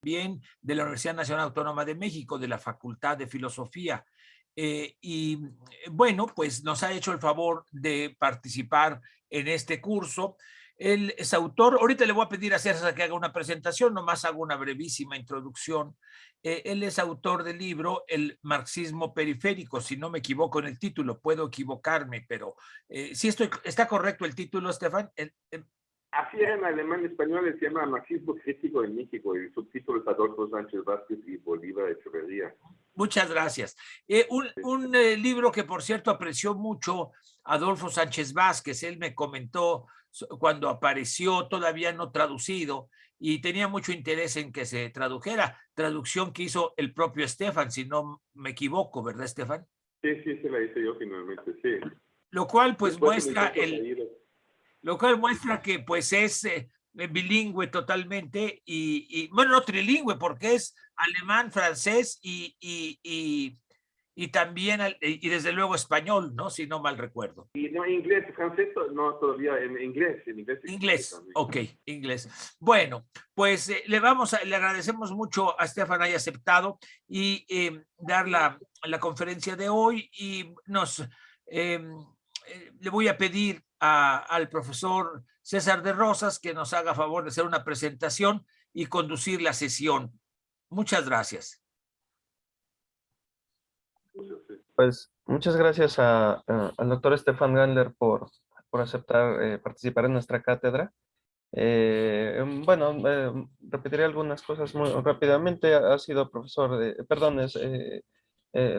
también de la Universidad Nacional Autónoma de México, de la Facultad de Filosofía. Eh, y eh, bueno, pues nos ha hecho el favor de participar en este curso. Él es autor, ahorita le voy a pedir a César que haga una presentación, nomás hago una brevísima introducción. Eh, él es autor del libro El marxismo periférico, si no me equivoco en el título, puedo equivocarme, pero eh, si estoy, está correcto el título, Estefan. Así es, en alemán español se llama Marxismo crítico en México y el subtítulo es Adolfo Sánchez Vázquez y Bolívar Echeverría. Muchas gracias. Eh, un, un eh, libro que, por cierto, apreció mucho Adolfo Sánchez Vázquez. Él me comentó cuando apareció, todavía no traducido, y tenía mucho interés en que se tradujera. Traducción que hizo el propio Estefan, si no me equivoco, ¿verdad, Estefan? Sí, sí, se la hice yo finalmente, sí. Lo cual, pues, muestra el lo cual muestra que pues es eh, bilingüe totalmente y, bueno, no trilingüe porque es alemán, francés y, y, y, también, y desde luego español, ¿no? Si no mal recuerdo. Y no, inglés, francés, no, todavía en inglés. En inglés, inglés ok, inglés. Bueno, pues eh, le vamos a, le agradecemos mucho a Estefan haya aceptado y eh, dar la, la, conferencia de hoy y nos, em, le voy a pedir al profesor César de Rosas que nos haga favor de hacer una presentación y conducir la sesión. Muchas gracias. Pues muchas gracias al doctor Estefan Gandler por, por aceptar eh, participar en nuestra cátedra. Eh, bueno, eh, repetiré algunas cosas muy rápidamente. Ha sido profesor, de, perdón, es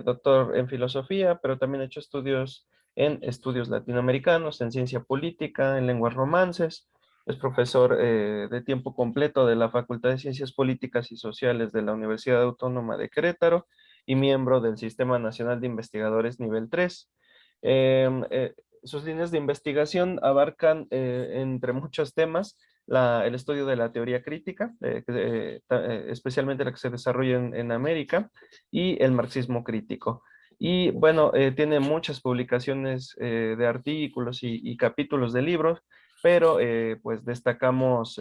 doctor en filosofía, pero también ha hecho estudios en estudios latinoamericanos, en ciencia política, en lenguas romances. Es profesor eh, de tiempo completo de la Facultad de Ciencias Políticas y Sociales de la Universidad Autónoma de Querétaro y miembro del Sistema Nacional de Investigadores Nivel 3. Em, eh, sus líneas de investigación abarcan, eh, entre muchos temas, el estudio de la teoría crítica, especialmente la que se desarrolla en América, y el marxismo crítico. Y bueno, eh, tiene muchas publicaciones eh, de artículos y, capítulos de libros, pero eh, pues destacamos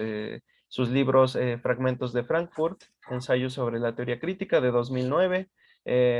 sus libros Fragmentos de Frankfurt, Ensayo sobre la teoría crítica de 2009,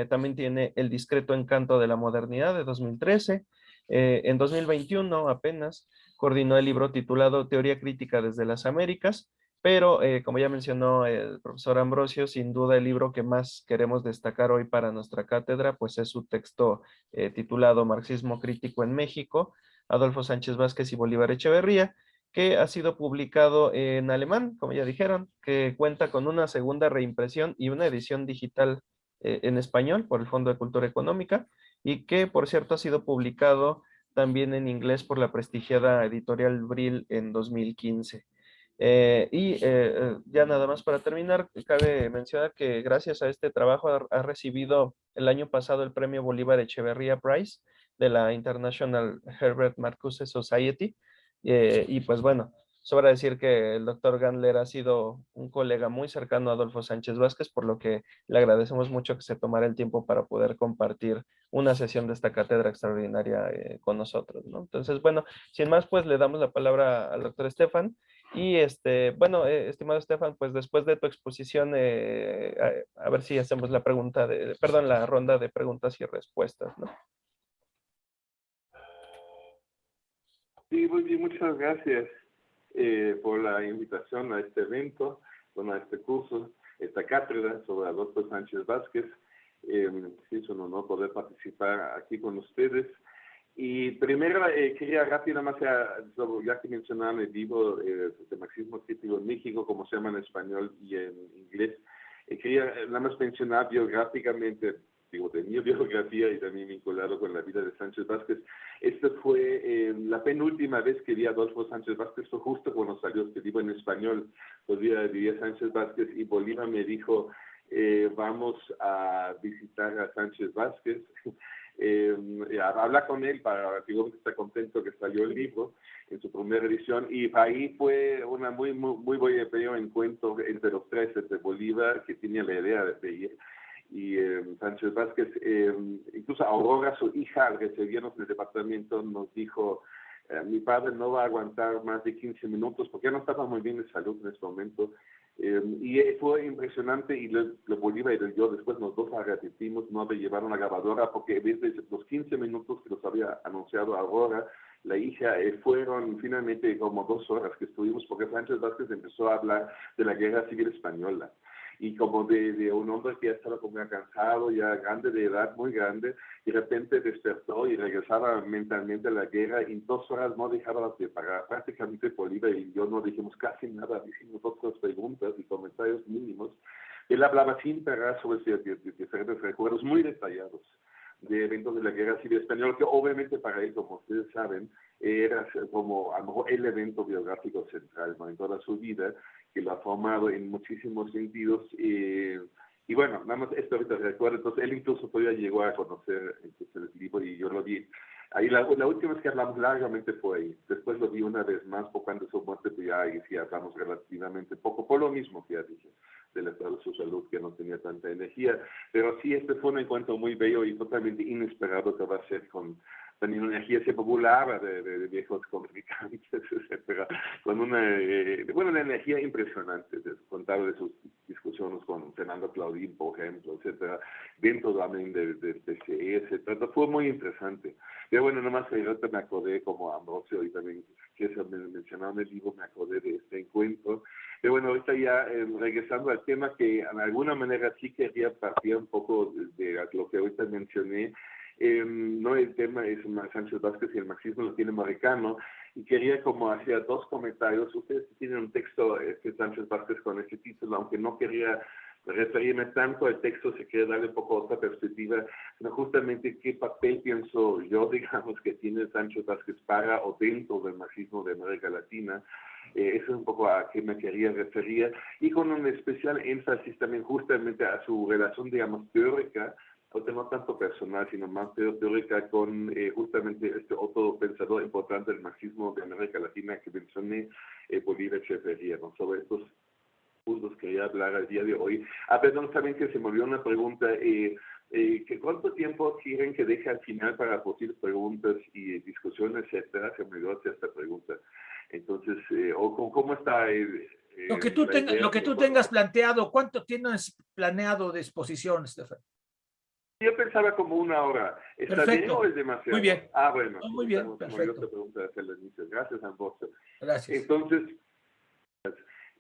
también tiene El discreto encanto de la modernidad de 2013, en 2021 apenas coordinó el libro titulado Teoría crítica desde las Américas, pero, eh, como ya mencionó el profesor Ambrosio, sin duda el libro que más queremos destacar hoy para nuestra cátedra, pues es su texto eh, titulado Marxismo Crítico en México, Adolfo Sánchez Vázquez y Bolívar Echeverría, que ha sido publicado en alemán, como ya dijeron, que cuenta con una segunda reimpresión y una edición digital eh, en español por el Fondo de Cultura Económica, y que, por cierto, ha sido publicado también en inglés por la prestigiada editorial Brill en 2015. Eh, y eh, eh, ya nada más para terminar, cabe mencionar que gracias a este trabajo ha, recibido el año pasado el premio Bolívar Echeverría Prize de la International Herbert Marcuse Society. y pues bueno, sobra decir que el doctor Gandler ha sido un colega muy cercano a Adolfo Sánchez Vázquez, por lo que le agradecemos mucho que se tomara el tiempo para poder compartir una sesión de esta cátedra extraordinaria con nosotros. ¿no? Entonces, bueno, sin más, pues le damos la palabra al doctor Estefan y este, bueno, eh, estimado Estefan, pues después de tu exposición, eh, a, ver si hacemos la pregunta de, perdón, la ronda de preguntas y respuestas. Sí, muy bien, muchas gracias eh, por la invitación a este evento, bueno, a este curso, esta cátedra sobre Adolfo Sánchez Vázquez. sí, es un honor poder participar aquí con ustedes. Y primero eh, quería rápidamente, ya que mencionaban el libro eh, de marxismo crítico en México, como se llama en español y en inglés, eh, quería nada más mencionar biográficamente, digo, de mi biografía y también vinculado con la vida de Sánchez Vázquez. Esta fue la penúltima vez que vi a Adolfo Sánchez Vázquez, fue justo cuando salió este libro en español. Todavía vivía Sánchez Vázquez y Bolívar me dijo, vamos a visitar a Sánchez Vázquez. eh, habla con él para, digo que está contento que salió el libro en su primera edición y ahí fue una muy, muy, muy buen encuentro entre los tres, entre Bolívar, que tenía la idea de, ir, y eh, Sánchez Vázquez, eh, incluso Aurora, su hija, al recibirnos en el departamento, nos dijo, eh, mi padre no va a aguantar más de 15 minutos porque ya no estaba muy bien de salud en ese momento Eh, y fue impresionante y lo, Bolívar y yo. Después nos dos repetimos, no me llevaron la grabadora porque desde los 15 minutos que nos había anunciado Aurora, la hija, eh, fueron finalmente como dos horas que estuvimos porque Sánchez Vázquez empezó a hablar de la guerra civil española y como de, un hombre que ya estaba como cansado, ya grande de edad, muy grande, y de repente despertó y regresaba mentalmente a la guerra y en dos horas no dejaba de pagar. Prácticamente Bolívar y yo no dijimos casi nada, hicimos otras preguntas y comentarios mínimos. Él hablaba sin parar sobre diferentes recuerdos muy detallados de eventos de la Guerra Civil Española, que obviamente para él, como ustedes saben, era como a lo mejor el evento biográfico central en toda su vida, que lo ha formado en muchísimos sentidos. Eh, y bueno, nada más esto ahorita recuerdo, entonces él incluso todavía llegó a conocer el libro y yo lo vi. Ahí la, la, última vez que hablamos largamente fue ahí. Después lo vi una vez más, poco antes de su muerte, pues ya ahí sí hablamos relativamente poco, por lo mismo que ya dije, del estado de su salud, que no tenía tanta energía. Pero sí, este fue un encuentro muy bello y totalmente inesperado que va a ser con, energía se populaba de, de, de viejos comunicantes, etcétera, con una, eh, bueno, una energía impresionante, de, contar de sus discusiones con Fernando Claudín, por ejemplo, etcétera, dentro también del de, TCE, etcétera, fue muy interesante. Pero bueno, nomás ahorita me acordé, como Ambrosio y también que se mencionaba en el libro, me acordé de este encuentro. Pero bueno, ahorita ya eh, regresando al tema que de alguna manera sí quería partir un poco de, de lo que ahorita mencioné, eh, no el tema es Sánchez Vázquez y el marxismo latinoamericano, y quería como hacer dos comentarios. Ustedes tienen un texto este, Sánchez Vázquez con este título, aunque no quería referirme tanto al texto, se quiere darle un poco otra perspectiva, sino justamente qué papel pienso yo, digamos, que tiene Sánchez Vázquez para o dentro del marxismo de América Latina. Eh, eso es un poco a qué me quería referir, y con un especial énfasis también justamente a su relación, digamos, teórica no tanto personal, sino más teórica con eh, justamente este otro pensador importante del marxismo de América Latina que mencioné, eh, Bolívar Echeverría, ¿no? Sobre estos puntos quería hablar el día de hoy. Ah, perdón, saben que se me olvidó una pregunta. Eh, eh, que ¿Cuánto tiempo quieren que deje al final para posibles preguntas y discusiones, etcétera? Se me olvidó hacer esta pregunta. Entonces, eh, o ¿cómo está? Eh, lo que tú, tengas, lo que tú tengas planteado, ¿cuánto tienes planeado de exposición, Estefan? Yo pensaba como una hora. ¿Está perfecto. bien o es demasiado? Muy bien. Ah, bueno. muy bien, perfecto. Gracias, Ambrosio. Gracias. Entonces,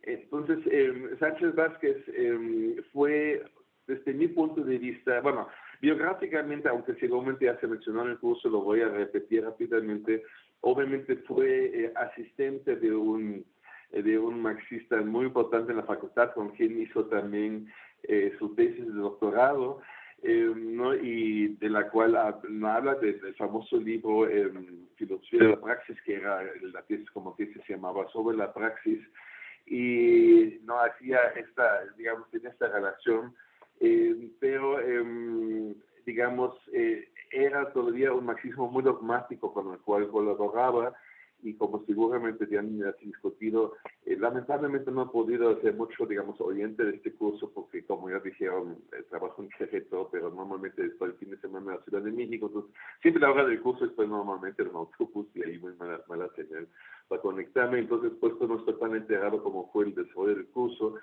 entonces eh, Sánchez Vázquez eh, fue, desde mi punto de vista, bueno, biográficamente, aunque seguramente ya se mencionó en el curso, lo voy a repetir rápidamente, obviamente fue eh, asistente de un, de un marxista muy importante en la facultad, con quien hizo también eh, su tesis de doctorado. Eh, ¿no? y de la cual habla del famoso libro eh, Filosofía de la Praxis, que era la tesis, como tesis se llamaba, sobre la praxis, y no hacía esta, digamos, en esta relación, eh, pero, em, digamos, eh, era todavía un marxismo muy dogmático con el cual colaboraba, y como seguramente ya han discutido, eh, lamentablemente no he podido hacer mucho, digamos, oyente de este curso porque, como ya dijeron, eh, trabajo en Querétaro, pero normalmente estoy el fin de semana en la Ciudad de México, entonces siempre la hora del curso estoy normalmente en autobús y ahí muy mala, mala señal para conectarme, entonces puesto no estoy tan enterado como fue el desarrollo del curso,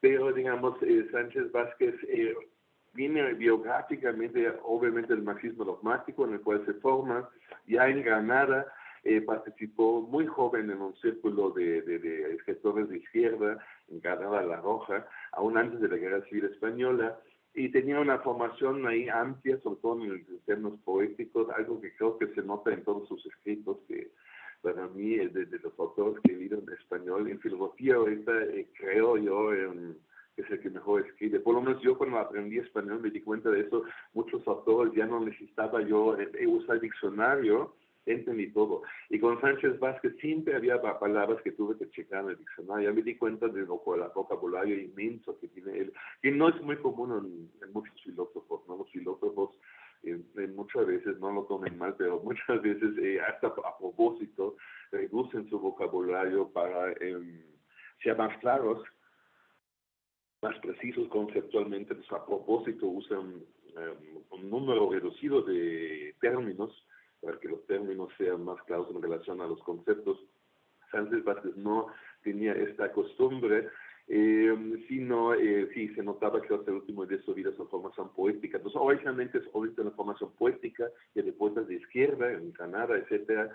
pero digamos, eh, Sánchez Vázquez viene biográficamente, obviamente, el marxismo dogmático en el cual se forma, ya en Granada, eh, participó muy joven en un círculo de, de, escritores de izquierda en Granada La Roja, aún antes de la Guerra Civil Española, y tenía una formación ahí amplia, sobre todo en términos poéticos, algo que creo que se nota en todos sus escritos, que para mí, es de, los autores que he leído en español, en filosofía ahorita eh, creo yo que es el que mejor escribe. Por lo menos yo cuando aprendí español me di cuenta de eso, muchos autores ya no necesitaba yo eh, usar diccionario, entendí todo. Y con Sánchez Vázquez siempre había palabras que tuve que checar en el diccionario. Ya me di cuenta del vocabulario inmenso que tiene él, que no es muy común en, muchos filósofos, ¿no? Los filósofos eh, muchas veces, no lo tomen mal, pero muchas veces eh, hasta a propósito reducen su vocabulario para eh, ser más claros, más precisos conceptualmente, pues a propósito usan em, un número reducido de términos para que los términos sean más claros en relación a los conceptos. Sánchez Vázquez no tenía esta costumbre eh, sino eh, sí se notaba que hasta el último de su vida su formación poética. Entonces, originalmente es obviamente una formación poética de poetas de izquierda, en Canadá, etcétera,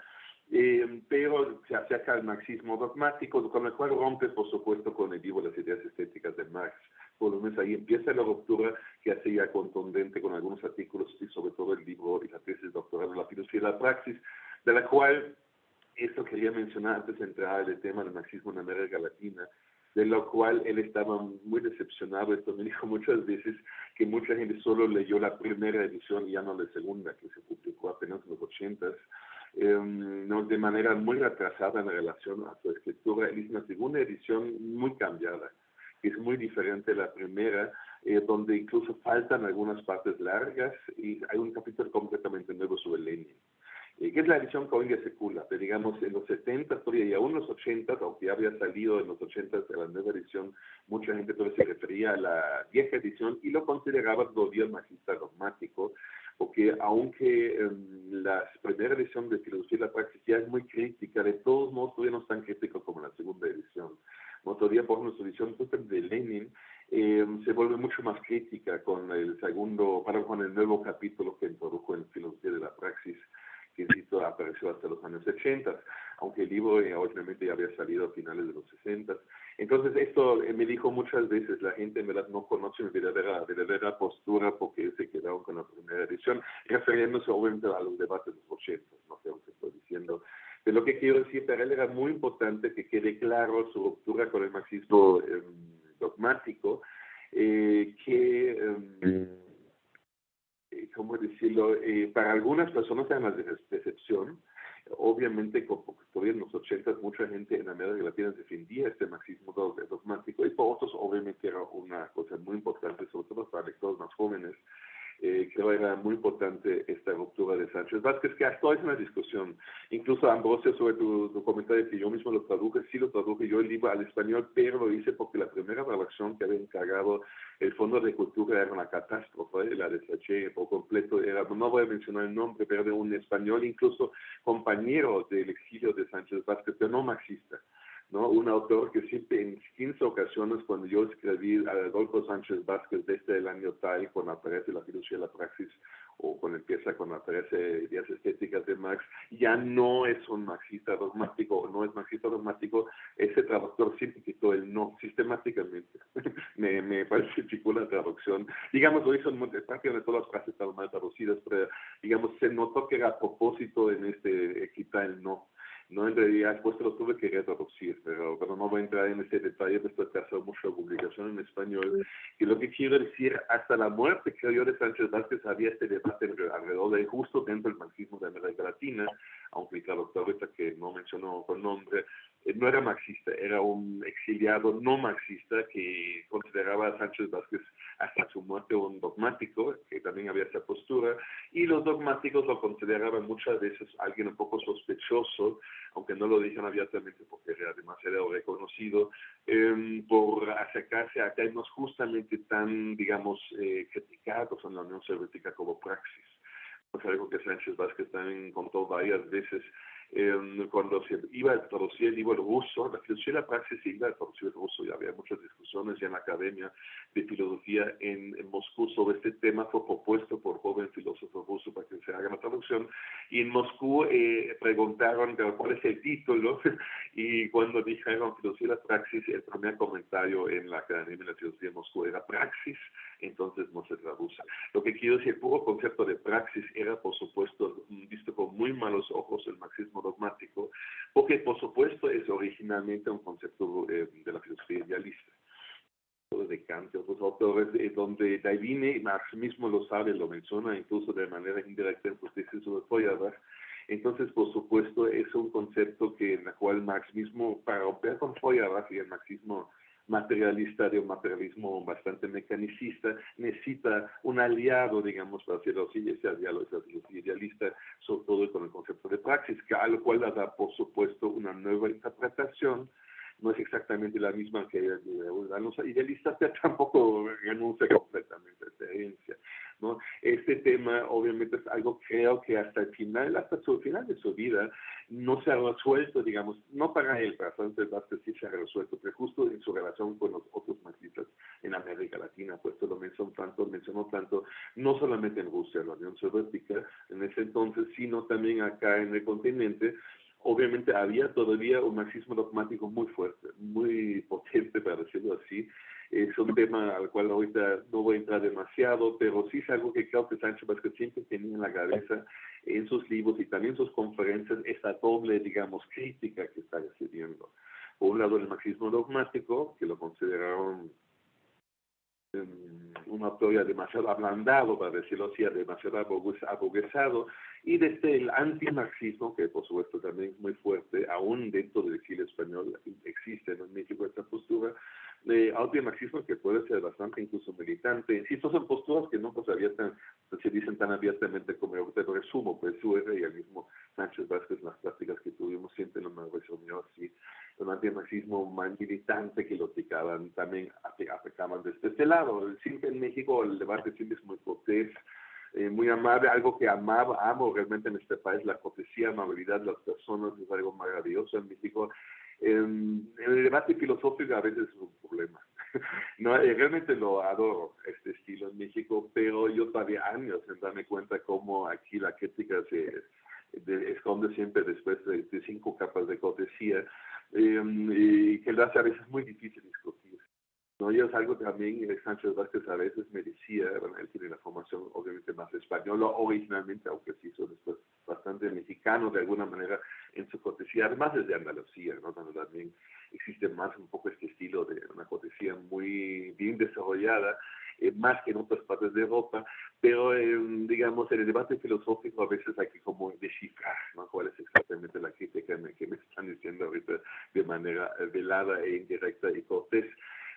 eh, pero se acerca al marxismo dogmático, con el cual rompe, por supuesto, con el libro las ideas estéticas de Marx. Menos ahí empieza la ruptura que hace ya contundente con algunos artículos y sobre todo el libro y la tesis doctoral de la filosofía de la praxis, de la cual, esto quería mencionar antes de entrar el tema del marxismo en América Latina, de lo cual él estaba muy decepcionado. Esto me dijo muchas veces que mucha gente solo leyó la primera edición y ya no la segunda, que se publicó apenas en los ochentas, eh, no, de manera muy retrasada en relación a su escritura. Él hizo una segunda edición muy cambiada, es muy diferente de la primera, eh, donde incluso faltan algunas partes largas y hay un capítulo completamente nuevo sobre Lenin. Eh, que es la edición día circula, pero digamos en los 70 y aún en los 80, aunque ya había salido en los 80 de la nueva edición, mucha gente todavía se refería a la vieja edición y lo consideraba todavía magista dogmático, porque aunque em, la primera edición de Filosofía y la Praxis ya es muy crítica, de todos modos todavía no es tan crítico como la segunda edición. ¿no? Todavía por nuestra edición de Lenin em, se vuelve mucho más crítica con el segundo, para con el nuevo capítulo que introdujo en Filosofía de la Praxis, que insisto, apareció hasta los años 80, aunque el libro eh, obviamente ya había salido a finales de los 60. Entonces esto eh, me dijo muchas veces, la gente en verdad no conoce mi verdadera, verdadera postura porque se quedaron con la primera edición, refiriéndose obviamente a los debates de los 80, no sé lo que estoy diciendo. Pero lo que quiero decir, para él era muy importante que quede claro su ruptura con el marxismo em, dogmático, eh, que... Em, ¿cómo decirlo? Eh, para algunas personas era una decepción. Obviamente, porque todavía en los 80 mucha gente en América Latina defendía este marxismo dogmático y para otros obviamente era una cosa muy importante, sobre todo para lectores más jóvenes, eh, creo era muy importante esta ruptura de Sánchez Vázquez, que hasta hoy es una discusión. Incluso Ambrosio, sobre tu, tu, comentario que yo mismo lo traduje, sí lo traduje yo el libro al español, pero lo hice porque la primera redacción que había encargado el Fondo de Cultura era una catástrofe, la deseché por completo, era, no voy a mencionar el nombre, pero de un español, incluso compañero del exilio de Sánchez Vázquez, pero no marxista. ¿No? Un autor que siempre en 15 ocasiones cuando yo escribí a Adolfo Sánchez Vázquez desde el año tal, cuando aparece la filosofía de la praxis, o cuando empieza, cuando aparece ideas estéticas de Marx, ya no es un marxista dogmático o no es marxista dogmático, ese traductor siempre quitó el no sistemáticamente. me, me parece chico la traducción. Digamos, hizo en prácticamente todas las frases estaban mal traducidas, pero digamos, se notó que era a propósito en este quitar el no. No, en realidad después lo tuve que retraducir, pero, pero no voy a entrar en ese detalle después de hacer mucha publicación en español. Y lo que quiero decir, hasta la muerte, creo yo, de Sánchez Vázquez había este debate alrededor de justo dentro del marxismo de América Latina, aunque el traductor que no mencionó con nombre, eh, no era marxista, era un exiliado no marxista que consideraba a Sánchez Vázquez hasta su muerte un dogmático, que también había esa postura, y los dogmáticos lo consideraban muchas veces alguien un poco sospechoso, aunque no lo dijeron abiertamente porque era demasiado reconocido, eh, por acercarse a temas justamente tan, digamos, eh, criticados en la Unión Soviética como praxis. Es algo que Sánchez Vázquez también contó varias veces eh, cuando se iba a traducir el libro ruso, la filosofía de la praxis se iba a traducir el ruso, y había muchas discusiones en la academia de filosofía en, Moscú sobre este tema, fue propuesto por joven filósofo ruso para que se haga la traducción, y en Moscú eh, preguntaron cuál es el título, y cuando dijeron filosofía la praxis, el primer comentario en la academia de la filosofía de Moscú era praxis, entonces no se traduce. Lo que quiero decir, el puro concepto de praxis era, por supuesto, visto con muy malos ojos el marxismo dogmático, porque por supuesto es originalmente un concepto eh, de la filosofía idealista de Kant y otros autores, eh, donde Davine, Marx mismo lo sabe, lo menciona incluso de manera indirecta en sus tesis sobre Feuerbach, entonces, por supuesto, es un concepto que en el cual Marx mismo, para romper con Feuerbach y el marxismo materialista, de un materialismo bastante mecanicista, necesita un aliado, digamos, para hacerlo así, ese aliado es el idealista, sobre todo con el concepto de praxis, que a lo cual le da, por supuesto, una nueva interpretación, no es exactamente la misma que los idealistas, pero tampoco renuncia completamente a esta herencia. ¿no? Este tema obviamente es algo creo que hasta el final, hasta su final de su vida, no se ha resuelto, digamos, no para él, para Sánchez Vázquez sí se ha resuelto, pero justo en su relación con los otros marxistas en América Latina, pues lo mencionó tanto, mencionó tanto, no solamente en Rusia, la Unión Soviética en ese entonces, sino también acá en el continente, obviamente había todavía un marxismo dogmático muy fuerte, muy potente, para decirlo así. Es un tema al cual ahorita no voy a entrar demasiado, pero sí es algo que creo que Sánchez Vázquez siempre tenía en la cabeza en sus libros y también en sus conferencias, esta doble, digamos, crítica que está recibiendo. Por un lado, el marxismo dogmático, que lo consideraron un autor ya demasiado ablandado, para decirlo así, demasiado aboguesado, y desde el antimarxismo, que por supuesto también es muy fuerte, aún dentro del exilio español existe en México esta postura, de antimarxismo que puede ser bastante incluso militante. Insisto, son posturas que no pues, abiertan, se dicen tan abiertamente como yo te resumo, pues su y el mismo Sánchez Vázquez, las prácticas que tuvimos siempre en la reunión así, un antimarxismo más militante que lo aplicaban, también aplicaban desde este lado. Siempre en México el debate siempre es muy cortés, eh, muy amable, algo que amaba, amo realmente en este país, la cortesía, amabilidad de las personas es algo maravilloso en México. en el debate filosófico a veces es un problema. no, eh, realmente lo adoro, este estilo en México, pero yo todavía años en darme cuenta cómo aquí la crítica se esconde siempre después de, cinco capas de cortesía Em, y que lo a veces muy difícil discutir. ¿No? Y es algo que también Sánchez Vázquez a veces me decía, bueno, él tiene la formación obviamente más española originalmente, aunque sí hizo después bastante mexicano de alguna manera en su cortesía, además es de Andalucía, ¿no? donde también existe más un poco este estilo de una cortesía muy bien desarrollada, eh, más que en otras partes de Europa, pero eh, digamos en el debate filosófico a veces hay que como descifrar ¿no? cuál es exactamente la crítica que me están diciendo ahorita de manera eh, velada e indirecta y cortés.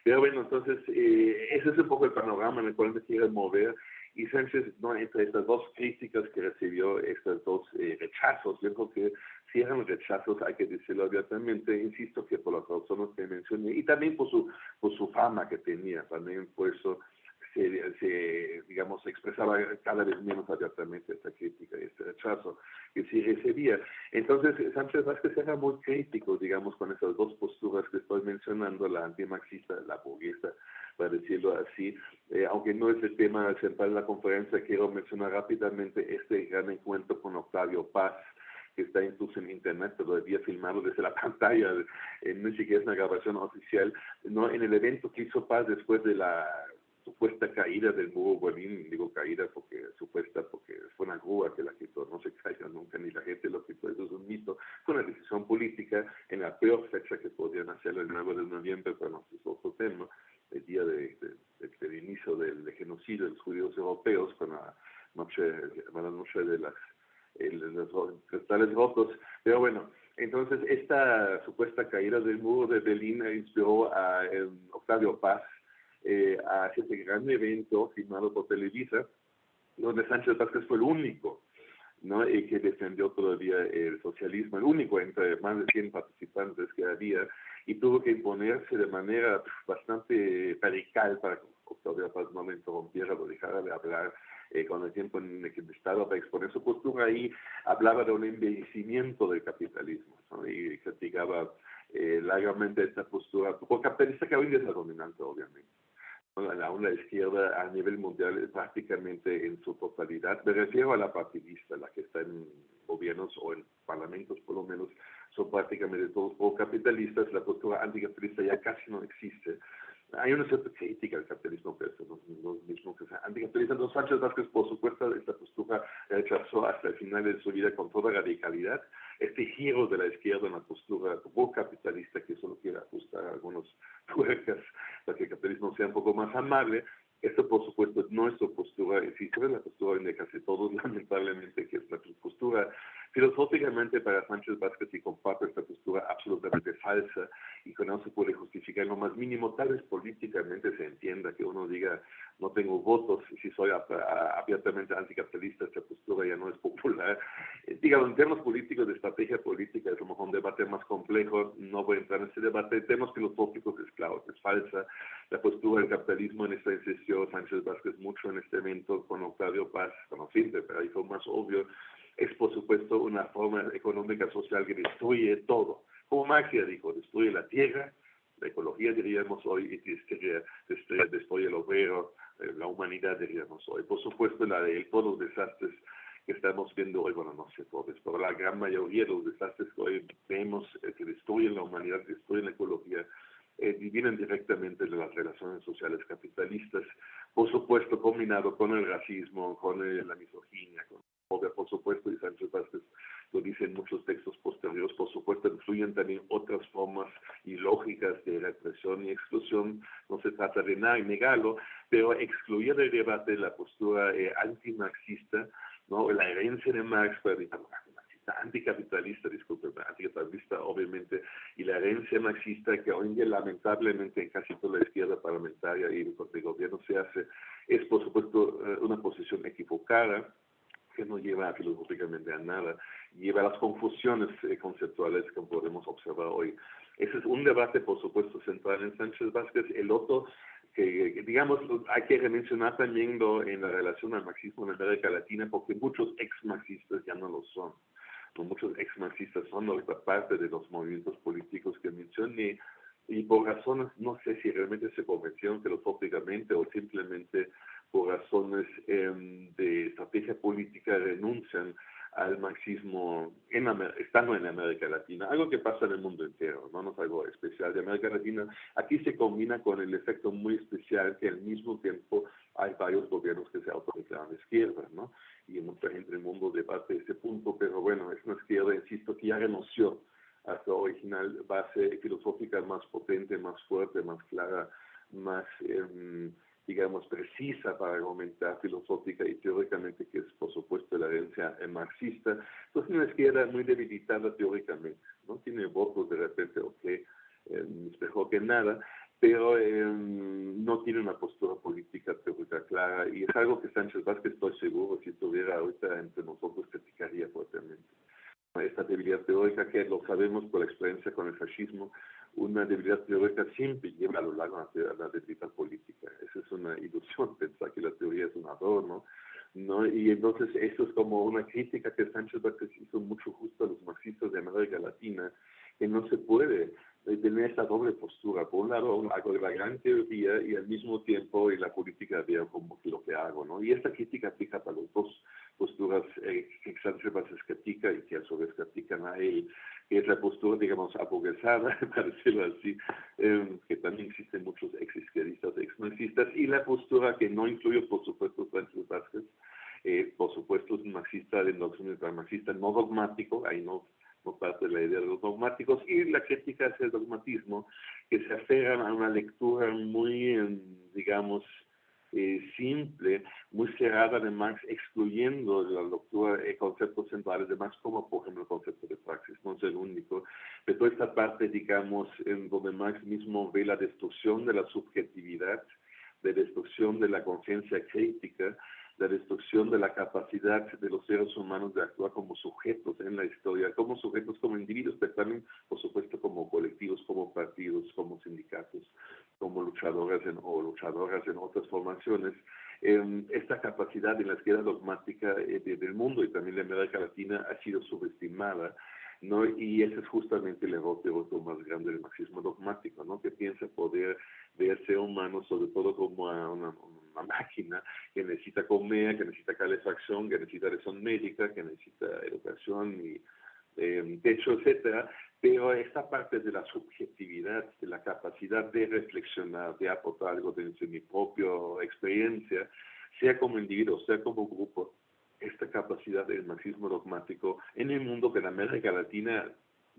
Pero bueno, entonces ese es un poco el panorama en el cual me quiero mover y Sánchez, ¿no? entre estas dos críticas que recibió, estos dos rechazos, yo creo que si eran rechazos, hay que decirlo abiertamente, insisto que por las razones que mencioné, y también por su, por su fama que tenía, también por eso se, digamos, expresaba cada vez menos abiertamente esta crítica y este rechazo que sí recibía. Entonces, Sánchez Vázquez era muy crítico, digamos, con esas dos posturas que estoy mencionando, la antimarxista, la burguesa, para decirlo así. Eh, aunque no es el tema central de la conferencia, quiero mencionar rápidamente este gran encuentro con Octavio Paz, que está incluso en internet, todavía filmado desde la pantalla, eh, no siquiera es una grabación oficial, no en el evento que hizo Paz después de la supuesta caída del muro Berlín, digo caída porque supuesta porque fue una grúa que la quitó, no se caiga nunca, ni la gente lo quitó, eso es un mito, fue una decisión política en la peor fecha que podían hacerlo el 9 de noviembre, pero no es otro tema, el día de, del inicio del genocidio de los judíos europeos, con la noche, la noche de las los cristales rotos, pero bueno, entonces esta supuesta caída del muro de Berlín inspiró a Octavio Paz, eh, a este gran evento firmado por Televisa, donde Sánchez Vázquez fue el único ¿no? y que defendió todavía el socialismo, el único entre más de 100 participantes que había, y tuvo que imponerse de manera bastante radical para que Octavio Paz no le interrumpiera, lo dejara de hablar eh, con el tiempo en el que estaba para exponer su postura, ahí hablaba de un envejecimiento del capitalismo ¿no? y criticaba eh, largamente esta postura, porque capitalista que hoy es la dominante, obviamente la onda izquierda a nivel mundial prácticamente en su totalidad. Me refiero a la partidista, la que está en gobiernos o en parlamentos por lo menos, son prácticamente todos pro-capitalistas. La postura anticapitalista ya casi no existe. Hay una cierta crítica al capitalismo, pero no es lo mismo que sea anticapitalista. Entonces Sánchez Vázquez, por supuesto, esta postura rechazó hasta el final de su vida con toda radicalidad este giro de la izquierda en la postura capitalista que solo quiere ajustar algunos tuercas para que el capitalismo sea un poco más amable. Esto, por supuesto, no es su postura, existe la postura de casi todos, lamentablemente, que es la postura Filosóficamente para Sánchez Vázquez y comparto esta postura absolutamente falsa y que no se puede justificar lo más mínimo, tal vez políticamente se entienda que uno diga no tengo votos y si soy abiertamente anticapitalista esta postura ya no es popular. Eh, digamos, en términos políticos de estrategia política es a lo mejor un debate más complejo, no voy a entrar en ese debate. Términos filosóficos es claro, es falsa la postura del capitalismo en esta insistió Sánchez Vázquez mucho en este evento con Octavio Paz, siempre, pero ahí fue más obvio es por supuesto una forma económica social que destruye todo. Como Marx ya dijo, destruye la tierra, la ecología diríamos hoy, y destruye, destruye, el obrero, eh, la humanidad diríamos hoy. Por supuesto, la de todos los desastres que estamos viendo hoy, bueno, no sé todos, pero la gran mayoría de los desastres que hoy vemos eh, que destruyen la humanidad, destruyen la ecología, eh, vienen directamente de las relaciones sociales capitalistas, por supuesto combinado con el racismo, con la misoginia, con por supuesto, y Sánchez Vázquez lo dice en muchos textos posteriores, por supuesto, influyen también otras formas y lógicas de represión y exclusión. No se trata de nada, negarlo, pero excluir del debate la postura eh, antimarxista, ¿no? la herencia de Marx, anticapitalista, disculpe, anticapitalista obviamente, y la herencia marxista que hoy lamentablemente en casi toda la izquierda parlamentaria y el gobierno se hace, es por supuesto eh, una posición equivocada, que no lleva filosóficamente a nada, lleva a las confusiones eh, conceptuales que podemos observar hoy. Ese es un debate, por supuesto, central en Sánchez Vázquez. El otro, que digamos, hay que mencionar también en la relación al marxismo en América Latina, porque muchos ex-marxistas ya no lo son. Muchos ex-marxistas son otra parte de los movimientos políticos que mencioné, y por razones, no sé si realmente se convencieron filosóficamente o simplemente por razones em, de estrategia política renuncian al marxismo en estando en América Latina, algo que pasa en el mundo entero, no, no es algo especial de América Latina. Aquí se combina con el efecto muy especial que al mismo tiempo hay varios gobiernos que se autodeclaran de izquierda, ¿no? Y mucha gente en el mundo debate ese punto, pero bueno, es una izquierda, insisto, que ya renunció a su original base filosófica más potente, más fuerte, más clara, más... Eh, digamos, precisa para argumentar filosófica y teóricamente, que es por supuesto la herencia marxista, pues una izquierda muy debilitada teóricamente, ¿no? Tiene votos de repente, ok, eh, es mejor que nada, pero em, no tiene una postura política teórica clara y es algo que Sánchez Vázquez, estoy seguro, si estuviera ahorita entre nosotros, criticaría fuertemente. Esta debilidad teórica que lo sabemos por la experiencia con el fascismo, una debilidad teórica siempre lleva a lo largo a la debilidad política. Esa es una ilusión pensar que la teoría es un adorno. ¿no? Y entonces eso es como una crítica que Sánchez Vázquez hizo mucho justo a los marxistas de América Latina, que no se puede eh, tener esta doble postura. Por un lado, hago la gran teoría y al mismo tiempo en la política veo como lo que hago. ¿no? Y esta crítica aplica para las dos posturas eh, que Sánchez Vázquez critica y que a su vez critican a él que es la postura, digamos, apoguesada, para decirlo así, em, que también existen muchos ex-izquierdistas, ex-marxistas, y la postura que no incluye, por supuesto, Francis Vázquez, eh, por supuesto, es un marxista de nociones marxista no dogmático, ahí no, no parte de la idea de los dogmáticos, y la crítica hacia el dogmatismo, que se aferran a una lectura muy, em, digamos, eh, simple, muy cerrada de Marx, excluyendo la de conceptos centrales de Marx, como por ejemplo el concepto de praxis, no es el único. Pero toda esta parte, digamos, en donde Marx mismo ve la destrucción de la subjetividad, de destrucción de la conciencia crítica, la destrucción de la capacidad de los seres humanos de actuar como sujetos en la historia, como sujetos, como individuos, pero también, por supuesto, como colectivos, como partidos, como sindicatos, como luchadoras o luchadoras en otras formaciones. Eh, esta capacidad en la izquierda dogmática eh, del mundo y también de América Latina ha sido subestimada. ¿No? Y ese es justamente el error teórico más grande del marxismo dogmático, ¿no? Que piensa poder ver ser humano sobre todo como a una, máquina que necesita comer, que necesita calefacción, que necesita atención médica, que necesita educación y eh, techo, etcétera, pero esta parte de la subjetividad, de la capacidad de reflexionar, de aportar algo de, mi propia experiencia, sea como individuo, sea como grupo, esta capacidad del marxismo dogmático en el mundo que en América Latina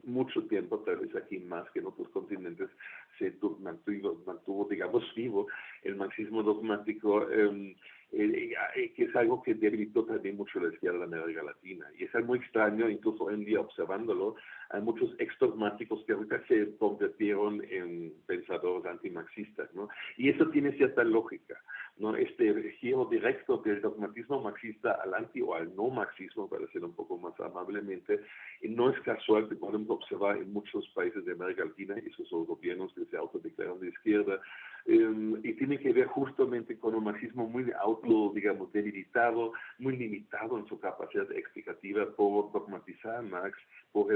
mucho tiempo, tal vez aquí más que en otros continentes, se mantuvo, mantuvo digamos, vivo el marxismo dogmático. Em, eh, eh, que es algo que debilitó también mucho la izquierda de América Latina. Y es algo muy extraño, incluso hoy en día observándolo, hay muchos exdogmáticos que ahorita se convirtieron en pensadores antimarxistas, ¿no? Y eso tiene cierta lógica, ¿no? Este giro directo del dogmatismo marxista al anti o al no marxismo, para decirlo un poco más amablemente, y no es casual que podemos observar en muchos países de América Latina, esos gobiernos que se autodeclaran de izquierda, Em, y tiene que ver justamente con un marxismo muy auto, digamos, debilitado, muy limitado en su capacidad explicativa por dogmatizar a Marx, por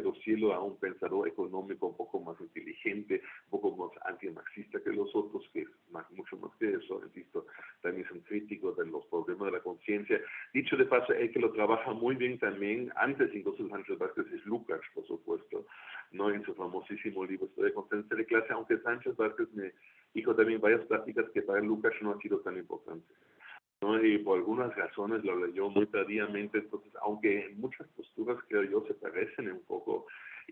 a un pensador económico un poco más inteligente, un poco más anti-marxista que los otros, que es mucho más que eso, insisto, también son críticos de los problemas de la conciencia. Dicho de paso, el que lo trabaja muy bien también, antes incluso Sánchez Vázquez, es Lucas, por supuesto, ¿no? en su famosísimo libro de Conciencia de Clase, aunque Sánchez Vázquez me dijo también varias prácticas que para Lucas no han sido tan importantes. Y por algunas razones lo leyó muy tardíamente, entonces, aunque en muchas posturas, creo yo, se parecen un poco,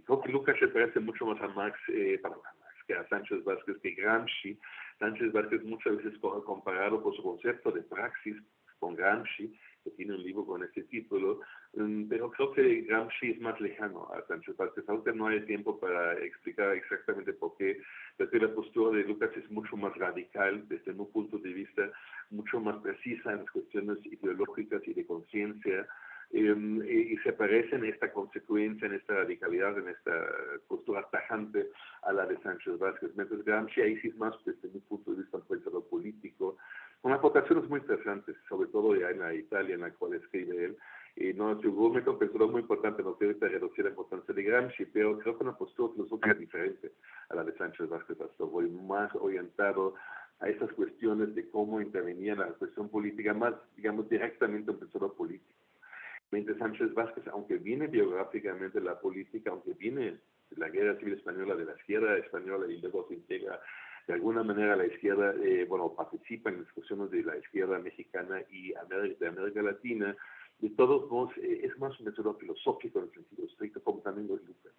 creo que Lucas se parece mucho más a Marx, eh, para Marx que a Sánchez Vázquez, que Gramsci. Sánchez Vázquez muchas veces comparado por su concepto de praxis con Gramsci, que tiene un libro con ese título, mm, pero creo que Gramsci es más lejano a Sánchez Vázquez. Ahorita no hay tiempo para explicar exactamente por qué, pero la postura de Lucas es mucho más radical desde un punto de vista mucho más precisa en las cuestiones ideológicas y de conciencia, y, se parece en esta consecuencia, en esta radicalidad, en esta postura tajante a la de Sánchez Vázquez. Mientras Gramsci ahí sí es más desde mi punto de vista un pensador político, con aportaciones muy interesantes, sobre todo ya en la Italia en la cual escribe él. Y no, su un pensador muy importante, no quiero reducir la importancia de Gramsci, pero creo que una postura filosófica diferente a la de Sánchez Vázquez voy más orientado a esas cuestiones de cómo intervenía la cuestión política, más, digamos, directamente un pensador político. Mientras Sánchez Vázquez, aunque viene biográficamente de la política, aunque viene de la guerra civil española, de la izquierda española y luego se integra de alguna manera la izquierda, eh, bueno, participa en discusiones de la izquierda mexicana y de América Latina, de todos modos eh, es más un método filosófico en el sentido estricto, como también lo es Lucas.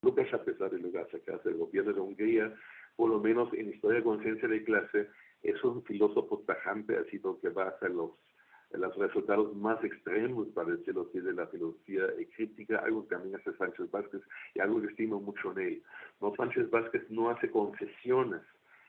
Lucas, a pesar de lograr sacarse del gobierno de Hungría, por lo menos en historia de conciencia de clase, es un filósofo tajante, así que va hacia los, los resultados más extremos, para decirlo así, de la filosofía crítica, algo que también hace Sánchez Vázquez y algo que estimo mucho en él. No, Sánchez Vázquez no hace concesiones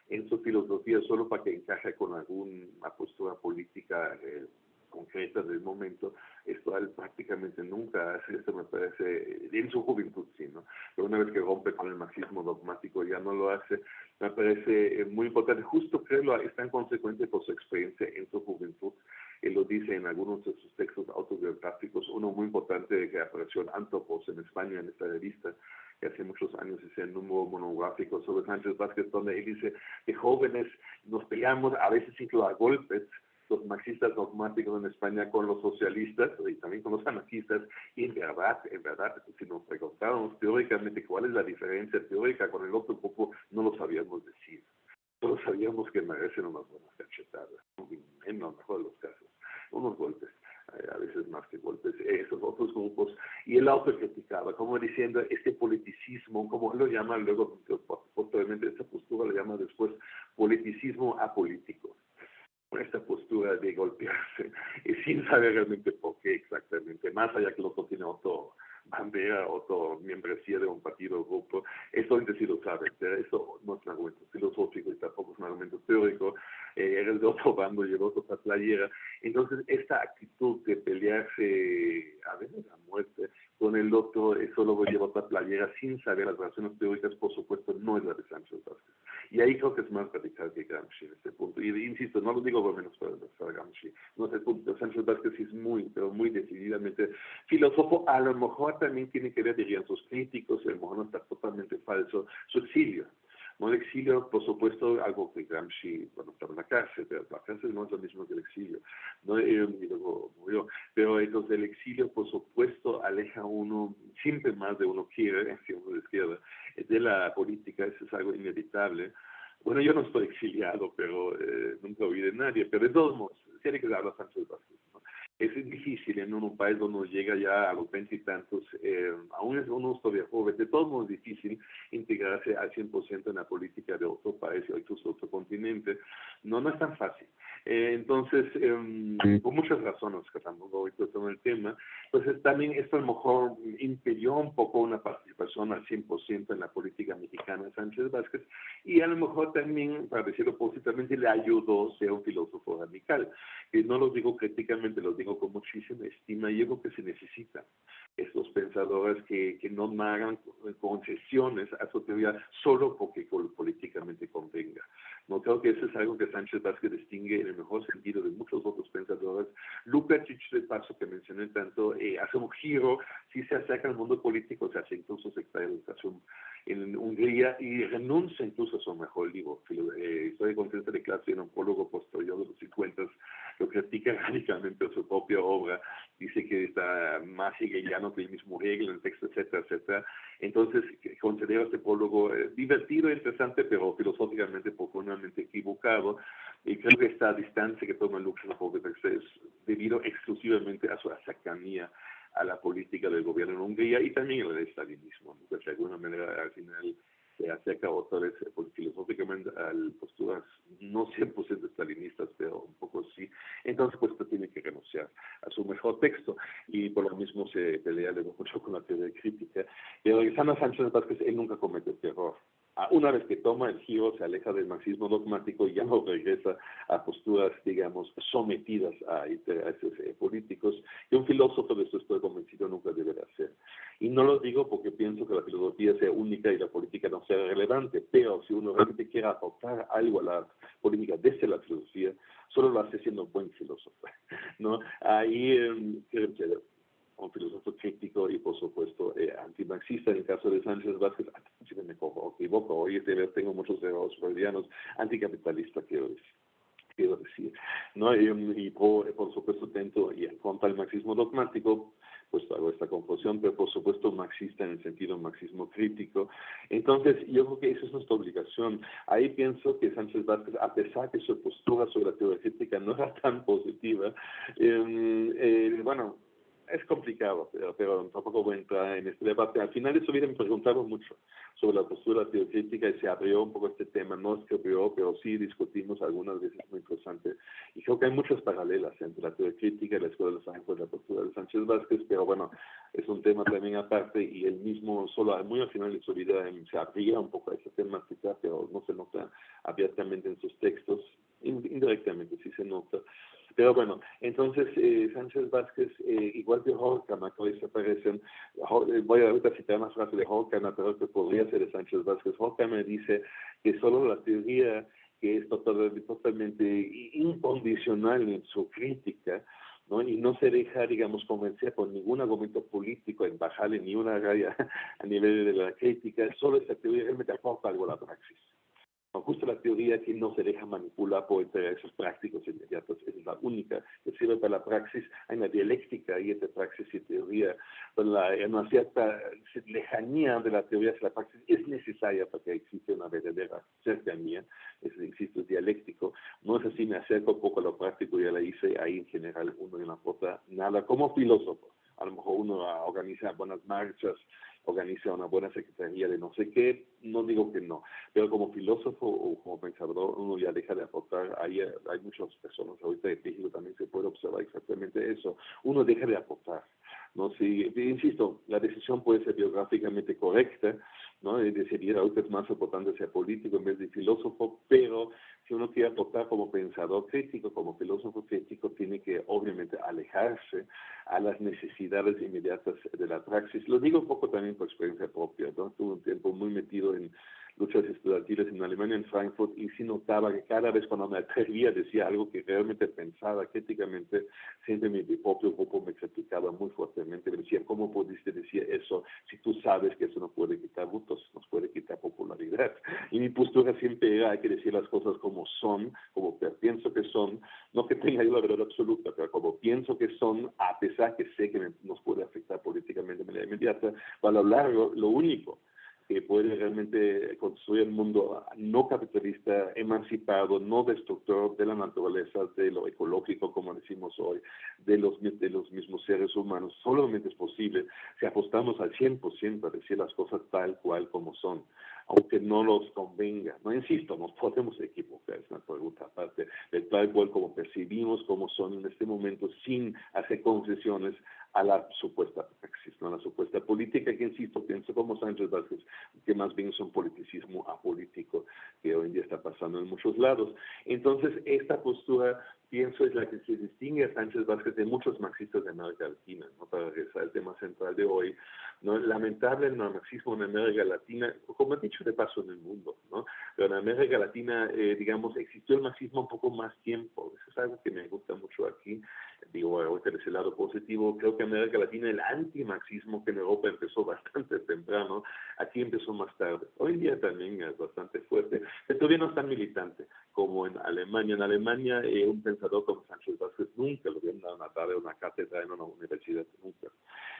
en su filosofía solo para que encaje con alguna postura política eh, concreta del momento, esto él prácticamente nunca hace, esto me parece, en su juventud sí, ¿no? Pero una vez que rompe con el marxismo dogmático ya no lo hace, me parece eh, muy importante, justo creo es tan consecuente por su experiencia en su juventud, él lo dice en algunos de sus textos autobiográficos, uno muy importante que apareció en Antropos en España, en esta revista, que hace muchos años hice un número monográfico sobre Sánchez Vázquez, donde él dice que jóvenes nos peleamos a veces incluso a golpes, los marxistas dogmáticos en España con los socialistas y también con los anarquistas, y en verdad, en verdad, si nos preguntáramos teóricamente cuál es la diferencia teórica con el otro grupo, no lo sabíamos decir. Solo sabíamos que merecen unas buenas cachetadas, en lo mejor de los casos, unos golpes a veces más que golpes, esos otros grupos, y él autocriticaba, como diciendo, este politicismo, como lo llama luego, posteriormente esta postura lo llama después politicismo apolítico, esta postura de golpearse, y sin saber realmente por qué exactamente, más allá que el otro tiene otro bandera, otro membresía de un partido o grupo, eso sí lo sabe, pero eso no es un argumento filosófico y tampoco es un argumento teórico, eh, eres de otro bando y el otro playera. Entonces, esta actitud de pelearse a veces a muerte con el otro, eso luego lleva otra playera sin saber las razones teóricas, por supuesto, no es la de Sánchez Vázquez. Y ahí creo que es más radical que Gramsci en este punto. Y insisto, no lo digo por menos para, para Gramsci. No sé, punto. Sánchez Vázquez es muy, pero muy decididamente filósofo. A lo mejor también tiene que ver, dirían sus críticos, a lo mejor no está totalmente falso, su exilio. No el exilio, por supuesto, algo que Gramsci, bueno, estaba en la cárcel, pero la cárcel no es lo mismo que el exilio. ¿no? y luego murió. Pero entonces el exilio, por supuesto, aleja a uno, siempre más de uno quiere, si uno de izquierda, de la política, eso es algo inevitable. Bueno, yo no estoy exiliado, pero eh, nunca oí de nadie, pero de todos modos, tiene que hablar Sánchez Vázquez. ¿no? Es difícil en un país donde uno llega ya a los veintitantos, eh, aún es uno todavía joven, de todos modos es difícil integrarse al 100% en la política de otro país o incluso otro continente. No, no es tan fácil. Eh, entonces, em, por muchas razones que tampoco voy a el tema, pues también esto a lo mejor impidió un poco una participación al 100% en la política mexicana de Sánchez Vázquez y a lo mejor también, para decirlo positivamente, le ayudó a ser un filósofo radical. Y no lo digo críticamente, lo digo con muchísima estima y yo creo que se necesita estos pensadores que, que no hagan concesiones a su teoría solo porque políticamente convenga. No creo que eso es algo que Sánchez Vázquez distingue en el mejor sentido de muchos otros pensadores. Lukács, de paso que mencioné tanto, eh, hace un giro, si se acerca al mundo político, se hace incluso secretario de educación en Hungría y renuncia incluso a su mejor libro. Eh, Historia de clase y un prólogo posterior de los 50 lo critica radicalmente a su propia obra, dice que está más hegeliano que el mismo Hegel el texto, etcétera, etcétera. Entonces, considero este prólogo eh, divertido, interesante, pero filosóficamente profundamente equivocado. Y creo que esta distancia que toma Lux es debido exclusivamente a su cercanía a la política del gobierno en Hungría y también al estalinismo. Pues, de alguna manera, al final, se vez pues, filosóficamente a posturas no 100% estalinistas, pero un poco sí. Entonces, pues tiene que renunciar a su mejor texto y por lo mismo se pelea mucho con la teoría crítica. Pero regresando a Sánchez Vázquez, él nunca comete este error. Una vez que toma el giro, se aleja del marxismo dogmático y ya no regresa a posturas, digamos, sometidas a intereses eh, políticos. Y un filósofo, de eso estoy convencido, nunca deberá ser. Y no lo digo porque pienso que la filosofía sea única y la política no sea relevante, pero si uno realmente quiere aportar algo a la política desde la filosofía, solo lo hace siendo un buen filósofo. ¿no? Ahí, eh, un filósofo crítico y por supuesto eh, antimarxista en el caso de Sánchez Vázquez, ah, si me equivoco, hoy tengo muchos errores freudianos, anticapitalista quiero decir. Quiero decir, ¿no? Y, por, por, supuesto atento y contra del marxismo dogmático, pues hago esta confusión, pero por supuesto marxista en el sentido marxismo crítico. Entonces, yo creo que esa es nuestra obligación. Ahí pienso que Sánchez Vázquez, a pesar que su postura sobre la teoría crítica no era tan positiva, eh, eh, bueno, es complicado, pero, tampoco voy a entrar en este debate. Al final vida me preguntaron mucho sobre la postura teocrítica y se abrió un poco este tema. No que abrió, pero sí discutimos algunas veces muy interesante. Y creo que hay muchas paralelas entre la teocrítica y la Escuela de San Juan, la postura de Sánchez Vázquez, pero bueno, es un tema también aparte y él mismo solo muy al final de su vida em, se abría un poco a esa temática, pero no se nota abiertamente en sus textos, indirectamente sí se nota. Pero bueno, entonces eh, Sánchez Vázquez, eh, igual que Horkheimer, que hoy se aparecen, eh, voy a citar una frase de Horkheimer, pero que podría ser de Sánchez Vázquez. Horkheimer dice que solo la teoría que es totalmente, totalmente incondicional en su crítica, ¿no? y no se deja, digamos, convencer por ningún argumento político en bajarle ni una raya a nivel de la crítica, solo esa teoría realmente aporta algo a la praxis. Justo la teoría que no se deja manipular por intereses prácticos inmediatos, es la única que sirve para la praxis. Hay una dialéctica ahí entre praxis y teoría, la, una cierta lejanía de la teoría hacia la praxis es necesaria para que exista una verdadera cercanía, es, insisto, es dialéctico. No es así, me acerco un poco a lo práctico, ya la hice, ahí en general uno no aporta nada como filósofo. A lo mejor uno organiza buenas marchas, organiza una buena secretaría de no sé qué, no digo que no, pero como filósofo o como pensador uno ya deja de aportar, hay, hay muchas personas ahorita en México también se puede observar exactamente eso, uno deja de aportar. ¿no? Si, insisto, la decisión puede ser biográficamente correcta, ¿no? decidir ahorita es más importante ser político en vez de filósofo, pero si uno quiere aportar como pensador crítico, como filósofo crítico, tiene que obviamente alejarse a las necesidades inmediatas de la praxis. Lo digo un poco también por experiencia propia, ¿no? Tuve un tiempo muy metido en luchas estudiantiles en Alemania, en Frankfurt, y sí notaba que cada vez cuando me atrevía decía algo que realmente pensaba críticamente, siempre mi, propio grupo me criticaba muy fuertemente, me decía, ¿cómo pudiste decir eso si tú sabes que eso no puede quitar votos, nos puede quitar popularidad? Y mi postura siempre era, hay que decir las cosas como son, como pienso que son, no que tenga yo la verdad absoluta, pero como pienso que son, a pesar que sé que nos puede afectar políticamente de manera inmediata, para hablar lo único que puede realmente construir un mundo no capitalista, emancipado, no destructor de la naturaleza, de lo ecológico, como decimos hoy, de los, de los mismos seres humanos. Solamente es posible si apostamos al 100% a decir las cosas tal cual como son. aunque no los convenga. No insisto, nos podemos equivocar, es una pregunta aparte, de tal cual como percibimos como son en este momento, sin hacer concesiones a la supuesta praxis, ¿no? a la supuesta política, que insisto, pienso como Sánchez Vázquez, que más bien es un politicismo apolítico que hoy en día está pasando en muchos lados. Entonces, esta postura pienso es la que se distingue a Sánchez Vázquez de muchos marxistas de América Latina, ¿no? para regresar al tema central de hoy. ¿no? Lamentable el marxismo en América Latina, como he dicho de paso en el mundo, ¿no? pero en América Latina, eh, digamos, existió el marxismo un poco más tiempo. Eso es algo que me gusta mucho aquí. Digo, ahorita de ese lado positivo, creo que en América Latina el antimarxismo que en Europa empezó bastante temprano, aquí empezó más tarde. Hoy día también es bastante fuerte, pero todavía no es tan militante como en Alemania. En Alemania, eh, un pensador como Sánchez Vázquez nunca lo vieron a una cátedra en una universidad, nunca.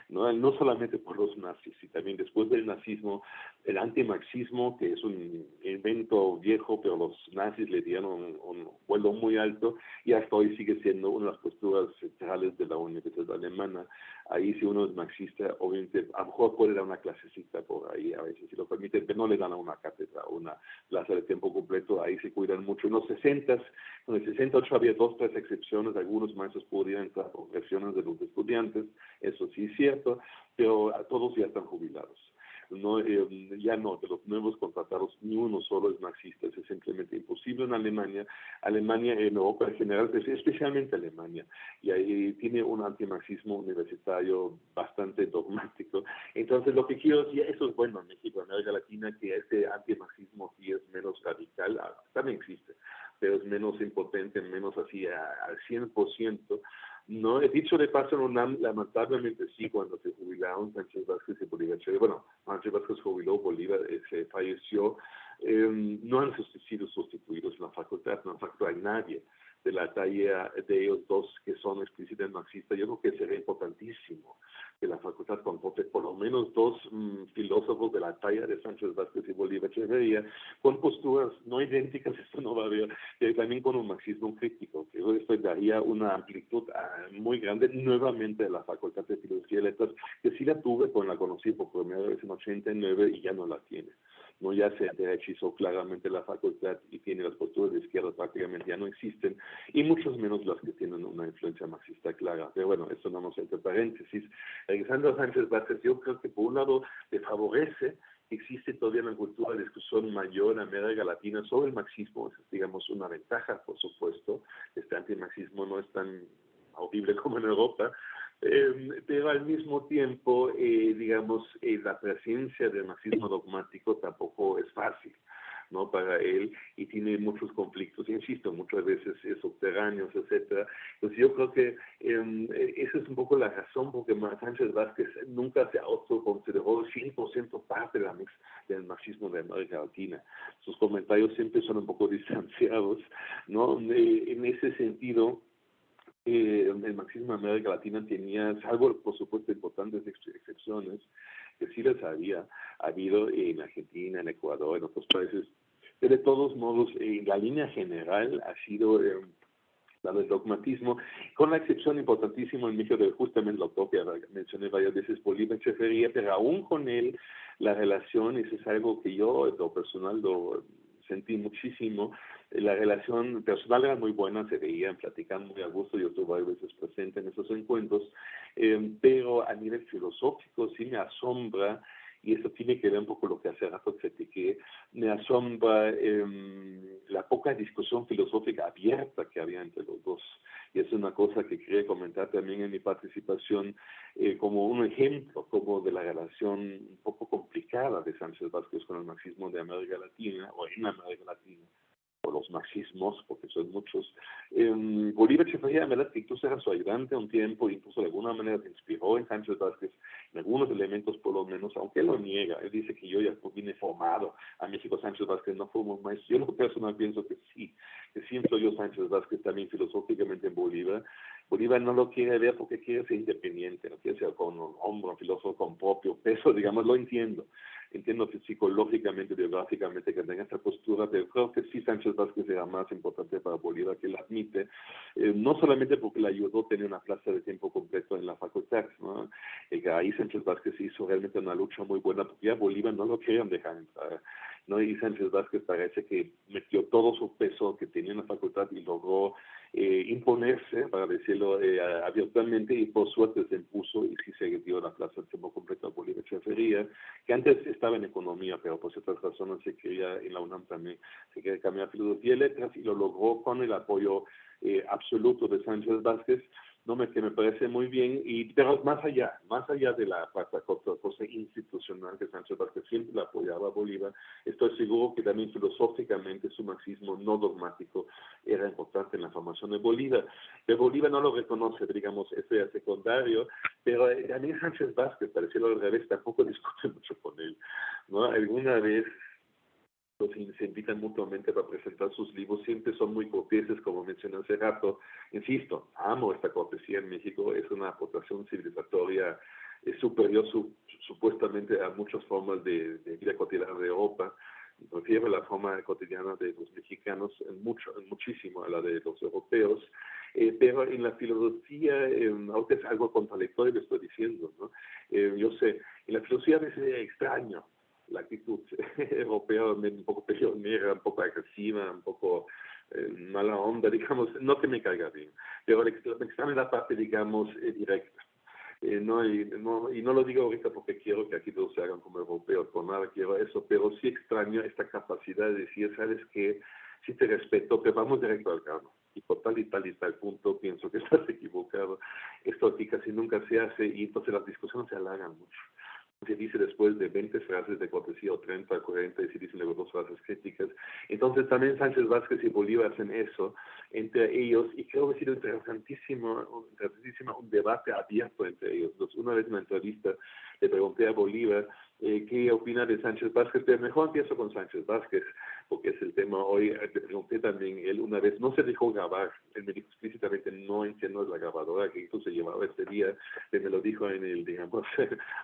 ¿no? no solamente por los nazis, y también después del nazismo, el antimarxismo, que es un invento viejo, pero los nazis le dieron un, vuelo muy alto, y hasta hoy sigue siendo una de las posturas centrales de la Universidad Alemana. Ahí si uno es marxista, obviamente, a lo mejor puede dar una clasecita por ahí, a veces si lo permiten, pero no le dan a una cátedra, una plaza de tiempo completo, ahí se cuidan mucho. En los 60, en el 68 había dos, tres excepciones, algunos maestros podían entrar por presiones de los estudiantes, eso sí es cierto, pero todos ya están jubilados no, eh, ya no, de los nuevos contratados, ni uno solo es marxista, es simplemente imposible en Alemania. Alemania, en Europa en general, especialmente Alemania, y ahí tiene un antimarxismo universitario bastante dogmático. Entonces, lo que quiero decir, eso es bueno en México, en América Latina, que este antimarxismo sí es menos radical, ah, también existe, pero es menos impotente, menos así al 100%. No, he dicho de paso en UNAM, lamentablemente sí, cuando se jubilaron Sánchez Vázquez y Bolívar bueno, Sánchez Vázquez jubiló, Bolívar eh, se falleció, eh, no han sido sustituidos en la facultad, no hay nadie de la talla de ellos dos que son explícitamente marxistas, yo creo que sería importantísimo que la facultad comporte por lo menos dos mm, filósofos de la talla de Sánchez Vázquez y Bolívar Echeverría, con posturas no idénticas, esto no va a haber, y también con un marxismo crítico, que esto daría una amplitud ah, muy grande nuevamente de la facultad de Filosofía y Letras, que sí la tuve cuando la conocí por primera vez en 89 y ya no la tiene no ya se derechizó claramente la facultad y tiene las posturas de izquierda prácticamente ya no existen, y muchos menos las que tienen una influencia marxista clara. Pero bueno, esto no nos entre paréntesis. Alexander Sánchez Vázquez, yo creo que por un lado le favorece existe todavía una cultura de discusión mayor en América Latina sobre el marxismo, es digamos una ventaja, por supuesto, este antimarxismo no es tan audible como en Europa, eh, pero al mismo tiempo, eh, digamos, eh, la presencia del marxismo dogmático tampoco es fácil. ¿no? para él y tiene muchos conflictos, insisto, muchas veces subterráneos, etcétera. Entonces yo creo que em, esa es un poco la razón porque Sánchez Vázquez nunca se autoconsideró 100% parte de la mix, del marxismo de América Latina. Sus comentarios siempre son un poco distanciados, ¿no? en ese sentido, eh, el marxismo en América Latina tenía, salvo por supuesto importantes excepciones, que sí las había habido en Argentina, en Ecuador, en otros países, pero de todos modos, en la línea general ha sido eh, la del dogmatismo, con la excepción importantísima en México de justamente lo que mencioné varias veces, Bolívar Echeverría, pero aún con él la relación, eso es algo que yo, lo personal, lo sentí muchísimo, la relación personal era muy buena, se veían, platican muy a gusto, yo estuve a veces presente en esos encuentros, eh, pero a nivel filosófico sí me asombra, y eso tiene que ver un poco lo que hace rato critiqué, me asombra eh, la poca discusión filosófica abierta que había entre los dos. Y es una cosa que quería comentar también en mi participación eh, como un ejemplo como de la relación un poco complicada de Sánchez Vázquez con el marxismo de América Latina o en América Latina o los marxismos, porque son muchos. Eh, Bolívar Echeverría, verdad que incluso era su ayudante un tiempo, incluso de alguna manera se inspiró en Sánchez Vázquez, en algunos elementos por lo menos, aunque él lo niega, él dice que yo ya vine formado a México, Sánchez Vázquez no fuimos más, yo lo personal pienso que sí, que siento yo Sánchez Vázquez también filosóficamente en Bolívar, Bolívar no lo quiere ver porque quiere ser independiente, no quiere ser con un hombre, un filósofo con propio peso, digamos, lo entiendo. Entiendo que psicológicamente, biográficamente que tenga esta postura, pero creo que sí Sánchez Vázquez era más importante para Bolívar que él admite, eh, no solamente porque le ayudó a tener una plaza de tiempo completo en la facultad, ¿no? Eh, ahí Sánchez Vázquez hizo realmente una lucha muy buena porque ya Bolívar no lo querían dejar entrar ¿no? Y Sánchez Vázquez parece que metió todo su peso que tenía en la facultad y logró eh, imponerse, para decirlo eh, abiertamente, y por suerte se impuso y sí se dio la plaza de tiempo completo a Bolívar Chefería, que antes estaba en economía, pero por ciertas razones se quería en la UNAM también, se quería cambiar filosofía y letras y lo logró con el apoyo eh, absoluto de Sánchez Vázquez, no me, que me parece muy bien, y, pero más allá, más allá de la cosa institucional que Sánchez Vázquez siempre la apoyaba Bolívar, estoy seguro que también filosóficamente su marxismo no dogmático era importante en la formación de Bolívar. De Bolívar no lo reconoce, digamos, ese secundario, pero eh, también Sánchez Vázquez, para decirlo al revés, tampoco discute mucho con él. ¿no? Alguna vez se invitan mutuamente para presentar sus libros, siempre son muy corteses, como mencioné hace rato. Insisto, amo esta cortesía en México, es una aportación civilizatoria es superior supuestamente a muchas formas de, vida cotidiana de Europa. Prefiero la forma cotidiana de los mexicanos en mucho, muchísimo a la de los europeos, eh, pero en la filosofía, eh, ahora es algo contradictorio, le estoy diciendo, ¿no? Eh, yo sé, en la filosofía a veces es extraño, la actitud europea un poco peleonera, un poco agresiva, un poco eh, mala onda, digamos, no que me caiga bien, pero examen la parte, digamos, eh, directa. Eh, no, y, no, y no lo digo ahorita porque quiero que aquí todos se hagan como europeos, por nada quiero eso, pero sí extraño esta capacidad de decir, sabes que sí te respeto, pero vamos directo al grano. Y por tal y tal y tal punto pienso que estás equivocado. Esto aquí casi nunca se hace y entonces las discusiones se alargan mucho se dice después de 20 frases de cortesía o 30, 40 y se dicen luego dos frases críticas. Entonces también Sánchez Vázquez y Bolívar hacen eso entre ellos y creo que ha sido interesantísimo, interesantísimo un debate abierto entre ellos. una vez en una entrevista le pregunté a Bolívar eh, qué opina de Sánchez Vázquez, pero mejor empiezo con Sánchez Vázquez, porque es el tema hoy. Le pregunté también, él una vez no se dejó grabar, él me dijo explícitamente no entiendo la grabadora que se llevaba este día, él me lo dijo en el, digamos,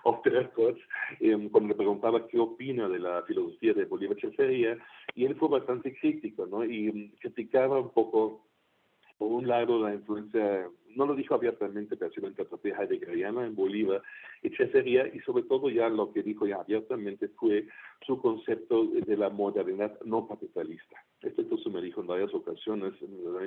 off the eh, cuando le preguntaba qué opina de la filosofía de Bolívar Chefería, y él fue bastante crítico, ¿no? Y mm, criticaba un poco por un lado la influencia, no lo dijo abiertamente, pero sí lo interpreté heideggeriana en Bolívar, Echeverría, y sobre todo ya lo que dijo ya abiertamente fue su concepto de la modernidad no capitalista. Esto entonces me dijo en varias ocasiones,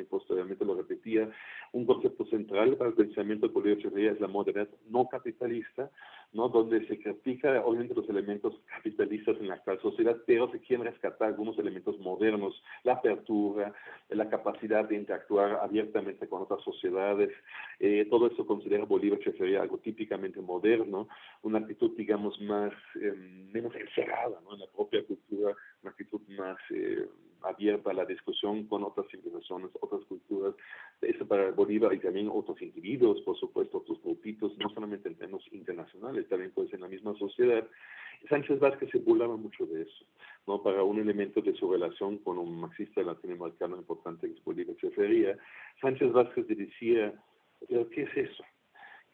posteriormente lo repetía, un concepto central para el pensamiento de Bolívar es la modernidad no capitalista, ¿no? donde se critica obviamente los elementos capitalistas en la actual sociedad, pero se quieren rescatar algunos elementos modernos, la apertura, la capacidad de interactuar abiertamente con otras sociedades, eh, todo eso considera Bolívar Echeverría algo típicamente moderno, una actitud digamos más, eh, menos encerrada ¿no? en la propia cultura, una actitud más... Eh, abierta a la discusión con otras civilizaciones, otras culturas. Eso para Bolívar y también otros individuos, por supuesto, otros grupitos, no solamente en términos internacionales, también pues en la misma sociedad. Sánchez Vázquez se burlaba mucho de eso, ¿no? Para un elemento de su relación con un marxista latinoamericano importante que es Bolívar Chefería, Sánchez Vázquez decía, ¿qué es eso?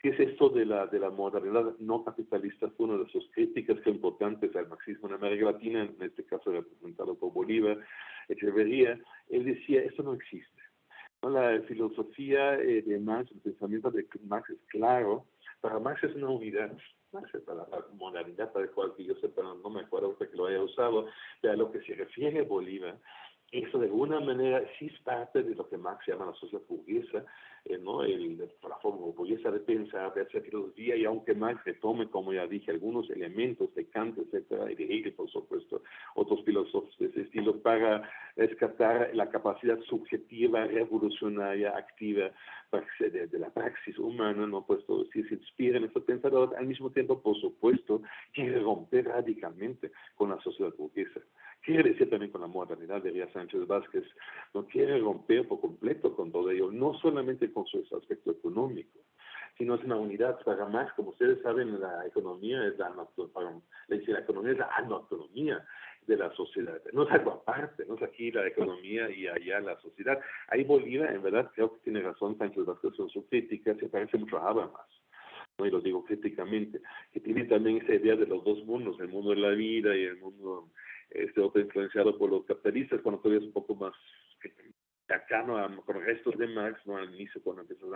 ¿Qué es esto de la, de la modernidad no capitalista? Fue una de sus críticas importantes al marxismo en América Latina, en este caso representado por Bolívar, Echeverría. Él decía, esto no existe. La filosofía eh, de Marx, el pensamiento de Marx es claro. Para Marx es una unidad. Marx es para la modernidad, para el cual que yo sepa, no me acuerdo que lo haya usado, pero a lo que se refiere Bolívar, eso de alguna manera sí es parte de lo que Marx llama la sociedad burguesa, eh, ¿no? El, la forma burguesa de pensar, de hacer filosofía, y aunque Marx retome, como ya dije, algunos elementos de Kant, etcétera, y de Hegel, por supuesto, otros filósofos de ese estilo, para rescatar la capacidad subjetiva, revolucionaria, activa de, de la praxis humana, ¿no? Pues todo, si se inspira en estos pensadores, al mismo tiempo, por supuesto, quiere romper radicalmente con la sociedad burguesa quiere decir también con la modernidad, diría Sánchez Vázquez, no quiere romper por completo con todo ello, no solamente con su aspecto económico, sino es una unidad para más, como ustedes saben, la economía es la, la economía es la autonomía de la sociedad, no es algo aparte, no es aquí la economía y allá la sociedad. Ahí Bolívar, en verdad, creo que tiene razón Sánchez Vázquez con su crítica, se parece mucho a Habermas. ¿no? y lo digo críticamente, que tiene también esa idea de los dos mundos, el mundo de la vida y el mundo este otro influenciado por los capitalistas, cuando todavía es un poco más cercano a, con restos de Marx, no al inicio cuando empieza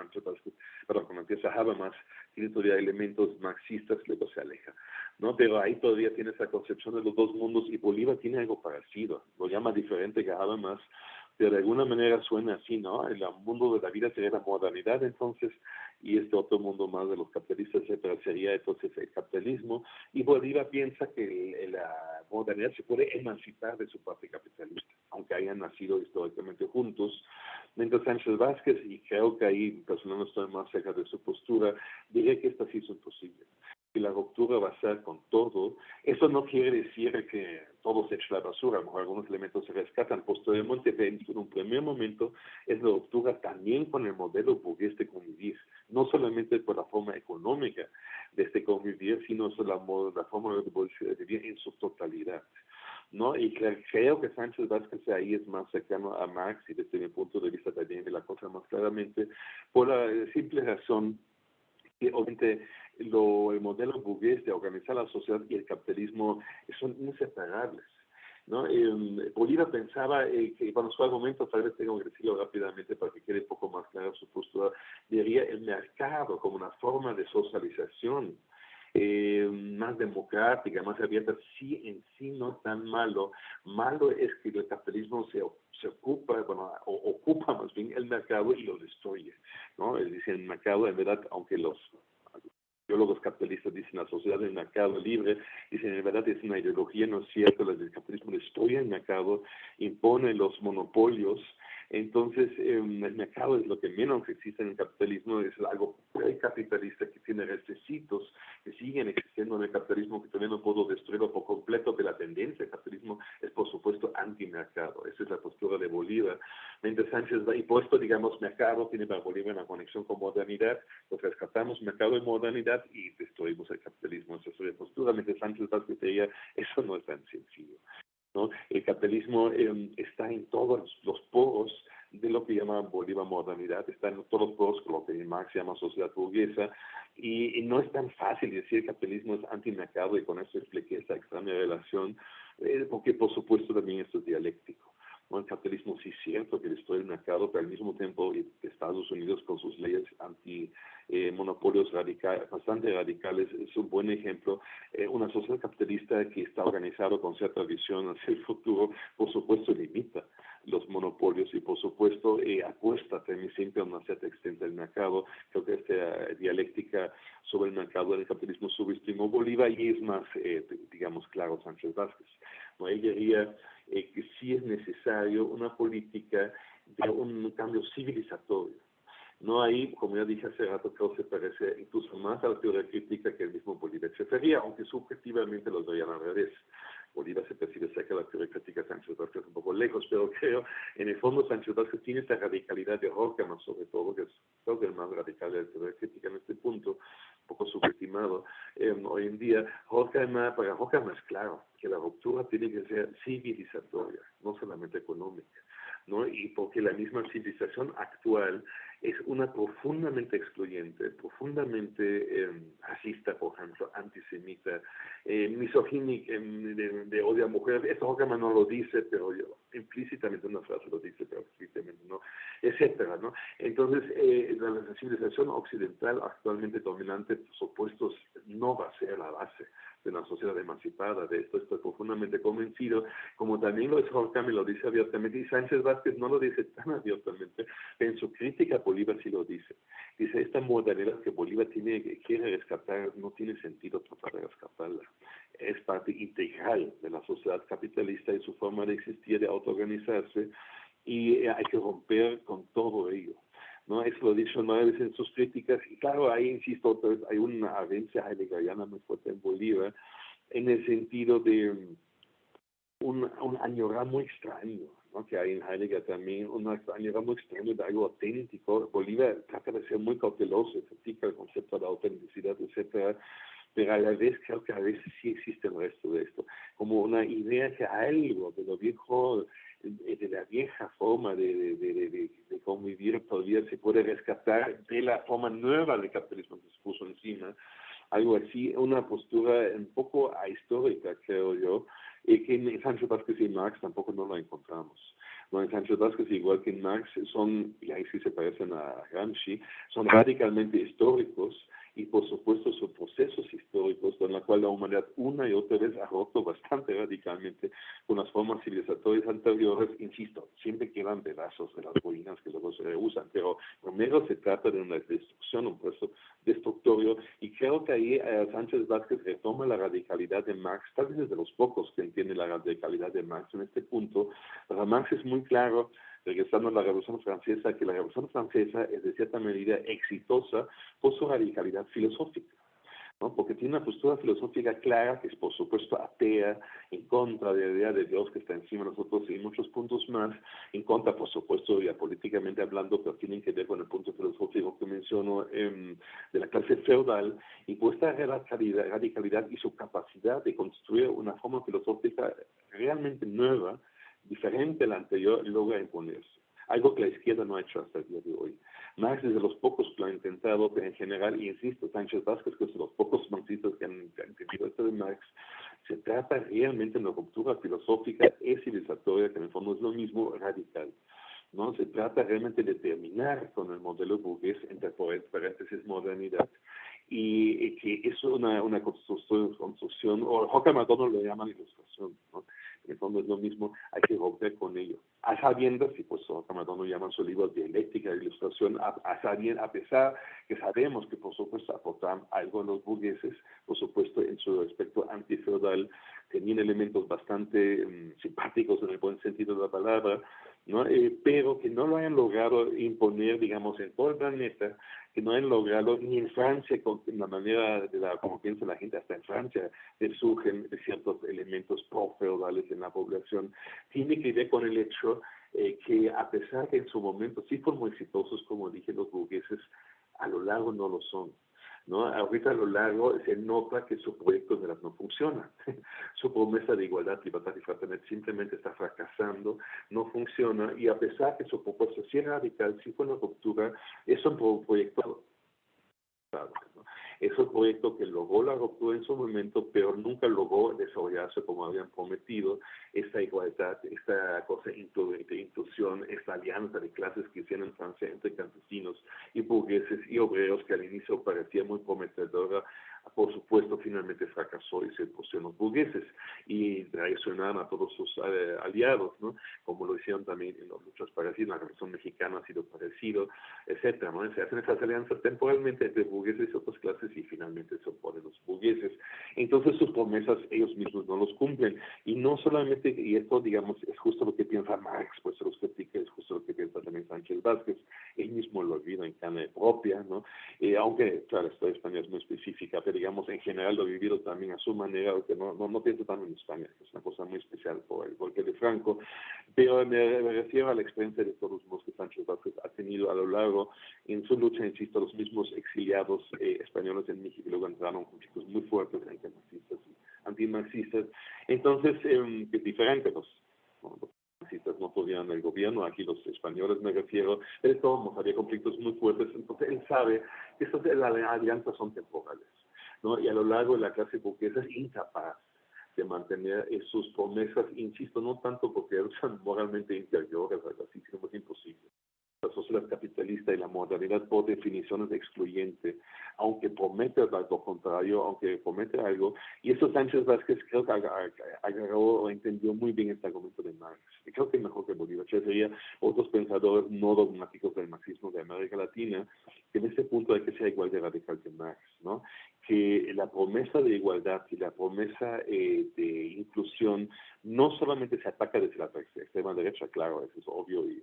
perdón, cuando empieza Habermas, tiene todavía elementos marxistas, luego se aleja. ¿no? Pero ahí todavía tiene esa concepción de los dos mundos y Bolívar tiene algo parecido, lo llama diferente que pero de alguna manera suena así, ¿no? El mundo de la vida sería la modernidad entonces, y este otro mundo más de los capitalistas, etcétera, sería entonces el capitalismo, y Bolívar piensa que la modernidad se puede emancipar de su parte capitalista, aunque hayan nacido históricamente juntos, mientras Sánchez Vázquez, y creo que ahí personalmente estoy más cerca de su postura, diría que esto sí es imposible que la ruptura va a ser con todo. Eso no quiere decir que todo se eche a la basura, a lo mejor algunos elementos se rescatan posteriormente, en un primer momento es la ruptura también con el modelo burgués de convivir, no solamente por la forma económica de este convivir, sino la, la forma de vivir en su totalidad. ¿no? Y creo que Sánchez Vázquez ahí es más cercano a Marx y desde mi punto de vista también de la cosa más claramente, por la simple razón que obviamente lo, el modelo burgués de organizar la sociedad y el capitalismo son inseparables. ¿no? Eh, Bolívar pensaba eh, que, bueno, su argumento, tal vez tengo que decirlo rápidamente para que quede un poco más clara su postura, diría el mercado como una forma de socialización eh, más democrática, más abierta, sí en sí no tan malo. Malo es que el capitalismo se, se ocupa, bueno, o, ocupa más bien el mercado y lo destruye, ¿no? Es decir, el mercado, en verdad, aunque los biólogos capitalistas dicen la sociedad del mercado libre, dicen en verdad es una ideología, no es cierto, el capitalismo destruye el mercado, impone los monopolios, entonces, em, el mercado es lo que menos existe en el capitalismo, es algo capitalista que tiene requisitos que siguen existiendo en el capitalismo, que todavía no puedo destruirlo por completo, pero la tendencia del capitalismo es, por supuesto, antimercado. Esa es la postura de Bolívar. Mientras Sánchez va, y puesto, digamos, mercado tiene para Bolívar una conexión con modernidad, pues rescatamos mercado y modernidad y destruimos el capitalismo. Esa es la postura. Mientras Sánchez Vázquez eso no es tan sencillo. El capitalismo em, está en todos los poros de lo que llama Bolívar modernidad, está en todos los poros, lo que Marx llama sociedad burguesa, y, no es tan fácil decir que el capitalismo es antimercado y con eso expliqué esa extraña relación, eh, porque por supuesto también esto es dialéctico. El capitalismo sí cierto que destruye el mercado, pero al mismo tiempo Estados Unidos con sus leyes anti eh, monopolios radicales, bastante radicales, es un buen ejemplo. Eh, una sociedad capitalista que está organizada con cierta visión hacia el futuro, por supuesto, limita los monopolios y, por supuesto, eh, apuesta también siempre a una cierta extensión del mercado. Creo que esta dialéctica sobre el mercado del capitalismo subestimó Bolívar y es más, digamos, claro Sánchez Vázquez. ¿no? Él diría que sí es necesario una política de un cambio civilizatorio no hay, como ya dije hace rato, que se parece incluso más a la teoría crítica que el mismo Bolívar se refería, aunque subjetivamente los veían al revés. Bolívar se percibe cerca de la teoría crítica, Sánchez Vázquez un poco lejos, pero creo, en el fondo Sánchez Vázquez tiene esta radicalidad de Horkheimer, sobre todo, que es creo que el más radical de la teoría crítica en este punto, un poco subestimado eh, hoy en día. Horkheimer, para Horkheimer es claro que la ruptura tiene que ser civilizatoria, no solamente económica. ¿no? Y porque la misma civilización actual es una profundamente excluyente, profundamente eh, racista, por ejemplo, antisemita, eh, misogínica, em, de, odio a mujeres. Esto Horkheimer no lo dice, pero yo, implícitamente una frase lo dice, pero explícitamente no, etcétera, ¿no? Entonces, eh, la civilización occidental actualmente dominante, por supuesto, no va a ser la base de una sociedad emancipada. De esto estoy profundamente convencido, como también lo es Horkheimer, lo dice abiertamente, y Sánchez Vázquez no lo dice tan abiertamente, en su crítica Bolívar sí lo dice. Dice, esta modalidad que Bolívar tiene, quiere rescatar, no tiene sentido tratar de rescatarla. Es parte integral de la sociedad capitalista y su forma de existir, de autoorganizarse, y hay que romper con todo ello. ¿no? Eso lo dicho nueve veces en sus críticas, y claro, ahí insisto otra vez, hay una avencia heideggeriana muy fuerte en Bolívar, en el sentido de un, un añorar muy extraño, ¿no? que hay en Heidegger también, un añorar muy extraño de algo auténtico. Bolívar trata de ser muy cauteloso, critica el concepto de autenticidad, etcétera, pero a la vez creo que a veces sí existe el resto de esto, como una idea que algo de lo viejo de la vieja forma de, de, de, de, convivir todavía se puede rescatar de la forma nueva del capitalismo que se puso encima, algo así, una postura un poco ahistórica, creo yo, y que en Sancho Vázquez y Marx tampoco no lo encontramos. No, en Sancho Vázquez, igual que en Marx, son, y ahí sí se parecen a Gramsci, son radicalmente históricos, y por supuesto sus procesos históricos en la cual la humanidad una y otra vez ha roto bastante radicalmente con las formas civilizatorias anteriores, insisto, siempre quedan pedazos de las ruinas que luego se reusan, pero primero se trata de una destrucción, un proceso destructorio, y creo que ahí eh, Sánchez Vázquez retoma la radicalidad de Marx, tal vez es de los pocos que entiende la radicalidad de Marx en este punto, para Marx es muy claro regresando a la Revolución Francesa, que la Revolución Francesa es de cierta medida exitosa por su radicalidad filosófica. ¿no? porque tiene una postura filosófica clara que es por supuesto atea, en contra de la idea de Dios que está encima de nosotros y muchos puntos más, en contra por supuesto ya políticamente hablando, pero tienen que ver con el punto filosófico que menciono em, de la clase feudal y por esta radicalidad, radicalidad y su capacidad de construir una forma filosófica realmente nueva, diferente a la anterior, logra imponerse algo que la izquierda no ha hecho hasta el día de hoy. Marx es de los pocos que lo ha intentado, pero en general, y insisto, Sánchez Vázquez, que es de los pocos marxistas que han, entendido esto de Marx, se trata realmente de una ruptura filosófica y civilizatoria, que en el fondo es lo mismo, radical. ¿no? Se trata realmente de terminar con el modelo burgués, entre paréntesis, modernidad, y, que es una, una construcción, construcción, o McDonald lo llama ilustración, ¿no? Fondo es lo mismo, hay que romper con ello. A sabiendas, y pues Camarón llama su libro Dialéctica de Ilustración, a, a, a pesar que sabemos que por supuesto aportan algo a los burgueses, por supuesto en su aspecto antifeudal, tenían elementos bastante mm, simpáticos en el buen sentido de la palabra, ¿no? Eh, pero que no lo hayan logrado imponer, digamos, en todo el planeta, que no hayan logrado ni en Francia, con la manera de la, como piensa la gente, hasta en Francia surgen ciertos elementos pro-feudales en la población, tiene que ver con el hecho eh, que a pesar que en su momento sí fueron muy exitosos, como dije, los burgueses, a lo largo no lo son. ¿No? Ahorita a lo largo se nota que su proyecto de no funciona. su promesa de igualdad, libertad y fraternidad simplemente está fracasando, no funciona, y a pesar que su propuesta sí radical, sí fue una ruptura, es un proyecto es un proyecto que logró la ruptura en su momento, pero nunca logró desarrollarse como habían prometido, esta igualdad, esta cosa de inclusión, esta alianza de clases que hicieron en Francia entre campesinos y burgueses y obreros que al inicio parecía muy prometedora, por supuesto, finalmente fracasó y se pusieron los burgueses y traicionaron a todos sus eh, aliados, ¿no? Como lo hicieron también en los muchos parecidos, la Revolución Mexicana ha sido parecido, etcétera, ¿no? Se hacen esas alianzas temporalmente entre burgueses y otras clases y finalmente se oponen los burgueses. Entonces sus promesas ellos mismos no los cumplen. Y no solamente, y esto, digamos, es justo lo que piensa Marx, pues se los critica, es justo lo que piensa también Sánchez Vázquez, él mismo lo olvida en carne propia, ¿no? Eh, aunque, claro, la historia española es muy específica, digamos, en general lo vivido también a su manera, aunque no, no, no pienso tanto en España, que es una cosa muy especial por el golpe de Franco, pero me, refiero a la experiencia de todos los que Sánchez Vázquez ha tenido a lo largo, en su lucha, insisto, los mismos exiliados eh, españoles en México luego entraron conflictos muy fuertes entre marxistas y antimarxistas, entonces eh, es diferente, los, los no podían el gobierno, aquí los españoles me refiero, de todos había conflictos muy fuertes, entonces él sabe que estas alianzas son temporales. ¿No? Y a lo largo de la clase burguesa es incapaz de mantener sus promesas, insisto, no tanto porque son moralmente inferiores, algo así, sino es imposible la sociedad capitalista y la modernidad por definición es excluyente, aunque promete algo contrario, aunque promete algo. Y eso Sánchez Vázquez creo que agarró o entendió muy bien este argumento de Marx. Creo que mejor que Bolívar. Sería otros pensadores no dogmáticos del marxismo de América Latina, que en este punto hay que ser igual de radical que Marx, ¿no? Que la promesa de igualdad y la promesa eh, de inclusión no solamente se ataca desde la extrema derecha, claro, eso es obvio y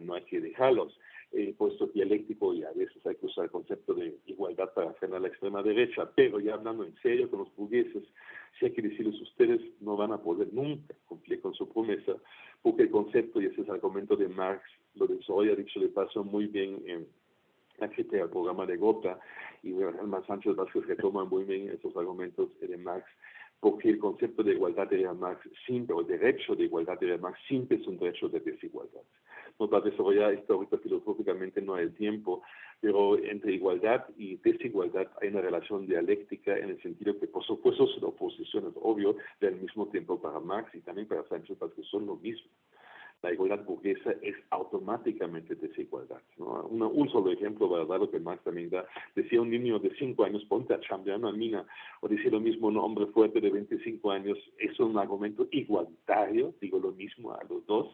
no hay que dejarlos. Eh, puesto dialéctico y a veces hay que usar el concepto de igualdad para frenar la extrema derecha, pero ya hablando en serio con los burgueses, si hay que decirles ustedes no van a poder nunca cumplir con su promesa, porque el concepto, y ese es el argumento de Marx, lo desarrolla dicho de paso muy bien en al programa de Gotha, y Germán Sánchez Vázquez retoma muy bien esos argumentos de Marx, porque el concepto de igualdad de Marx siempre, o el derecho de igualdad de Marx siempre es un derecho de desigualdad no va a desarrollar esto ahorita filosóficamente, no hay el tiempo, pero entre igualdad y desigualdad hay una relación dialéctica en el sentido que, por supuesto, son oposiciones, obvio, del mismo tiempo para Marx y también para Sánchez, porque son lo mismo. La igualdad burguesa es automáticamente desigualdad. ¿no? un solo ejemplo para dar lo que Marx también da. Decía un niño de 5 años, ponte a chambear una mina, o decía lo mismo un hombre fuerte de 25 años, es un argumento igualitario, digo lo mismo a los dos,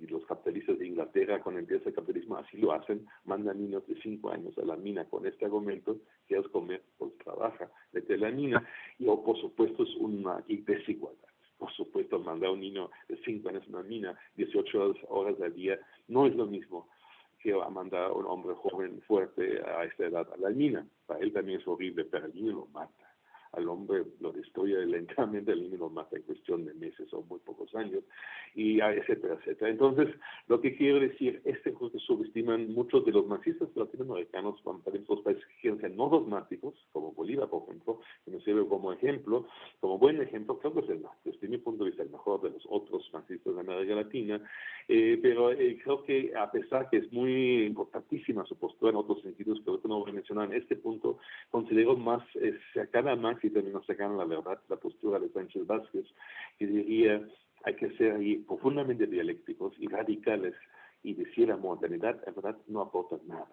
y los capitalistas de Inglaterra, cuando empieza el capitalismo, así lo hacen, mandan niños de 5 años a la mina con este argumento, que es comer, pues trabaja, desde la mina, y o, por supuesto es una desigualdad por supuesto, mandar a un niño de 5 años a una mina 18 horas al día no es lo mismo que mandar a un hombre joven fuerte a esta edad a la mina. Para él también es horrible, pero el niño lo mata al hombre lo destruye lentamente, el niño lo mata en cuestión de meses o muy pocos años, y etcétera, etcétera. Entonces, lo que quiero decir, este que subestiman muchos de los marxistas latinoamericanos, también los países que no dogmáticos, como Bolívar, por ejemplo, que nos sirve como ejemplo, como buen ejemplo, creo que es el, desde mi punto de vista, el mejor de los otros marxistas de América Latina, eh, pero eh, creo que a pesar que es muy importantísima su postura en otros sentidos que ahorita no voy a mencionar, en este punto considero más eh, cercana a Marx y también nos sacan la verdad, la postura de Sánchez Vázquez, que diría hay que ser profundamente dialécticos y radicales y decir la modernidad, en verdad, no aporta nada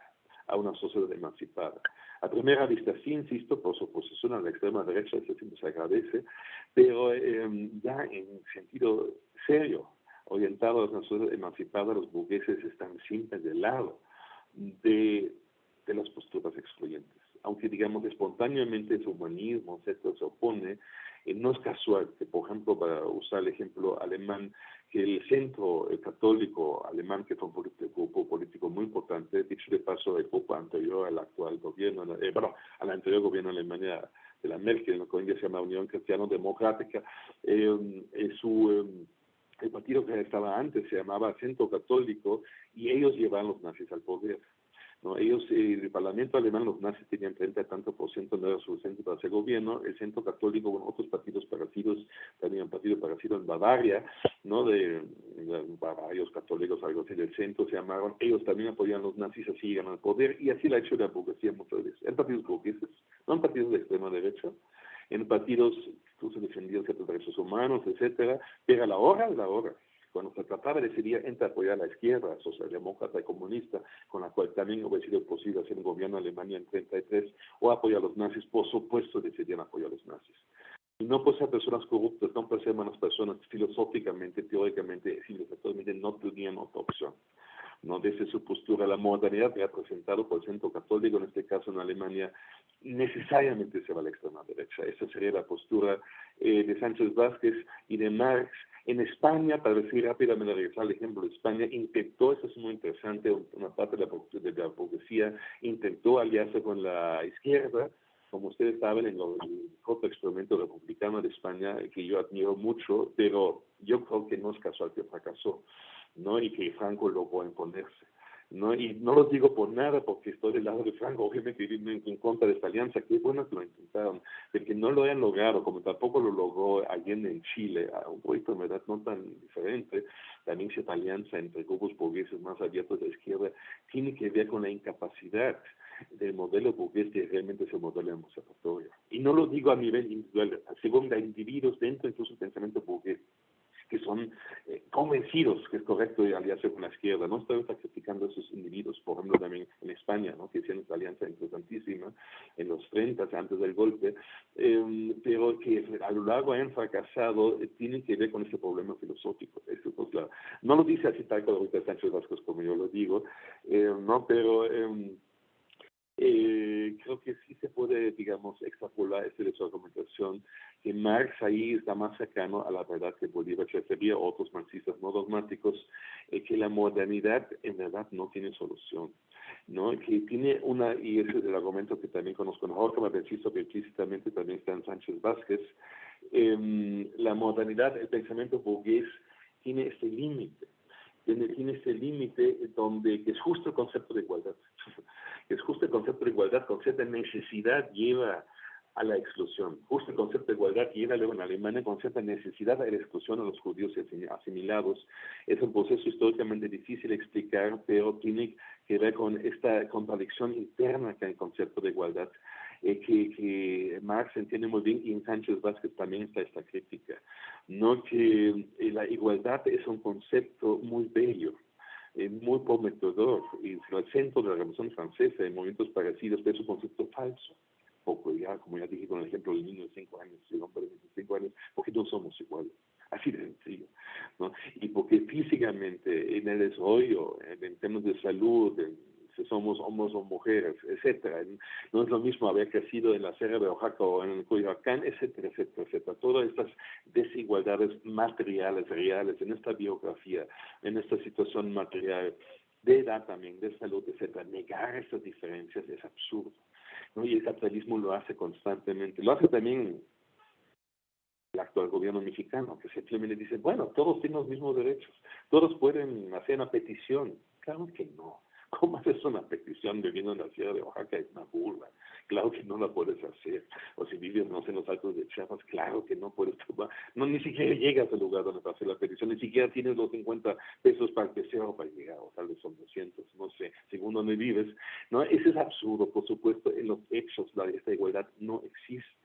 a una sociedad emancipada. A primera vista, sí, insisto, por su oposición a la extrema derecha, eso siempre se agradece, pero em, ya en sentido serio, orientado a una sociedad emancipada, los burgueses están siempre del lado de, de las posturas excluyentes aunque digamos espontáneamente su humanismo, se opone, eh, no es casual que, por ejemplo, para usar el ejemplo alemán, que el centro católico alemán, que fue un grupo político muy importante, dicho de paso, el grupo anterior al actual gobierno, eh, bueno, al anterior gobierno de Alemania de la Merkel, que se llama Unión Cristiano-Democrática, eh, su... el partido que estaba antes se llamaba Centro Católico y ellos llevaban los nazis al poder. ¿No? Ellos, eh, el Parlamento alemán, los nazis tenían 30 tanto por ciento, no era suficiente para hacer gobierno. El Centro Católico, con otros partidos parecidos, también un partido en Bavaria, ¿no? De, varios católicos, algo así del centro se llamaron. Ellos también apoyaban a los nazis, así llegan al poder, y así la ha hecho la burguesía muchas veces. En partidos burgueses, no en partidos de extrema derecha, en partidos incluso defendidos ciertos derechos humanos, etcétera, pero a la hora, a la hora cuando se trataba de decidir entre apoyar a la izquierda, socialdemócrata y comunista, con la cual también hubiera sido posible hacer un gobierno en Alemania en 33, o apoyar a los nazis, por supuesto decidían apoyar a los nazis. Y no por ser personas corruptas, no por ser malas personas, filosóficamente, teóricamente, civilizatoriamente, no tenían otra opción. ¿No? Desde su postura, la modernidad que ha presentado por el centro católico, en este caso en Alemania, necesariamente se va a la extrema derecha. Esa sería la postura eh, de Sánchez Vázquez y de Marx, en España, para decir rápidamente, regresar al ejemplo de España, intentó, eso es muy interesante, una parte de la, de la burguesía intentó aliarse con la izquierda, como ustedes saben, en el corto experimento republicano de España, que yo admiro mucho, pero yo creo que no es casual que fracasó, ¿no? Y que Franco logró imponerse. ¿no? Y no lo digo por nada, porque estoy del lado de Franco, obviamente en, en contra de esta alianza, qué bueno que lo intentaron, de que no lo hayan logrado, como tampoco lo logró Allende en Chile, a un proyecto en verdad no tan diferente, también esta alianza entre grupos burgueses más abiertos de la izquierda, tiene que ver con la incapacidad del modelo burgués que realmente es el modelo emancipatorio. Y no lo digo a nivel individual, según de individuos dentro incluso del pensamiento burgués que son eh, convencidos que es correcto aliarse con la izquierda. No estoy criticando a esos individuos, por ejemplo, también en España, ¿no? que hicieron esta alianza importantísima en los 30, antes del golpe, em, pero que a lo largo han fracasado, eh, tiene que ver con ese problema filosófico. Eso, pues, no lo dice así tal cual Sánchez Vasco como yo lo digo, em, ¿no? pero... Eh, creo que sí se puede, digamos, extrapolar esta de su argumentación, que Marx ahí está más cercano a la verdad que Bolívar sería otros marxistas no dogmáticos, eh, que la modernidad en verdad no tiene solución. ¿no? que tiene una, y ese es el argumento que también conozco mejor, como insisto que explícitamente también está en Sánchez Vázquez, eh, la modernidad, el pensamiento burgués tiene este límite, tiene, tiene este límite donde, que es justo el concepto de igualdad, que es justo el concepto de igualdad, con cierta necesidad lleva a la exclusión. Justo el concepto de igualdad que luego en Alemania, concepto de necesidad de la exclusión a los judíos asimilados. Es un proceso históricamente difícil de explicar, pero tiene que ver con esta contradicción interna que hay en el concepto de igualdad. Eh, que, que, Marx entiende muy bien y en Sánchez Vázquez también está esta crítica. No que eh, la igualdad es un concepto muy bello, eh, muy prometedor, y en el centro de la Revolución Francesa, en momentos parecidos, pero es un concepto falso poco ya, como ya dije con el ejemplo del niño de 5 años el hombre de 25 años, porque no somos iguales. Así de sencillo. ¿no? Y porque físicamente en el desarrollo, en temas de salud, si somos hombres o mujeres, etcétera. No es lo mismo haber crecido en la Sierra de Oaxaca o en el Coyoacán, etcétera, etcétera, etcétera. Todas estas desigualdades materiales, reales, en esta biografía, en esta situación material, de edad también, de salud, etcétera. Negar estas diferencias es absurdo. Y el capitalismo lo hace constantemente. Lo hace también el actual gobierno mexicano, que simplemente dice, bueno, todos tienen los mismos derechos, todos pueden hacer una petición. Claro que no. ¿Cómo haces una petición viviendo en la ciudad de Oaxaca? Es una burla. Claro que no la puedes hacer. O si vives, no sé, en los altos de Chiapas, claro que no puedes tomar. No, ni siquiera llegas al lugar donde vas a hacer la petición, ni siquiera tienes los 50 pesos para que sea o para llegar, o tal vez son 200, no sé, según donde vives. No, ese es absurdo, por supuesto, en los hechos la, esta igualdad no existe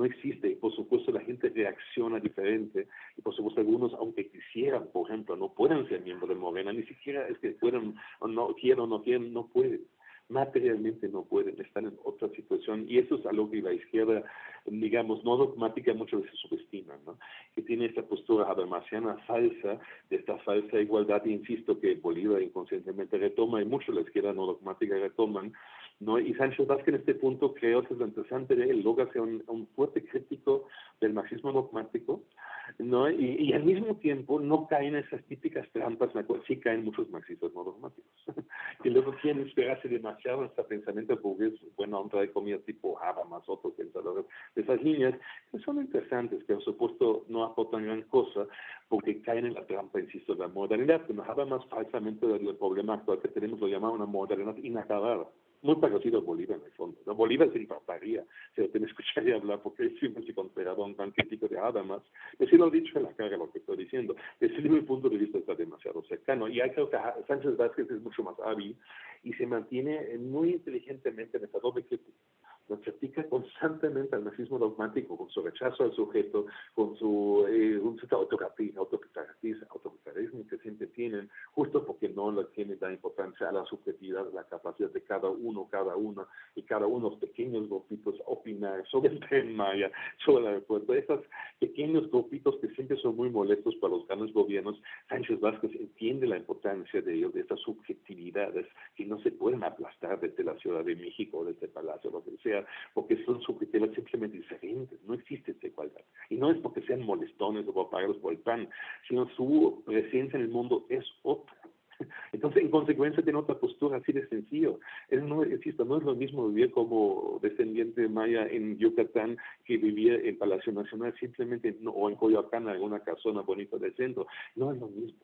no existe. Por supuesto la gente reacciona diferente. Y por supuesto algunos aunque quisieran por ejemplo no pueden ser miembros de Morena ni siquiera es que puedan o no quieran no quieren no pueden. Materialmente no pueden estar en otra situación. Y eso es algo que la izquierda digamos no dogmática muchas veces subestima ¿no? que tiene esta postura habermasiana falsa de esta falsa igualdad e insisto que Bolívar inconscientemente retoma y mucho la izquierda no dogmática retoman ¿no? Y Sánchez Vázquez en este punto creo que es lo interesante de él, logra ser un, un fuerte crítico del marxismo dogmático, ¿no? Y, y, al mismo tiempo no caen en esas típicas trampas en las cuales sí caen muchos marxistas no dogmáticos, que luego quieren esperarse demasiado en este pensamiento burgués, bueno, otra de comida tipo Habermas, otros pensadores de esas líneas, que son interesantes, que por supuesto no aportan gran cosa, porque caen en la trampa, insisto, de la modernidad, que nos más falsamente del problema actual que tenemos, lo llamamos una modernidad inacabada muy parecido a Bolívar en el fondo. ¿no? Bolívar se infartaría si lo tiene escucharía hablar porque es siempre se consideraba un tan crítico de. Pero sí lo he dicho en la cara lo que estoy diciendo. Desde mi punto de vista está demasiado cercano. Y hay creo que Sánchez Vázquez es mucho más hábil y se mantiene muy inteligentemente en esta doble crítica nos critica constantemente al nazismo dogmático, con su rechazo al sujeto, con su eh, un autoritarismo, que siempre tienen, justo porque no le tienen la importancia a la subjetividad, la capacidad de cada uno, cada una, y cada uno de pequeños grupitos opinar sobre el tema, sobre el aeropuerto. Esos pequeños grupitos que siempre son muy molestos para los grandes gobiernos, Sánchez Vázquez entiende la importancia de ellos, de estas subjetividades que no se pueden aplastar desde la Ciudad de México desde el Palacio, lo que sea, porque son subjetivas simplemente diferentes, no existe esta igualdad. Y no es porque sean molestones o apagados por el pan, sino su presencia en el mundo es otra. Entonces, en consecuencia, tiene otra postura así de sencillo. Es, no, existe, no es lo mismo vivir como descendiente maya en Yucatán que vivir en Palacio Nacional, simplemente, o en Coyoacán, alguna casona bonita del centro. No es lo mismo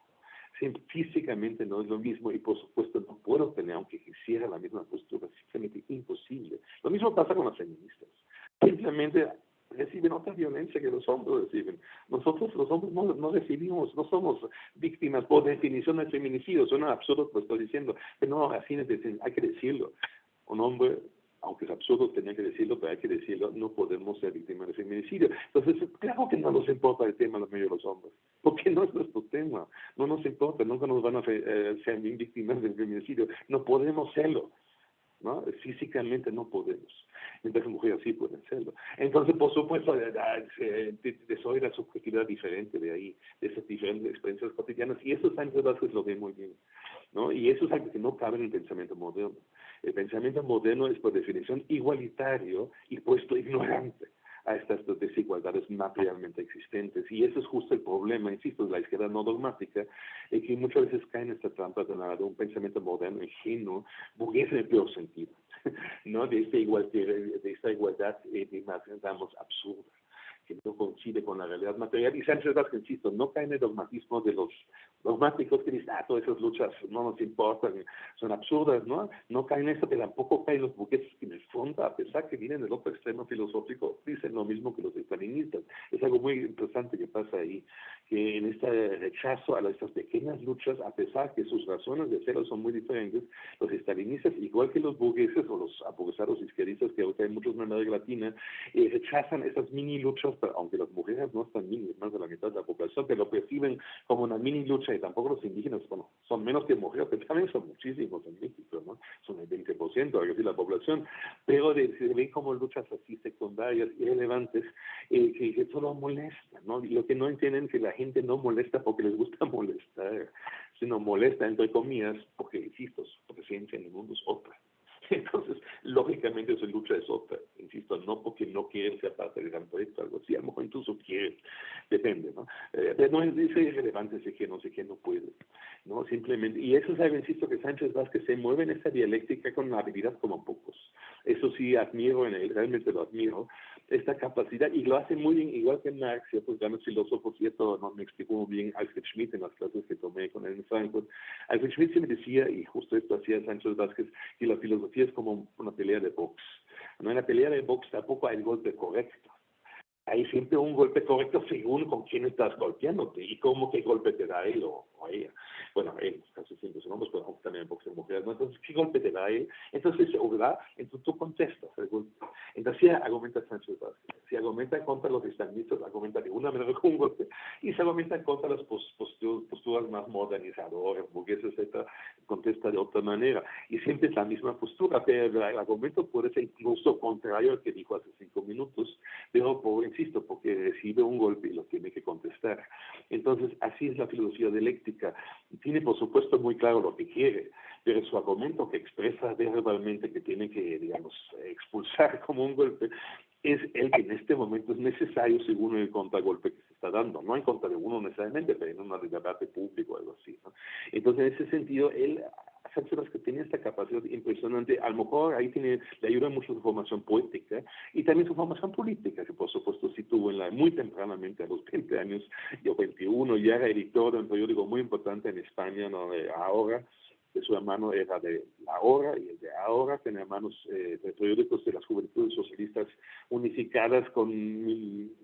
físicamente no es lo mismo y por supuesto no puedo tener, aunque quisiera la misma postura, simplemente imposible. Lo mismo pasa con las feministas. Simplemente reciben otra violencia que los hombres reciben. Nosotros los hombres no, no recibimos, no somos víctimas por definición del feminicidio, suena absurdo lo que estoy diciendo, pero no, así hay que decirlo. Un hombre aunque es absurdo tener que decirlo, pero hay que decirlo, no podemos ser víctimas de feminicidio. Entonces, claro que no nos importa el tema de los medios de los hombres, porque no es nuestro tema, no nos importa, nunca nos van a eh, ser víctimas del feminicidio, no podemos serlo. ¿no? Físicamente no podemos. Mientras las mujeres sí pueden serlo. Entonces, por supuesto, soy la subjetividad diferente de ahí, de esas diferentes experiencias cotidianas, y eso Sánchez Vázquez lo ve muy bien. ¿no? Y eso es algo que no cabe en el pensamiento moderno. El pensamiento moderno es por definición igualitario y puesto ignorante a estas desigualdades materialmente existentes. Y eso es justo el problema, insisto, de la izquierda no dogmática, es que muchas veces cae en esta trampa de, un pensamiento moderno, ingenuo, burgués en el peor sentido, ¿no? de, esta igualdad, de esta igualdad eh, digamos, absurda que no coincide con la realidad material. Y Sánchez Vázquez, insisto, no cae en el dogmatismo de los dogmáticos que dicen, ah, todas esas luchas no nos importan, son absurdas, ¿no? No caen en eso, pero tampoco caen los buques que en el fondo, a pesar que vienen del otro extremo filosófico, dicen lo mismo que los estalinistas. Es algo muy interesante que pasa ahí, que en este rechazo a estas pequeñas luchas, a pesar que sus razones de serlo son muy diferentes, los estalinistas, igual que los burgueses o los aburguesados izquierdistas, que ahorita hay muchos en América Latina, eh, rechazan esas mini luchas, aunque las mujeres no están mini, más de la mitad de la población, pero lo perciben como una mini lucha y tampoco los indígenas, bueno, son menos que mujeres, pero también son muchísimos en México, ¿no? Son el 20%, algo así, la población, pero se ven como luchas así secundarias, irrelevantes, eh, que, que solo molestan, ¿no? Y lo que no entienden es que la gente no molesta porque les gusta molestar, sino molesta, entre comillas, porque, insisto, su presencia en el mundo es otra. Entonces, lógicamente su lucha es otra, insisto, no porque no quieren ser parte del gran proyecto, algo así, a lo mejor incluso quieren, depende, ¿no? Eh, pero no es, es irrelevante si que no sé qué no puede, ¿no? Simplemente, y eso es algo, insisto, que Sánchez Vázquez se mueve en esa dialéctica con habilidad como pocos. Eso sí admiro en él, realmente lo admiro, esta capacidad, y lo hace muy bien, igual que Marx y otros grandes filósofos, y esto no me explicó muy bien Alfred Schmidt en las clases que tomé con él en Frankfurt. Alfred Schmidt me decía, y justo esto hacía Sánchez Vázquez, que la filosofía es como una pelea de box. No en la pelea de box tampoco hay el golpe correcto. Hay siempre un golpe correcto según con quién estás golpeándote y cómo qué golpe te da él o, ella. Bueno, él, casi siempre son hombres, pero también boxeo mujeres. ¿no? Entonces, ¿qué golpe te da él? Entonces, ¿verdad? Entonces tú contestas. Entonces, si argumenta Sánchez Vázquez. Si argumenta contra los islamistas, argumenta de una manera con un golpe. Y se argumenta contra las posturas más modernizadoras, burguesas, etc., contesta de otra manera. Y siempre es la misma postura, pero el argumento puede ser incluso contrario al que dijo hace cinco minutos, pero por insisto, porque recibe un golpe y lo tiene que contestar. Entonces, así es la filosofía dialéctica. Tiene, por supuesto, muy claro lo que quiere, pero su argumento que expresa verbalmente que tiene que, digamos, expulsar como un golpe, es el que en este momento es necesario según el contragolpe que está dando, no en contra de uno necesariamente, pero en un debate público o algo así. ¿no? Entonces, en ese sentido, él Sánchez que tiene esta capacidad impresionante, a lo mejor ahí tiene, le ayuda mucho su formación poética y también su formación política, que por supuesto sí tuvo en la, muy tempranamente, a los 20 años, yo 21, ya era editor de un periódico muy importante en España, ahora, de su hermano era de La Hora y el de Ahora, tenía hermanos eh, de periódicos de las juventudes socialistas unificadas con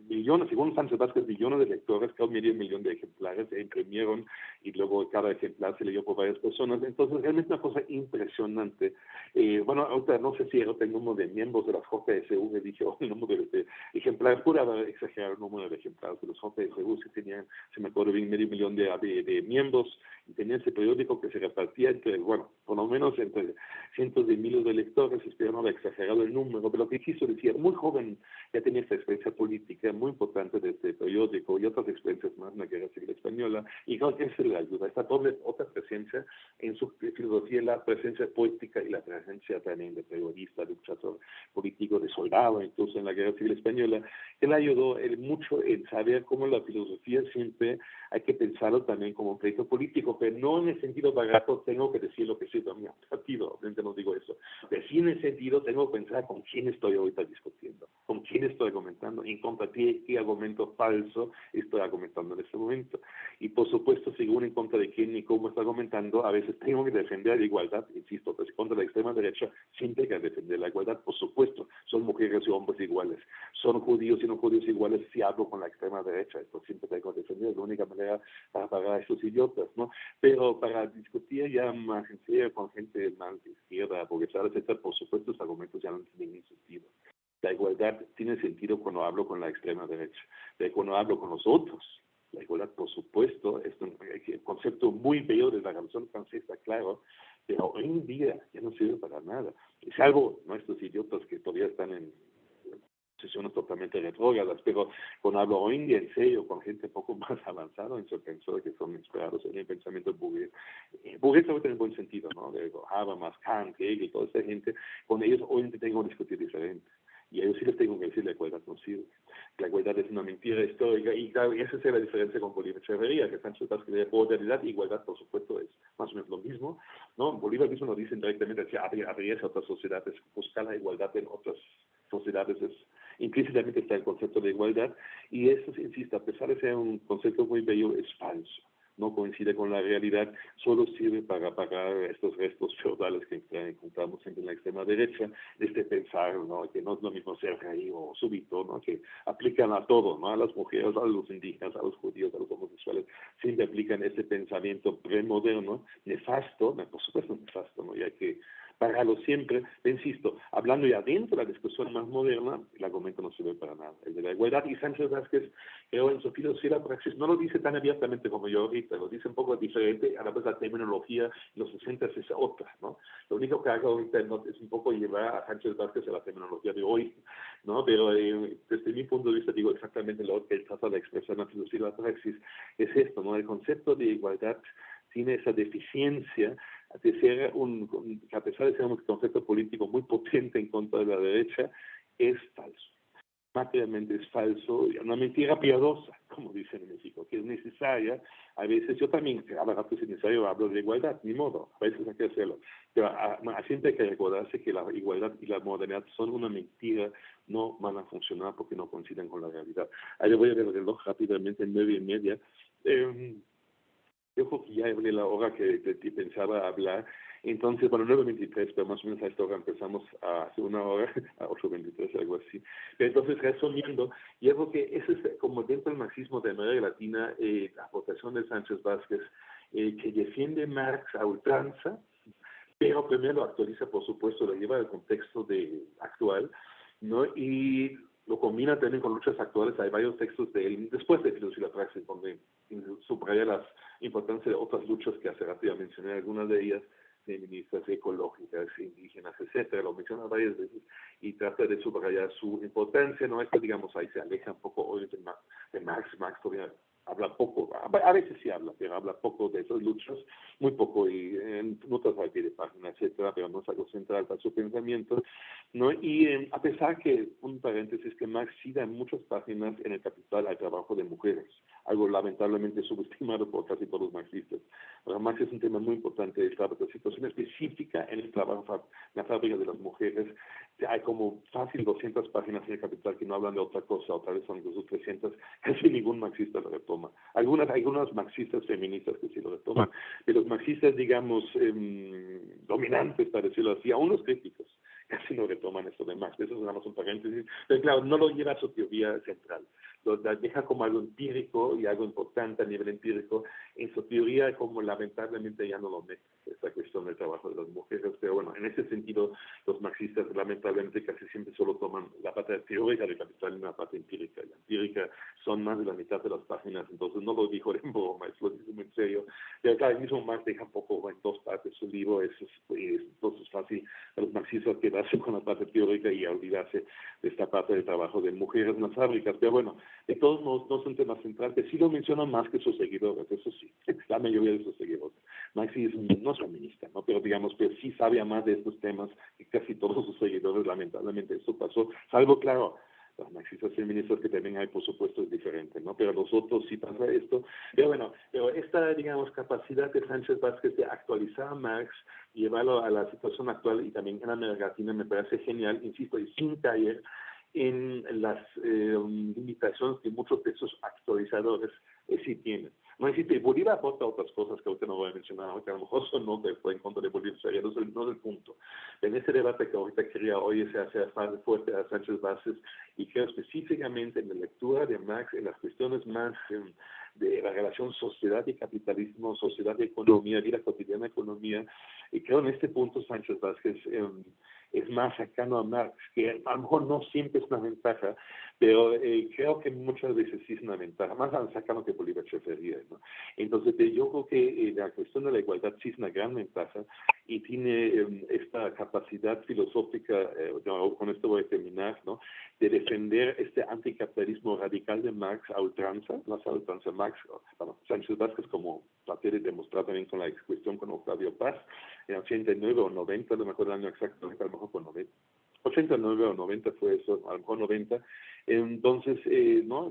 millones, según Sánchez Vázquez, millones de lectores, cada medio millón de ejemplares se imprimieron y luego cada ejemplar se leyó por varias personas. Entonces, realmente una cosa impresionante. Eh, bueno, ahorita no sé si era el número de miembros de las JSU, me dije, oh, el número de ejemplares, pude haber exagerado el número de ejemplares de los JSU, si tenían, se me acuerdo bien, medio millón de, de, de miembros y tenían ese periódico que se repartía bueno, por lo menos entre cientos de miles de lectores, espero no haber exagerado el número, pero lo que quiso decir, muy joven ya tenía esta experiencia política muy importante de este periódico y otras experiencias más en la Guerra Civil Española, y creo que eso le ayuda, esta doble, otra presencia en su filosofía, la presencia política y la presencia también de periodista, de luchador político, de soldado, incluso en la Guerra Civil Española, le ayudó él mucho en saber cómo la filosofía siempre hay que pensarlo también como un proyecto político, no en el sentido barato tengo que decir lo que siento a mi partido, obviamente no digo eso, pero sí en el sentido tengo que pensar con quién estoy ahorita discutiendo, con quién estoy argumentando, en contra de qué argumento falso estoy argumentando en este momento. Y por supuesto, según en contra de quién y cómo estoy argumentando, a veces tengo que defender la igualdad, insisto, pues contra la extrema derecha siempre hay que defender la igualdad, por supuesto, son mujeres y hombres iguales, son judíos y no judíos iguales si hablo con la extrema derecha, esto siempre tengo que defender, la única manera para pagar a estos idiotas, ¿no? Pero para discutir ya más en serio con gente más de izquierda, porque etcétera, por supuesto, los argumentos ya no tienen sentido. La igualdad tiene sentido cuando hablo con la extrema derecha, pero cuando hablo con los otros. La igualdad, por supuesto, es un concepto muy bello de la Revolución Francesa, claro, pero hoy en día ya no sirve para nada. Salvo nuestros idiotas que todavía están en posiciones totalmente retrógradas, pero hoy en serio con gente poco más avanzada en su pensamiento, que son inspirados en el pensamiento burgués, eh, burgués en el buen sentido, ¿no? De Habermas, Kant, Hegel, toda esta gente, con ellos hoy tengo que discutir diferente. Y a ellos sí les tengo que decir la igualdad no sirve. La igualdad es una mentira histórica y claro, esa es la diferencia con Bolívar Echeverría, que Sánchez Vázquez de modernidad igualdad, por supuesto, es más o menos lo mismo. ¿no? Bolívar mismo nos dice directamente que abrirse a otras sociedades, buscar la igualdad en otras sociedades es implícitamente está el concepto de igualdad y eso, insisto, a pesar de ser un concepto muy bello, es falso. no coincide con la realidad, solo sirve para pagar estos restos feudales que encontramos en la extrema derecha, este pensar ¿no? que no es lo mismo ser rey o súbito, ¿no? que aplican a todo, ¿no? a las mujeres, a los indígenas, a los judíos, a los homosexuales, siempre aplican ese pensamiento premoderno, nefasto, por supuesto nefasto, ¿no? y hay que pararlo siempre, insisto, hablando ya dentro de la discusión más moderna, el argumento no sirve para nada. El de la igualdad y Sánchez Vázquez, creo en su filosofía praxis, no lo dice tan abiertamente como yo ahorita, lo dice un poco diferente, a la vez la terminología en los 60 es otra, ¿no? Lo único que hago ahorita es un poco llevar a Sánchez Vázquez a la terminología de hoy, ¿no? Pero eh, desde mi punto de vista digo exactamente lo que trata de expresar la filosofía praxis, es esto, ¿no? El concepto de igualdad tiene esa deficiencia de ser un, a pesar de ser un concepto político muy potente en contra de la derecha, es falso. Materialmente es falso, una mentira piadosa, como dicen en México, que es necesaria. A veces yo también, a veces es necesario, hablo de igualdad, ni modo, a veces hay que hacerlo. Pero a, siempre hay que recordarse que la igualdad y la modernidad son una mentira, no van a funcionar porque no coinciden con la realidad. Ahí voy a ver el reloj rápidamente, en nueve y media. Eh, yo creo que ya hablé la hora que, pensaba hablar. Entonces, bueno, 9.23, pero más o menos a esta hora empezamos a hace una hora, a 8.23, algo así. Pero entonces, resumiendo, yo creo que ese es como dentro del marxismo de América Latina, eh, la aportación de Sánchez Vázquez, eh, que defiende Marx a ultranza, pero primero lo actualiza, por supuesto, lo lleva al contexto de, actual, ¿no? Y lo combina también con luchas actuales. Hay varios textos de él, después de Filosofía y la Praxis, donde subraya la importancia de otras luchas que hace rato ya mencioné, algunas de ellas feministas, ecológicas, indígenas, etcétera, lo menciona varias veces y trata de subrayar su importancia, no esto digamos ahí se aleja un poco hoy de, de Marx, Marx todavía habla poco, a veces sí habla, pero habla poco de esas luchas, muy poco y en notas al pie de página, etcétera, pero no es algo central para su pensamiento, ¿no? Y eh, a pesar que, un paréntesis, que Marx sí da muchas páginas en el Capital al trabajo de mujeres, algo lamentablemente subestimado por casi todos los marxistas. Para Marx es un tema muy importante, esta situación específica en el trabajo, en la fábrica de las mujeres, hay como fácil 200 páginas en el Capital que no hablan de otra cosa, otra vez son incluso 300, casi ningún marxista lo retoma. Algunas, algunos marxistas feministas que sí lo retoman, pero los marxistas, digamos, eh, dominantes, para decirlo así, aún los críticos, casi no retoman esto de Marx. Eso es nada más un paréntesis. Pero claro, no lo lleva a su teoría central lo deja como algo empírico y algo importante a nivel empírico. En su teoría, como lamentablemente ya no lo mete esta cuestión del trabajo de las mujeres. Pero bueno, en ese sentido, los marxistas lamentablemente casi siempre solo toman la parte teórica del capital y la parte empírica. La empírica son más de la mitad de las páginas, entonces no lo dijo en broma, es lo muy en serio. Pero claro, el mismo Marx deja un poco en dos partes su libro, es, entonces es fácil a los marxistas quedarse con la parte teórica y olvidarse de esta parte del trabajo de mujeres en las fábricas. Pero bueno, de todos modos no son temas centrales, sí lo mencionan más que sus seguidores, eso sí, la mayoría de sus seguidores. Maxi no es feminista, ¿no? pero digamos que sí sabe más de estos temas que casi todos sus seguidores, lamentablemente eso pasó, salvo, claro, los marxistas feministas que también hay, por supuesto, es diferente, ¿no? Pero los otros sí pasa esto. Pero bueno, pero esta, digamos, capacidad de Sánchez Vázquez de actualizar a Marx, llevarlo a la situación actual y también en América Latina me parece genial, insisto, y sin caer en las eh, limitaciones que muchos de esos actualizadores eh, sí tienen. No existe, Bolívar aporta otras cosas que ahorita no voy a mencionar, que a lo mejor son no de, en contra de Bolívar, no es, el, no es el punto. En ese debate que ahorita quería hoy se hace fuerte a Sánchez Vázquez y creo específicamente en la lectura de Marx, en las cuestiones más em, de la relación sociedad y capitalismo, sociedad y economía, vida cotidiana economía, y creo en este punto Sánchez Vázquez es más cercano a Marx, que a lo mejor no siempre es una ventaja, pero eh, creo que muchas veces sí es una ventaja, más cercano que Bolívar Chefería. ¿no? Entonces, yo creo que eh, la cuestión de la igualdad sí es una gran ventaja y tiene em, esta capacidad filosófica, eh, con esto voy a terminar, ¿no? de defender este anticapitalismo radical de Marx a ultranza, no a ultranza Marx, bueno, Sánchez Vázquez como traté de demostrar también con la cuestión con Octavio Paz, en 89 o 90, no me acuerdo el año exacto, a lo mejor fue 90, 89 o 90 fue eso, a lo mejor 90. Entonces, eh, ¿no?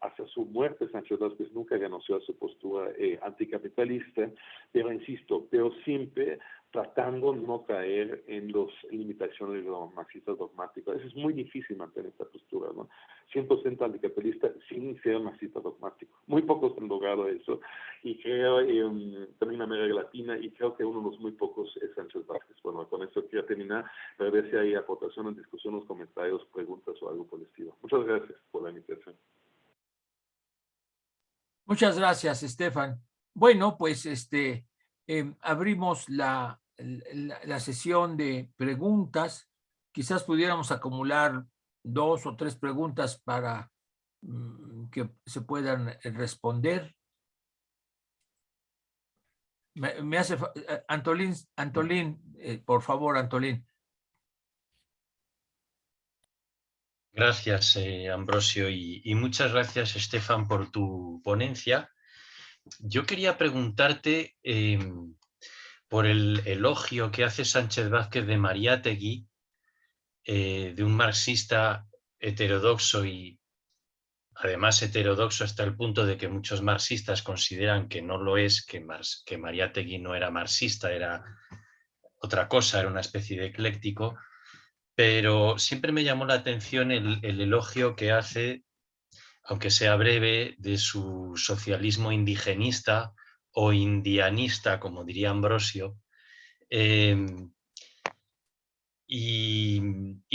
hasta su muerte, Sánchez Vázquez nunca renunció a su postura eh, anticapitalista, pero insisto, pero siempre tratando no caer en las limitaciones de los marxistas dogmáticos. Es muy difícil mantener esta postura, ¿no? 100% anticapitalista sin ser marxista dogmático. Muy pocos han logrado eso y creo, eh, también en América Latina, y creo que uno de los muy pocos es Sánchez Vázquez. Bueno, con eso quiero terminar, para ver si hay aportaciones, discusiones, comentarios, preguntas o algo por el estilo. Muchas gracias por la invitación. Muchas gracias, Estefan. Bueno, pues este, eh, abrimos la, la, sesión de preguntas. Quizás pudiéramos acumular dos o tres preguntas para mm, que se puedan eh, responder. Me, hace... Eh, Antolín, Antolín por favor, Antolín. Gracias, Ambrosio, y, y, muchas gracias, Estefan, por tu ponencia. Yo quería preguntarte em, por el elogio que hace Sánchez Vázquez de Mariátegui, eh, de un marxista heterodoxo y además heterodoxo hasta el punto de que muchos marxistas consideran que no lo es, que, que Mariátegui no era marxista, era otra cosa, era una especie de ecléctico, pero siempre me llamó la atención el elogio que hace, aunque sea breve, de su socialismo indigenista o indianista, como diría Ambrosio, em, y,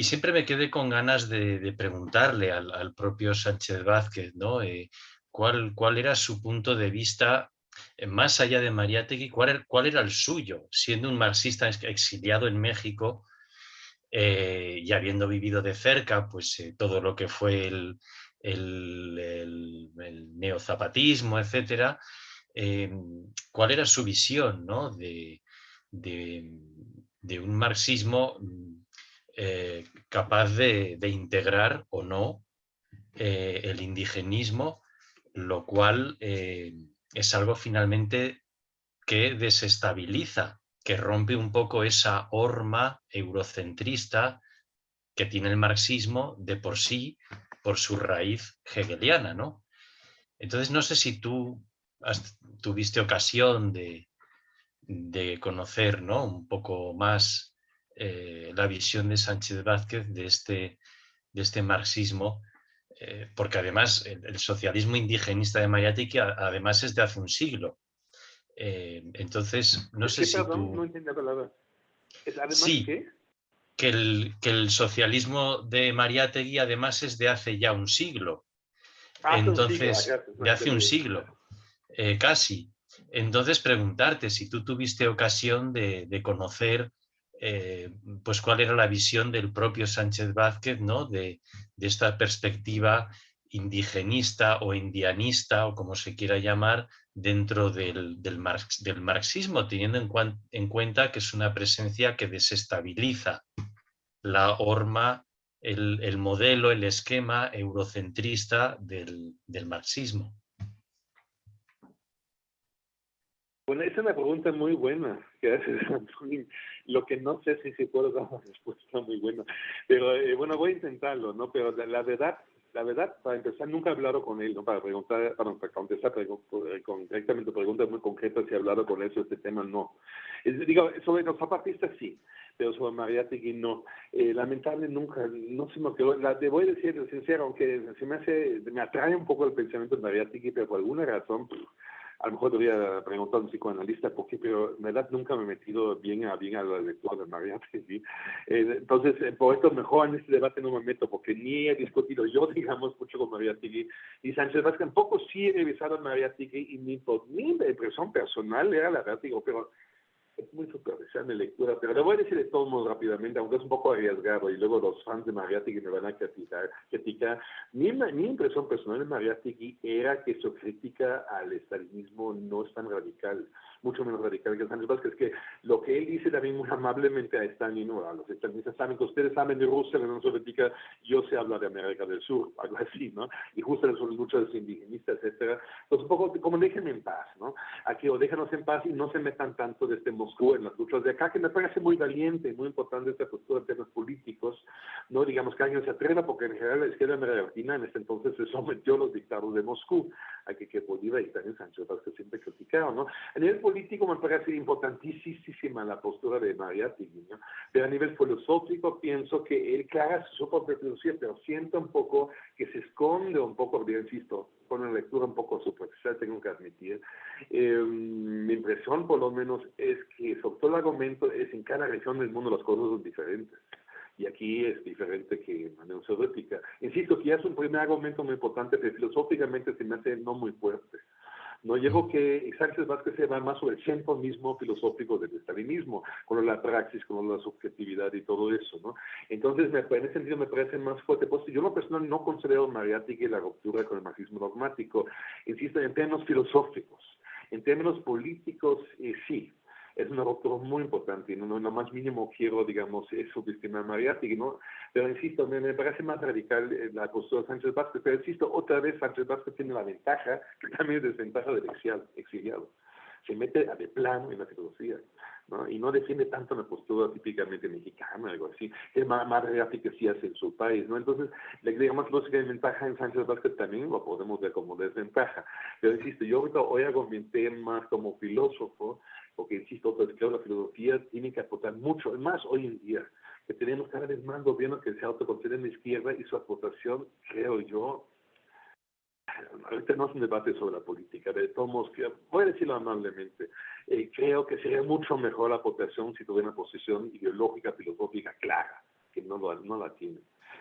siempre me quedé con ganas de, preguntarle al, propio Sánchez Vázquez ¿no? Eh, ¿cuál, cuál, era su punto de vista eh, más allá de Mariátegui, cuál, cuál, era el suyo, siendo un marxista exiliado en México eh, y habiendo vivido de cerca pues, todo lo que fue el, el, el, el neozapatismo, etcétera, Em, cuál era su visión de, un marxismo mm, eh, capaz de, integrar o no eh, el indigenismo, lo cual eh, es algo finalmente que desestabiliza, que rompe un poco esa horma eurocentrista que tiene el marxismo de por sí, por su raíz hegeliana. ¿no? Entonces no sé si tú tuviste ocasión de, conocer ¿no? un poco más eh, la visión de Sánchez Vázquez de este, de este marxismo, eh, porque además el, socialismo indigenista de Mariátegui además es de hace un siglo. Eh, entonces, no sé si tú... No entiendo la palabra. ¿Es además sí, Que el, que el socialismo de Mariátegui además es de hace ya un siglo. Entonces, de hace un siglo. Eh, casi. Entonces preguntarte si tú tuviste ocasión de, conocer eh, pues cuál era la visión del propio Sánchez Vázquez ¿no? de, esta perspectiva indigenista o indianista o como se quiera llamar dentro del, del, marxismo, teniendo en, cuenta que es una presencia que desestabiliza la horma, el, modelo, el esquema eurocentrista del marxismo. Bueno, es una pregunta muy buena que haces, Lo que no sé si se puede dar una respuesta muy buena. Pero eh, bueno, voy a intentarlo, ¿no? Pero la, verdad, la verdad, para empezar, nunca he hablado con él, ¿no? Para preguntar, para, contestar eh, con, directamente preguntas muy concretas si he hablado con él sobre este tema, no. digo, sobre los zapatistas sí, pero sobre Mariátegui no. Eh, lamentable nunca, no se me quedó, la, te voy a decir sincero, aunque se me hace, me atrae un poco el pensamiento de Mariátegui, pero por alguna razón a lo mejor debería preguntar a un psicoanalista por pero en verdad nunca me he metido bien a, bien a la lectura de María ¿sí? Eh, entonces, eh, por esto mejor en este debate no me meto, porque ni he discutido yo, digamos, mucho con María Tigui, y Sánchez Vázquez tampoco sí he revisado a María y ni por mi impresión personal era la verdad, digo, pero es muy superficial mi lectura, pero le voy a decir de todos modos rápidamente, aunque es un poco arriesgado, y luego los fans de Mariátegui me van a criticar. criticar. Mi, mi impresión personal de Mariátegui era que su crítica al estalinismo no es tan radical mucho menos radical que Sánchez Vázquez, que lo que él dice también muy amablemente a Stalin, a los estalinistas saben que ustedes saben de Rusia, la Unión Soviética, yo sé hablar de América del Sur, algo así, ¿no? Y justo las luchas indigenistas, etcétera. Pues un poco como déjenme en paz, ¿no? Aquí o déjanos en paz y no se metan tanto desde Moscú en las luchas de acá, que me parece muy valiente, muy importante esta postura en temas políticos, ¿no? Digamos que alguien se atreva, porque en general la izquierda Latina en este entonces se sometió a los dictados de Moscú, a que, que Bolívar y también Sánchez Vázquez siempre criticaron, ¿no? A nivel político, político me parece importantísima la postura de Mariátegui, ¿no? pero a nivel filosófico pienso que él clara su propia filosofía, pero siento un poco que se esconde un poco, bien insisto, con una lectura un poco superficial, tengo que admitir. Eh, mi impresión, por lo menos, es que sobre todo el argumento es en cada región del mundo las cosas son diferentes y aquí es diferente que en la Unión Soviética. Insisto que ya es un primer argumento muy importante, pero filosóficamente se me hace no muy fuerte. No llego que Sánchez Vázquez se va más sobre el centro mismo filosófico del estalinismo, con la praxis, con la subjetividad y todo eso, ¿no? Entonces, me, en ese sentido me parece más fuerte. Pues yo lo personal no considero Mariátegui la ruptura con el marxismo dogmático, insisto, en términos filosóficos. En términos políticos, eh, sí, es un ruptura muy importante, no, no, lo más mínimo quiero, digamos, subestimar a Mariátegui, ¿no? Pero insisto, me, parece más radical eh, la postura de Sánchez Vázquez, pero insisto, otra vez Sánchez Vázquez tiene la ventaja, que también es desventaja del exiliado. Se mete de plano en la filosofía, ¿no? Y no defiende tanto la postura típicamente mexicana, algo así, es más, más que sí hace en su país, ¿no? Entonces, digamos, lógica de ventaja en Sánchez Vázquez también lo podemos ver como desventaja. Pero insisto, yo ahorita hoy argumenté más como filósofo, porque insisto, pues, que la filosofía tiene que aportar mucho, más hoy en día, que tenemos cada vez más gobiernos que se autoconsideran de izquierda y su aportación, creo yo, ahorita no es un debate sobre la política, de todos voy a decirlo amablemente, eh, creo que sería mucho mejor la aportación si tuviera una posición ideológica, filosófica clara, que no, lo, no la tiene.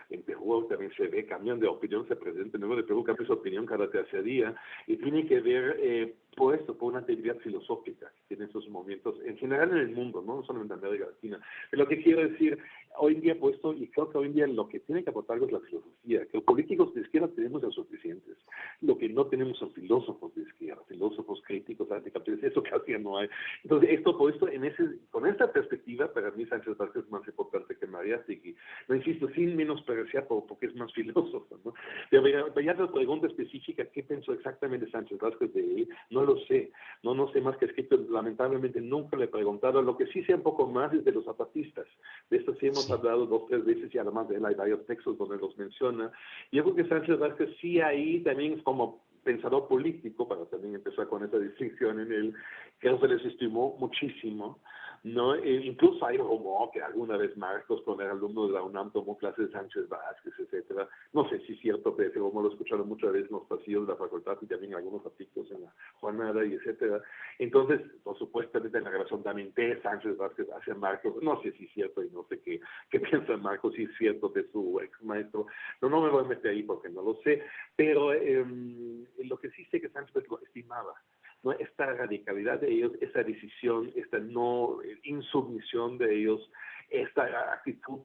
En Perú también se ve, cambian de opinión, se presenta nuevo de Perú cambia su opinión cada tercer día, y tiene que ver eh, por esto, por una actividad filosófica que tiene esos momentos, en general en el mundo, no solamente en América Latina. Pero lo que quiero decir, hoy en día puesto, y creo que hoy en día lo que tiene que aportar es la filosofía, que los políticos de izquierda tenemos los suficientes, lo que no tenemos son filósofos de izquierda, filósofos críticos, anticapitalistas, eso casi no hay. Entonces, esto por esto, en ese, con esta perspectiva, para mí Sánchez Vázquez es más importante que María Segui. No insisto, sin menospreciar porque es más filósofo, ¿no? Pero ya la pregunta específica, ¿qué pensó exactamente Sánchez Vázquez de él? No lo sé, no, no sé más que escrito, lamentablemente nunca le he preguntado, lo que sí sé un poco más es de los zapatistas, de esto sí hemos hablado dos, tres veces y además de él hay varios textos donde los menciona, y yo creo que Sánchez Vázquez sí ahí también es como pensador político, para también empezar con esa distinción en él, que se les estimó muchísimo, ¿no? E incluso hay rumor que alguna vez Marcos, cuando era alumno de la UNAM, tomó clases de Sánchez Vázquez, etcétera. No sé si es cierto, pero rumor lo he escuchado muchas veces en los pasillos de la facultad y también algunos artículos en la jornada y etcétera. Entonces, por supuesto, desde la relación también de Sánchez Vázquez hacia Marcos, no sé si es cierto y no sé qué, qué piensa Marcos, si es cierto de su ex maestro. No, no me voy a meter ahí porque no lo sé, pero eh, lo que sí sé que Sánchez lo estimaba ¿no? esta radicalidad de ellos, esa decisión, esta no insumisión de ellos, esta actitud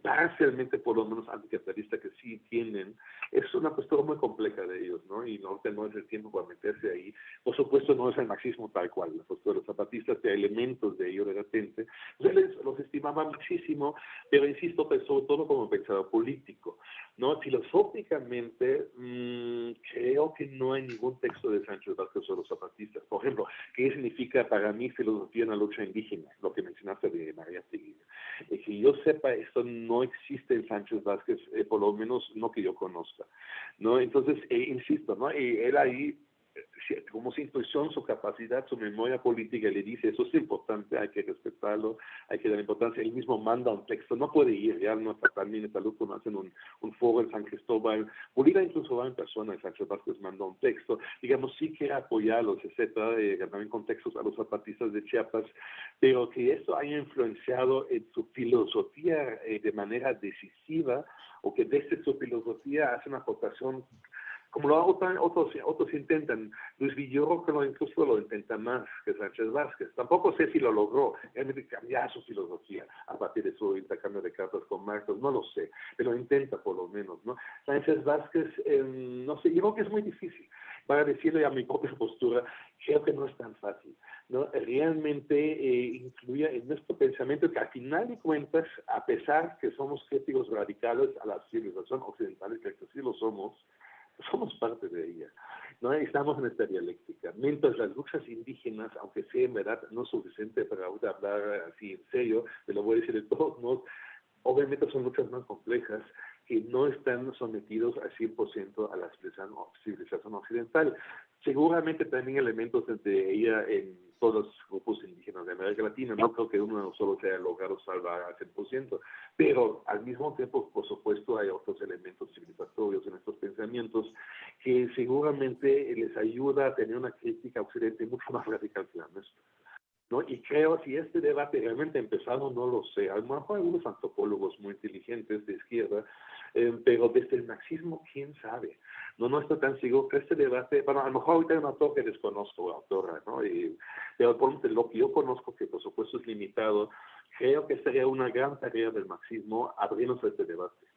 parcialmente por lo menos anticapitalista que sí tienen, es una postura muy compleja de ellos, ¿no? Y no tenemos el tiempo para meterse ahí. Por supuesto, no es el marxismo tal cual, la postura de los zapatistas tiene elementos de ello de repente. Los estimaba muchísimo, pero insisto, pues, sobre todo como pensador político, ¿no? Filosóficamente, mmm, creo que no hay ningún texto de Sánchez Vázquez sobre los zapatistas. Por ejemplo, ¿qué significa para mí filosofía en la lucha indígena? Lo que mencionaste de María Seguí. Que yo sepa, esto no existe en Sánchez Vázquez, eh, por lo menos no que yo conozca, ¿no? Entonces, eh, insisto, ¿no? Y él ahí como su intuición, su capacidad, su memoria política le dice, eso es importante, hay que respetarlo, hay que dar importancia. Él mismo manda un texto, no puede ir, ya no está también está cuando hacen un, un, foro en San Cristóbal. Bolívar incluso va en persona, Sánchez Vázquez mandó un texto, digamos, sí que apoyarlos, etcétera, eh, también con textos a los zapatistas de Chiapas, pero que esto haya influenciado en su filosofía eh, de manera decisiva, o que desde su filosofía hace una aportación como lo hago otros, otros intentan. Luis lo incluso lo intenta más que Sánchez Vázquez. Tampoco sé si lo logró realmente cambiar su filosofía a partir de su intercambio de cartas con Marcos, no lo sé, pero intenta por lo menos, ¿no? Sánchez Vázquez, em, no sé, yo creo que es muy difícil. Para decirle a mi propia postura, creo que no es tan fácil, ¿no? Realmente eh, incluye en nuestro pensamiento que al final de cuentas, a pesar que somos críticos radicales a la civilización occidental, que sí lo somos, somos parte de ella. ¿no? Estamos en esta dialéctica. Mientras las luchas indígenas, aunque sea en verdad no suficiente para hablar así en serio, te lo voy a decir de todos modos, obviamente son muchas más complejas que no están sometidos al 100% a la civilización occidental. Seguramente también elementos de ella en todos los grupos indígenas de América Latina. No creo que uno solo se haya logrado salvar al 100%, pero al mismo tiempo, por supuesto, hay otros elementos civilizatorios en estos pensamientos que seguramente les ayuda a tener una crítica occidente mucho más radical que la nuestra. ¿No? Y creo si este debate realmente ha empezado, no lo sé. A lo mejor algunos antropólogos muy inteligentes de izquierda, eh, pero desde el marxismo, quién sabe. No, no estoy tan seguro que este debate, bueno, a lo mejor ahorita hay un autor que desconozco, autora, ¿no? Y, pero lo que yo conozco, que por supuesto es limitado, creo que sería una gran tarea del marxismo abrirnos a este debate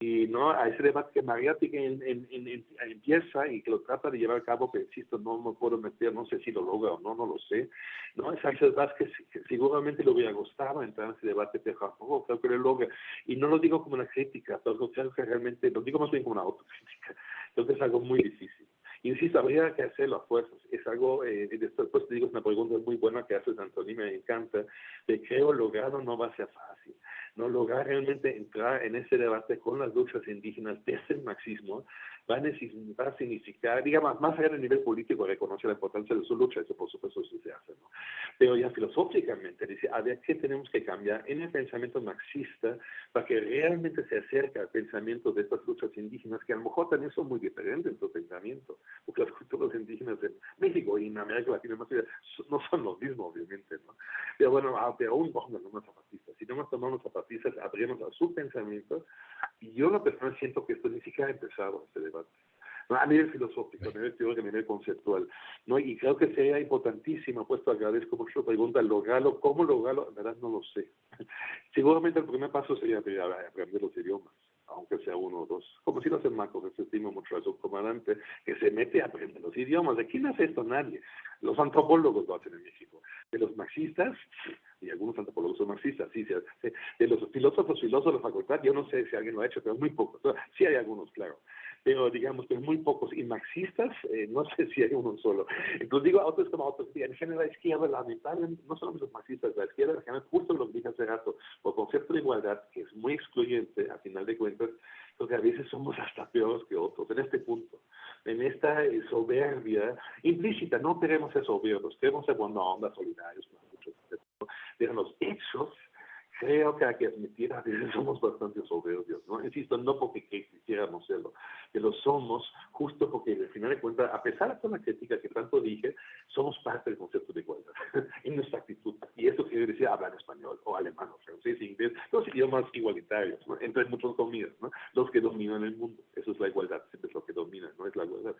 y no a ese debate que Mariatti en, en, en, empieza y que lo trata de llevar a cabo, pero insisto, no me puedo meter, no sé si lo logra o no, no lo sé, ¿no? Axel Vázquez que seguramente le hubiera gustado entrar en ese debate, pero tampoco creo que lo logra. Y no lo digo como una crítica, pero creo que realmente, lo digo más bien como una autocrítica. Creo que es algo muy difícil. Insisto, habría que hacerlo a fuerzas. Es algo, eh, después te digo, es una pregunta muy buena que haces, Antonio, me encanta, de creo logrado no va a ser fácil no lograr realmente entrar en ese debate con las luchas indígenas desde el marxismo va a, significar, digamos, más allá del nivel político, reconocer la importancia de su lucha, eso por supuesto eso se hace, ¿no? Pero ya filosóficamente dice, a ver, ¿qué tenemos que cambiar en el pensamiento marxista para que realmente se acerque al pensamiento de estas luchas indígenas, que a lo mejor también son muy diferentes en su pensamiento, porque las culturas indígenas en México y en América Latina no son los mismos, obviamente, ¿no? Pero bueno, aún no los zapatistas, si no nos tomamos zapatistas, abrimos a su pensamiento, y yo la persona siento que esto ni siquiera ha empezado, este debate a nivel filosófico, a nivel teórico, a nivel conceptual. ¿no? Y creo que sería importantísimo, puesto agradezco mucho la pregunta, lograrlo, ¿cómo lograrlo? En verdad no lo sé. Seguramente el primer paso sería aprender los idiomas aunque sea uno o dos. Como si lo hace Marcos, se estima mucho a su comandante, que se mete a aprender los idiomas. ¿De quién hace esto? Nadie. Los antropólogos lo hacen en México. De los marxistas, y algunos antropólogos son marxistas, sí, de los filósofos, filósofos de la facultad, yo no sé si alguien lo ha hecho, pero muy pocos. Sí hay algunos, claro pero digamos que muy pocos, y marxistas, eh, no sé si hay uno solo. Entonces digo, otros como otros, en general la izquierda, lamentablemente, no solamente los marxistas, la izquierda, en general, justo lo que dije hace rato, por concepto de igualdad, que es muy excluyente, a final de cuentas, porque a veces somos hasta peores que otros, en este punto, en esta eh, soberbia implícita, no queremos ser soberbios, queremos ser buena onda, solidarios, pero los hechos creo que hay que admitir, a veces somos bastante soberbios, ¿no? Insisto, no porque quisiéramos serlo, que lo somos justo porque al final de cuentas, a pesar de toda la crítica que tanto dije, somos parte del concepto de igualdad en nuestra actitud. Y eso quiere decir hablar español o alemán o francés, inglés, los idiomas igualitarios, ¿no? entre muchos comillas, ¿no? los que dominan el mundo. Eso es la igualdad, siempre es lo que domina, no es la igualdad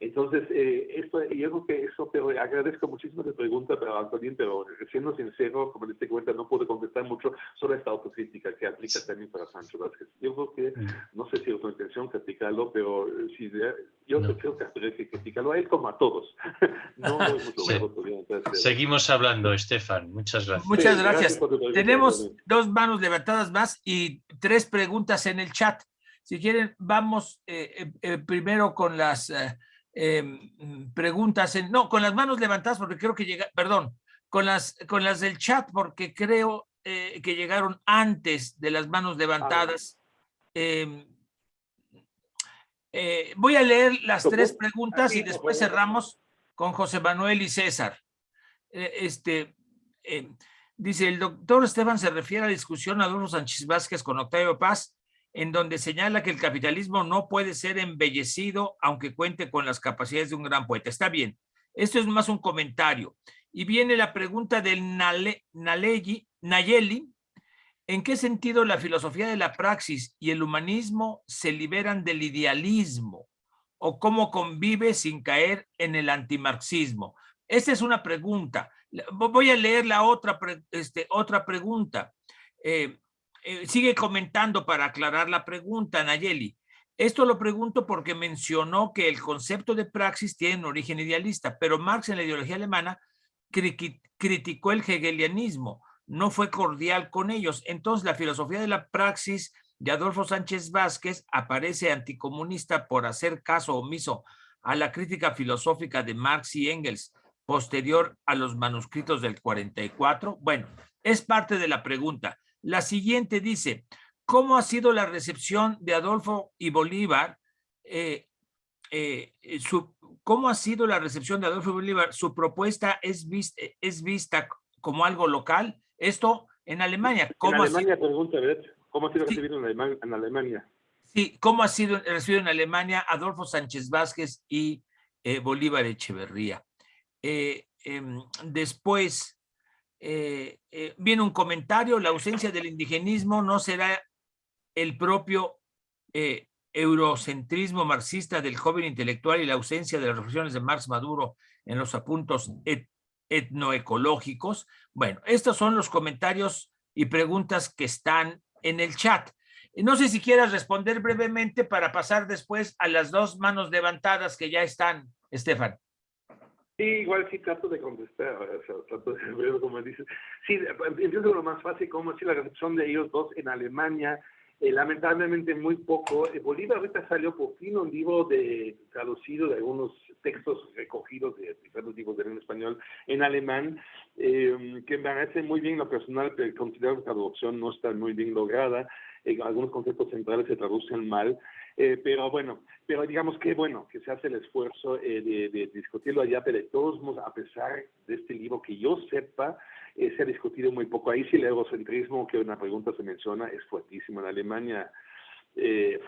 Entonces, eh, esto, yo creo que eso, pero agradezco muchísimo la pregunta, pero Antonín, pero siendo sincero, como les cuenta, no puedo contestar mucho sobre esta autocrítica que aplica también para Sancho Vázquez. Yo creo que, mm. no sé si es tu intención criticarlo, pero eh, si yo creo que habría que criticarlo a él como a todos. no, Seguimos hablando, Estefan. Muchas gracias. Muchas gracias. Tenemos dos manos levantadas más y tres preguntas en el chat. Si quieren, vamos eh, eh, primero con las em, preguntas, en, no, con las manos levantadas porque creo que llega, perdón, con las, con las del chat porque creo eh, que llegaron antes de las manos levantadas. Em, eh, voy a leer las tres preguntas y después cerramos con José Manuel y César. Eh, este, em, dice, el doctor Esteban se refiere a la discusión Adolfo Sánchez Vázquez con Octavio Paz, en donde señala que el capitalismo no puede ser embellecido aunque cuente con las capacidades de un gran poeta. Está bien, esto es más un comentario. Y viene la pregunta del Nayeli, ¿en qué sentido la filosofía de la praxis y el humanismo se liberan del idealismo? ¿O cómo convive sin caer en el antimarxismo? Esta es una pregunta. Voy a leer la otra, este, otra pregunta. Eh, eh, sigue comentando para aclarar la pregunta, Nayeli. Esto lo pregunto porque mencionó que el concepto de praxis tiene un origen idealista, pero Marx en la ideología alemana criticó el hegelianismo, no fue cordial con ellos. Entonces la filosofía de la praxis de Adolfo Sánchez Vázquez aparece anticomunista por hacer caso omiso a la crítica filosófica de Marx y Engels posterior a los manuscritos del 44. Bueno, es parte de la pregunta. La siguiente dice, ¿cómo ha sido la recepción de Adolfo y Bolívar? Eh, eh, ¿Cómo ha sido la recepción de Adolfo y Bolívar? ¿Su propuesta es vista, es vista como algo local? Esto en Alemania. ¿Cómo en Alemania, pregunta, ¿Cómo ha sido recibido en, Alemania? Sí, ¿cómo ha sido recibido en Alemania Adolfo Sánchez Vázquez y eh, Bolívar Echeverría? Eh, em, después eh, viene un comentario, la ausencia del indigenismo no será el propio eurocentrismo marxista del joven intelectual y la ausencia de las reflexiones de Marx Maduro en los apuntos etnoecológicos. Bueno, estos son los comentarios y preguntas que están en el chat. No sé si quieras responder brevemente para pasar después a las dos manos levantadas que ya están, Estefan. Sí, igual sí trato de contestar, o sea, trato de ver como dices. Sí, entiendo lo más fácil, como si la recepción de ellos dos en Alemania, eh, lamentablemente muy poco. Eh, Bolívar ahorita salió por fin un libro de, traducido de algunos textos recogidos de diferentes libros en español en alemán, eh, que me parece muy bien lo personal, pero considero que la traducción no está muy bien lograda. algunos conceptos centrales se traducen mal. Pero bueno, pero digamos que bueno, que se hace el esfuerzo de, de, discutirlo allá, pero de todos modos, a pesar de este libro, que yo sepa, eh, se ha discutido muy poco. Ahí sí el egocentrismo, que una pregunta se menciona, es fuertísimo. En Alemania, eh,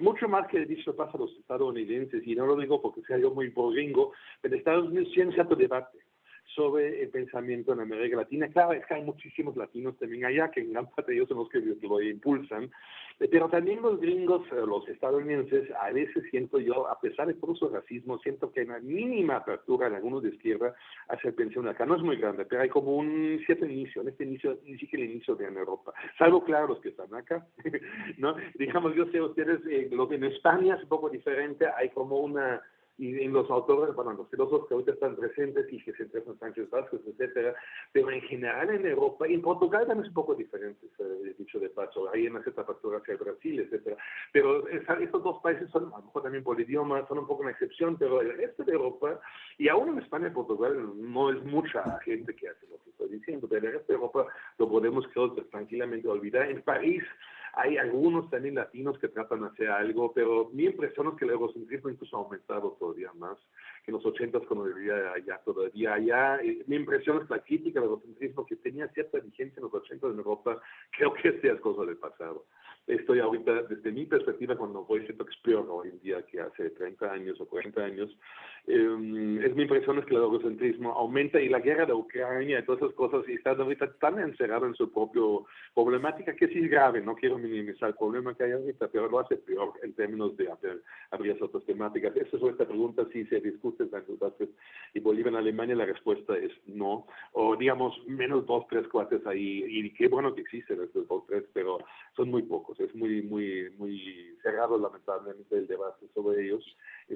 mucho más que dicho pasa a los estadounidenses, y no lo digo porque sea yo muy gringo, pero en Estados Unidos sí hay cierto debate sobre el pensamiento en América Latina. Claro, es que hay muchísimos latinos también allá, que en gran parte ellos son los que lo impulsan, pero también los gringos, eh, los estadounidenses, a veces siento yo, a pesar de todo su racismo, siento que hay una mínima apertura en algunos de izquierda hacia el pensión acá. No es muy grande, pero hay como un cierto inicio, en este inicio, ni siquiera el inicio de en Europa. Salvo, claro, los que están acá, ¿no? Digamos, yo sé, ustedes, eh, lo que en España es un poco diferente, hay como una y en los autores, bueno, los filósofos que ahorita están presentes y que se interesan Sánchez Vázquez, etcétera, pero en general en Europa y en Portugal también es un poco diferente, eh, dicho de paso, hay una cierta factura hacia Brasil, etcétera, pero estos dos países son, a lo mejor también por idioma, son un poco una excepción, pero el resto de Europa, y aún en España y Portugal no es mucha gente que hace lo que estoy diciendo, pero el resto de Europa lo podemos creo tranquilamente olvidar. En París, hay algunos también latinos que tratan de hacer algo, pero mi impresión es que el egocentrismo incluso ha aumentado todavía más que en los 80 cuando vivía allá todavía allá. Mi impresión es la crítica del egocentrismo que tenía cierta vigencia en los 80 en Europa, creo que este es cosa del pasado estoy ahorita, desde mi perspectiva, cuando voy, es peor hoy en día que hace 30 años o 40 años. Eh, es mi impresión es que el egocentrismo aumenta y la guerra de Ucrania y todas esas cosas, y están ahorita tan encerrado en su propia problemática que sí es grave, no quiero minimizar el problema que hay ahorita, pero lo hace peor en términos de abrir, abrir otras temáticas. Esa es esta pregunta, si se discute en Vázquez y Bolivia en Alemania, la respuesta es no, o digamos menos dos, tres cuates ahí, y qué bueno que existen estos dos, tres, pero son muy pocos es muy, muy, muy cerrado lamentablemente el debate sobre ellos.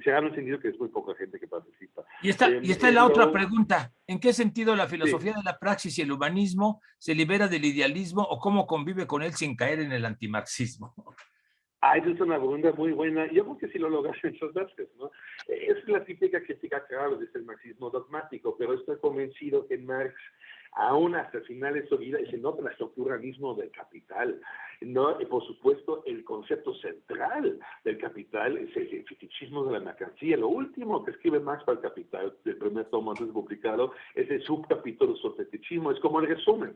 Cerrado en el sentido que es muy poca gente que participa. Y esta, y esta es la otra pregunta. ¿En qué sentido la filosofía de la praxis y el humanismo se libera del idealismo o cómo convive con él sin caer en el antimarxismo? Ah, esa es una pregunta muy buena. Yo creo que sí lo logras muchas veces, ¿no? Es la típica crítica, claro, desde el marxismo dogmático, pero estoy convencido que Marx aún hasta el final de su vida, y se nota el estructuralismo del capital. ¿no? Y por supuesto, el concepto central del capital es el fetichismo de la mercancía. Lo último que escribe Marx para el capital, el primer tomo antes publicado, es el subcapítulo sobre fetichismo, es como el resumen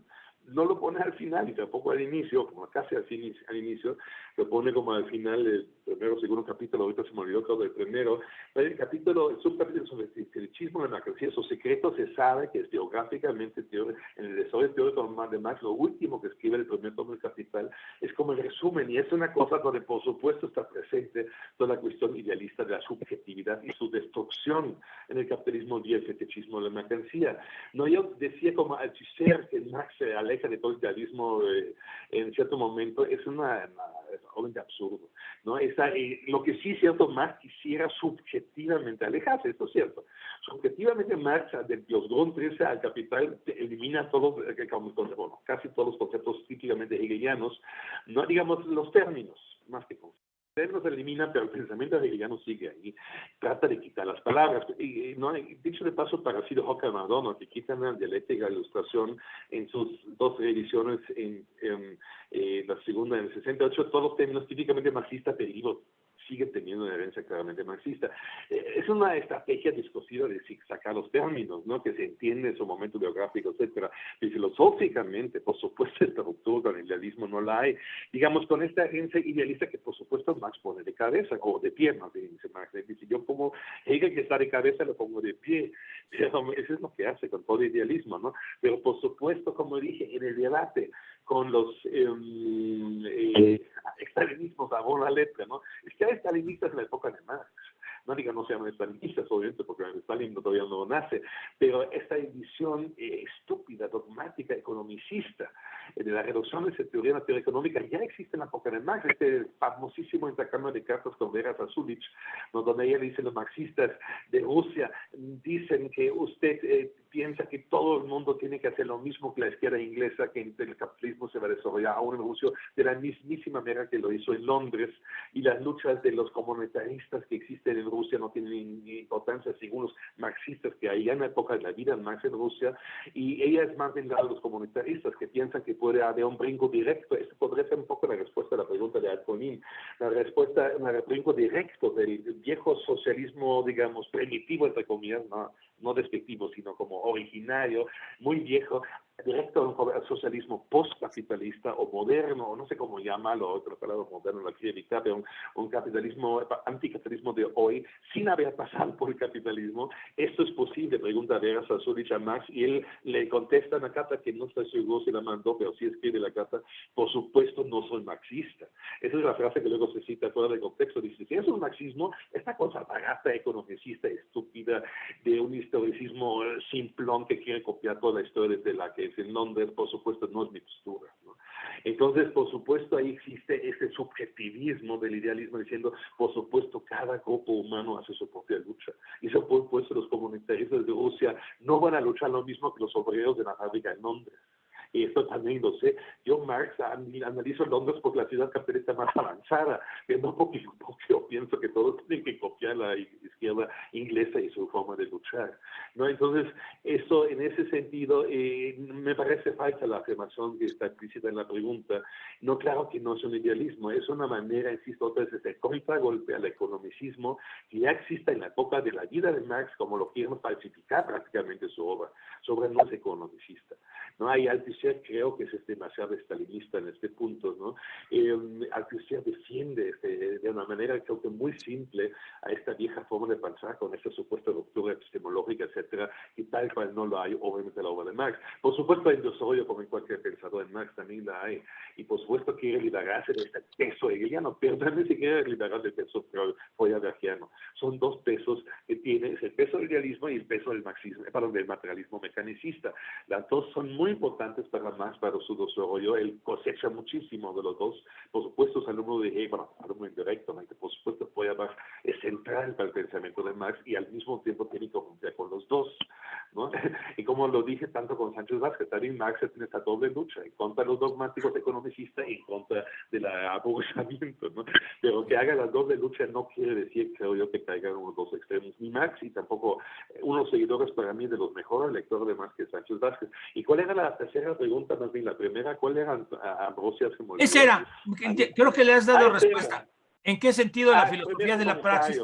no lo pone al final y tampoco al inicio, como casi al, al inicio, lo pone como al final del primero segundo capítulo, ahorita se me olvidó todo el primero, el capítulo, el subcapítulo sobre el fetichismo de la mercancía, su secreto se sabe que es geográficamente, en el desarrollo teórico de Marx, lo último que escribe el primer tomo del Capital es como el resumen, y es una cosa donde por supuesto está presente toda la cuestión idealista de la subjetividad y su destrucción en el capitalismo y el fetichismo de la mercancía. No, yo decía como al que Marx se de todo el idealismo eh, en cierto momento es una, es obviamente absurdo. ¿no? Esa, eh, lo que sí cierto, Marx quisiera subjetivamente alejarse, esto es cierto. Subjetivamente Marx, de los Grund 13 al capital, elimina todos, eh, casi todos los conceptos típicamente hegelianos, no digamos los términos, más que conceptos se elimina, pero el pensamiento hegeliano sigue ahí. Trata de quitar las palabras. Y, no, dicho de paso, para Ciro Hocker Madonna, que quitan la dialéctica, ilustración en sus dos ediciones, en, eh, la segunda en el 68, todos los términos típicamente marxistas, pero sigue teniendo una herencia claramente marxista. Eh, es una estrategia discursiva de sacar los términos, ¿no? que se entiende en su momento biográfico, etcétera. Y filosóficamente, por supuesto, esta ruptura con el idealismo no la hay. Digamos, con esta herencia idealista que, por supuesto, Marx pone de cabeza, o de pie, más bien, dice Marx. Dice, yo pongo Hegel que está de cabeza, lo pongo de pie. Pero eso es lo que hace con todo idealismo, ¿no? Pero, por supuesto, como dije, en el debate, con los eh, eh, estalinismos a la letra, ¿no? Es que hay estalinistas en la época de Marx, no digo no sean estalinistas, obviamente, porque Stalin todavía no nace, pero esta edición eh, estúpida, dogmática, economicista eh, de la reducción de esa teoría en la teoría económica ya existe en la época de Marx, este famosísimo intercambio de cartas con Vera Zasulich, donde ella dice los marxistas de Rusia dicen que usted eh, piensa que todo el mundo tiene que hacer lo mismo que la izquierda inglesa, que el capitalismo se va a desarrollar aún en Rusia de la mismísima manera que lo hizo en Londres, y las luchas de los comunitaristas que existen en Rusia no tienen importancia según los marxistas que hay en la época de la vida en Marx en Rusia, y ella es más bien de los comunitaristas que piensan que puede haber un brinco directo. Esto podría ser un poco la respuesta a la pregunta de Alconín, la respuesta, un brinco directo del viejo socialismo, digamos, primitivo, entre comillas, no, no despectivo, sino como originario, muy viejo, directo al socialismo postcapitalista o moderno, o no sé cómo llamarlo, otra palabra moderno la quiere evitar, pero un, capitalismo, anticapitalismo de hoy, sin haber pasado por el capitalismo. Esto es posible, pregunta Vera Sassoli a Max, y él le contesta en la carta que no está seguro si la mandó, pero sí escribe la carta, por supuesto no soy marxista. Esa es la frase que luego se cita fuera del contexto, dice, si es marxismo, esta cosa barata, economicista, estúpida, de un historicismo simplón que quiere copiar toda la historia desde la que en Londres, por supuesto, no es mi postura. Entonces, por supuesto, ahí existe ese subjetivismo del idealismo diciendo, por supuesto, cada grupo humano hace su propia lucha. Y por supuesto, los comunitaristas de Rusia no van a luchar lo mismo que los obreros de la fábrica en Londres y esto también lo sé. Yo, Marx, analizo Londres por la ciudad capitalista más avanzada, que no porque, yo pienso que todos tienen que copiar la izquierda inglesa y su forma de luchar. ¿no? Entonces, eso en ese sentido, eh, me parece falsa la afirmación que está explícita en la pregunta. No, claro que no es un idealismo, es una manera, insisto, otra vez, de contragolpe al economicismo que ya existe en la época de la vida de Marx, como lo quieren falsificar prácticamente su obra. Su obra no es economicista. ¿no? Hay Creo que es demasiado estalinista en este punto, ¿no? Eh, Althusser defiende este, de una manera creo que muy simple a esta vieja forma de pensar con esta supuesta ruptura epistemológica, etcétera, y tal cual no lo hay obviamente en la obra de Marx. Por supuesto hay desarrollo como en cualquier pensador en Marx también la hay, y por supuesto quiere liberarse de este peso hegeliano, pero también se quiere liberar del peso freudiano. Son dos pesos que tiene, es el peso del idealismo y el peso del marxismo, perdón, del materialismo mecanicista. Las dos son muy importantes para Marx, para su desarrollo. Él cosecha muchísimo de los dos. Por supuesto, es alumno de Hegel, bueno, alumno indirecto, por supuesto Marx es central para el pensamiento de Marx y al mismo tiempo tiene que cumplir con los dos. ¿no? Y como lo dije tanto con Sánchez Vázquez, también Marx tiene esta doble lucha en contra de los dogmáticos economicistas y en contra del aburrimiento. ¿no? Pero que haga la doble lucha no quiere decir, creo yo, que caigan unos dos extremos, ni Marx y tampoco unos seguidores para mí de los mejores lectores de Marx que Sánchez Vázquez. ¿Y cuál era la tercera pregunta, más bien la primera? ¿Cuál era Ambrosias? Esa era, creo que le has dado respuesta. ¿En qué sentido la ah, filosofía de la praxis?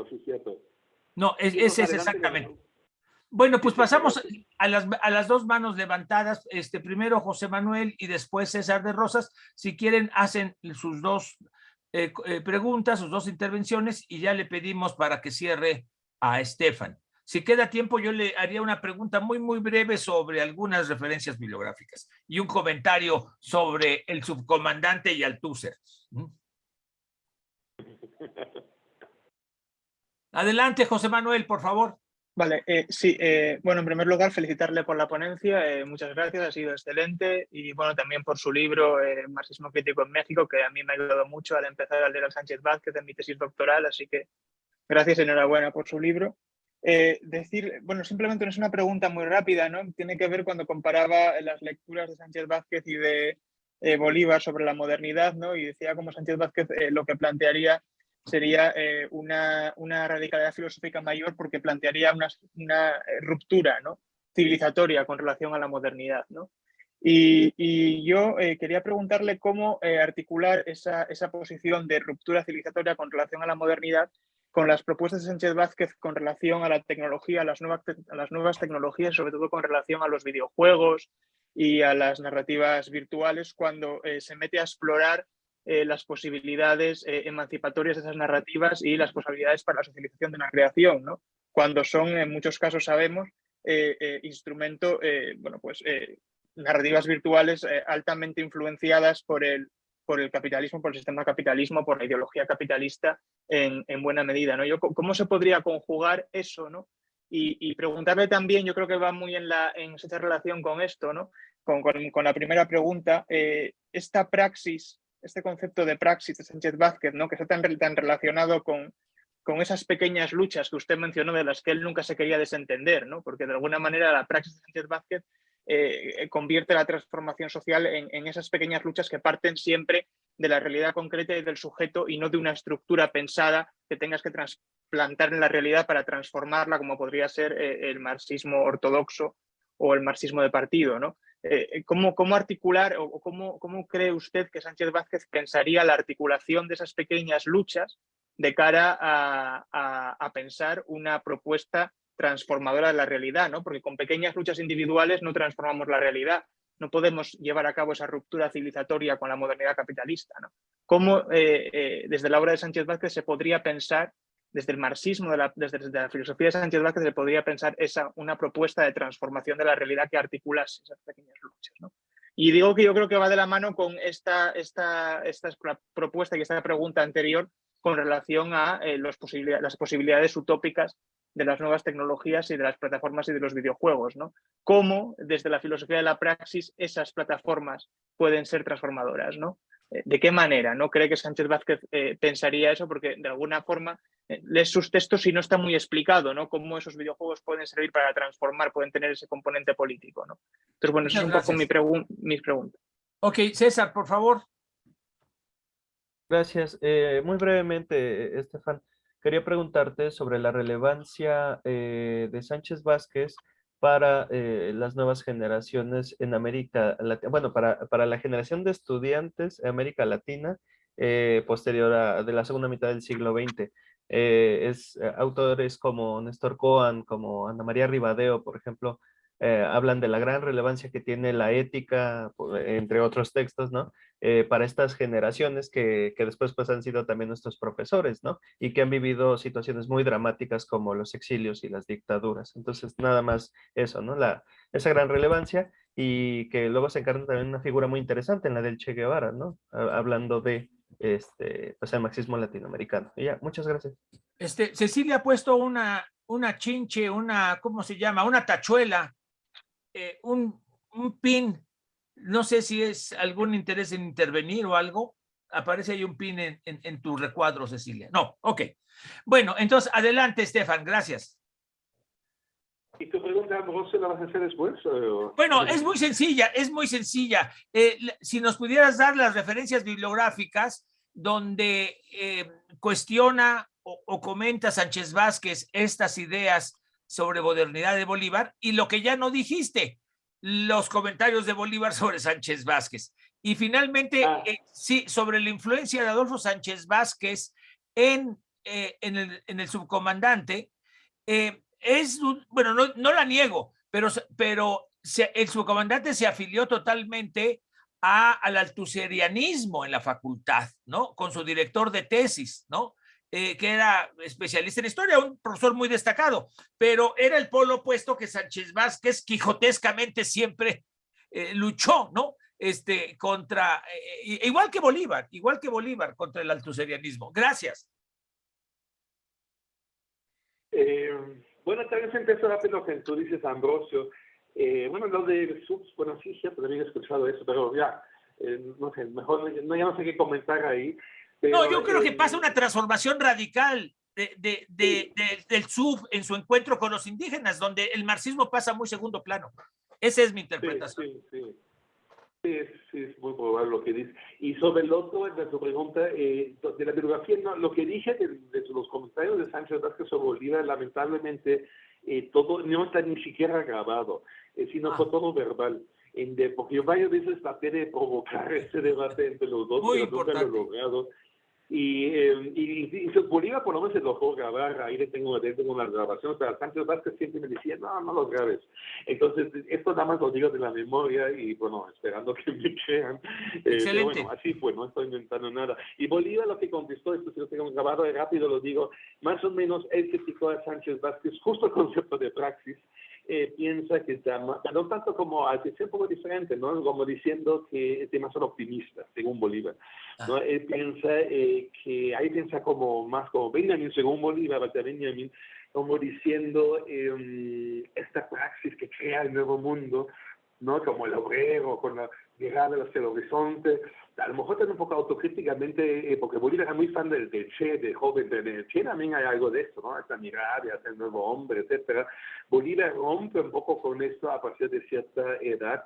no, es, ese es exactamente. Bueno, pues pasamos a las, a las, dos manos levantadas. Este, primero José Manuel y después César de Rosas. Si quieren, hacen sus dos eh, eh, preguntas, sus dos intervenciones y ya le pedimos para que cierre a Estefan. Si queda tiempo, yo le haría una pregunta muy, muy breve sobre algunas referencias bibliográficas y un comentario sobre el subcomandante y Althusser. Adelante, José Manuel, por favor. Vale, eh, sí, eh, bueno, en primer lugar, felicitarle por la ponencia, eh, muchas gracias, ha sido excelente, y bueno, también por su libro Marxismo Crítico en México, que a mí me ha ayudado mucho al empezar a leer a Sánchez Vázquez en mi tesis doctoral, así que gracias, enhorabuena por su libro. Decir, bueno, simplemente no es una pregunta muy rápida, ¿no? Tiene que ver cuando comparaba las lecturas de Sánchez Vázquez y de Bolívar sobre la modernidad, ¿no? Y decía como Sánchez Vázquez lo que plantearía sería una, una, radicalidad filosófica mayor porque plantearía una, una ruptura ¿no? civilizatoria con relación a la modernidad. ¿no? Y, yo eh, quería preguntarle cómo eh, articular esa, posición de ruptura civilizatoria con relación a la modernidad con las propuestas de Sánchez Vázquez con relación a la tecnología, a las nuevas, las nuevas tecnologías, sobre todo con relación a los videojuegos y a las narrativas virtuales, cuando eh, se mete a explorar las posibilidades emancipatorias de esas narrativas y las posibilidades para la socialización de la creación, ¿no? cuando son, en muchos casos sabemos, instrumento bueno, pues, narrativas virtuales eh, altamente influenciadas por el, por el capitalismo, por el sistema capitalismo, por la ideología capitalista en, buena medida. ¿no? Yo, ¿Cómo se podría conjugar eso? ¿no? Y, preguntarle también, yo creo que va muy en, la, en esa relación con esto, ¿no? con, con, la primera pregunta, eh, esta praxis, este concepto de praxis de Sánchez Vázquez, ¿no? que está tan, tan relacionado con, con esas pequeñas luchas que usted mencionó de las que él nunca se quería desentender, ¿no? porque de alguna manera la praxis de Sánchez Vázquez eh, convierte la transformación social en, esas pequeñas luchas que parten siempre de la realidad concreta y del sujeto y no de una estructura pensada que tengas que trasplantar en la realidad para transformarla como podría ser eh, el marxismo ortodoxo o el marxismo de partido. ¿no? Eh, ¿cómo, ¿cómo, articular o cómo, cómo cree usted que Sánchez Vázquez pensaría la articulación de esas pequeñas luchas de cara a, a pensar una propuesta transformadora de la realidad, ¿no? Porque con pequeñas luchas individuales no transformamos la realidad. No podemos llevar a cabo esa ruptura civilizatoria con la modernidad capitalista, ¿no? ¿Cómo eh, eh, desde la obra de Sánchez Vázquez se podría pensar, desde el marxismo, desde, la filosofía de Sánchez Vázquez se podría pensar esa, una propuesta de transformación de la realidad que articula esas pequeñas luchas, ¿no? Y digo que yo creo que va de la mano con esta, esta, esta propuesta y esta pregunta anterior con relación a eh, las posibilidades utópicas de las nuevas tecnologías y de las plataformas y de los videojuegos, ¿no? Cómo desde la filosofía de la praxis esas plataformas pueden ser transformadoras, ¿no? Eh, ¿De qué manera? ¿No cree que Sánchez Vázquez eh, pensaría eso? Porque de alguna forma eh, lees sus textos y no está muy explicado, ¿no? Cómo esos videojuegos pueden servir para transformar, pueden tener ese componente político, ¿no? Entonces, bueno, esa es un poco mi mis preguntas. Ok, César, por favor. Gracias. muy brevemente, Estefan. Quería preguntarte sobre la relevancia eh, de Sánchez Vázquez para eh, las nuevas generaciones en América Latina, bueno, para, para, la generación de estudiantes en América Latina eh, posterior a de la segunda mitad del siglo XX. es autores como Néstor Coan, como Ana María Ribadeo, por ejemplo, eh, hablan de la gran relevancia que tiene la ética, entre otros textos, ¿no? Eh, para estas generaciones que, que, después pues han sido también nuestros profesores, ¿no? Y que han vivido situaciones muy dramáticas como los exilios y las dictaduras. Entonces, nada más eso, ¿no? La, esa gran relevancia y que luego se encarna también una figura muy interesante en la del Che Guevara, ¿no? Hablando de este, pues, el marxismo latinoamericano. Y ya, muchas gracias. Este, Cecilia ha puesto una, una chinche, una, ¿cómo se llama? Una tachuela eh, un, pin, no sé si es algún interés en intervenir o algo, aparece ahí un pin en, tu recuadro, Cecilia. No, ok. Bueno, entonces adelante, Estefan, gracias. ¿Y tu pregunta, se la vas a hacer después? Bueno, es muy sencilla, es muy sencilla. Eh, si nos pudieras dar las referencias bibliográficas donde eh, cuestiona o, o, comenta Sánchez Vázquez estas ideas sobre modernidad de Bolívar y lo que ya no dijiste, los comentarios de Bolívar sobre Sánchez Vázquez. Y finalmente, ah. eh, sí, sobre la influencia de Adolfo Sánchez Vázquez en, eh, en, el, en, el, subcomandante, eh, es, bueno, no, no, la niego, pero, pero el subcomandante se afilió totalmente a, al altuserianismo en la facultad, ¿no? Con su director de tesis, ¿no? Eh, que era especialista en historia, un profesor muy destacado, pero era el polo opuesto que Sánchez Vázquez quijotescamente siempre eh, luchó, ¿no? Este, contra, eh, igual que Bolívar, igual que Bolívar, contra el altuserianismo. Gracias. bueno, tal vez empezó rápido lo que tú dices, Ambrosio. bueno, lo de subs, bueno, sí, siempre había escuchado eso, pero ya, no sé, mejor no, ya no sé qué comentar ahí no, yo creo que pasa una transformación radical de, del sub en su encuentro con los indígenas, donde el marxismo pasa muy segundo plano. Esa es mi interpretación. Sí, sí, Sí, sí, es muy probable lo que dice. Y sobre el otro, de su pregunta, eh, de la biografía, no, lo que dije de, de, los comentarios de Sánchez Vázquez sobre Bolívar, lamentablemente, eh, todo no está ni siquiera grabado, eh, sino Ah. fue todo verbal. En de, porque yo varias veces traté de provocar este debate entre los dos, Muy pero nunca lo he importante. logrado. Y, eh, y, y, Bolívar por lo menos se logró grabar, ahí le tengo, le tengo una grabación, o sea, Sánchez Vázquez siempre me decía, no, no los grabes. Entonces, esto nada más lo digo de la memoria y bueno, esperando que me crean. Eh, Excelente. bueno, así fue, no estoy inventando nada. Y Bolívar lo que contestó, esto si lo tengo grabado y rápido lo digo, más o menos él criticó a Sánchez Vázquez justo el concepto de praxis, eh, piensa que está más, no tanto como, sea un poco diferente, ¿no? Como diciendo que es demasiado optimista, según Bolívar. ¿no? Él piensa eh, que, ahí piensa como más como Benjamin, según Bolívar, Benjamin, como diciendo eh, esta praxis que crea el nuevo mundo, ¿no? Como el obrero, con la llegada hacia el horizonte, a lo mejor también un poco autocríticamente, eh, porque Bolívar era muy fan del, del Che, del joven, del, del Che también hay algo de esto, ¿no? Esta mirada hacia el nuevo hombre, etcétera. Bolívar rompe un poco con esto a partir de cierta edad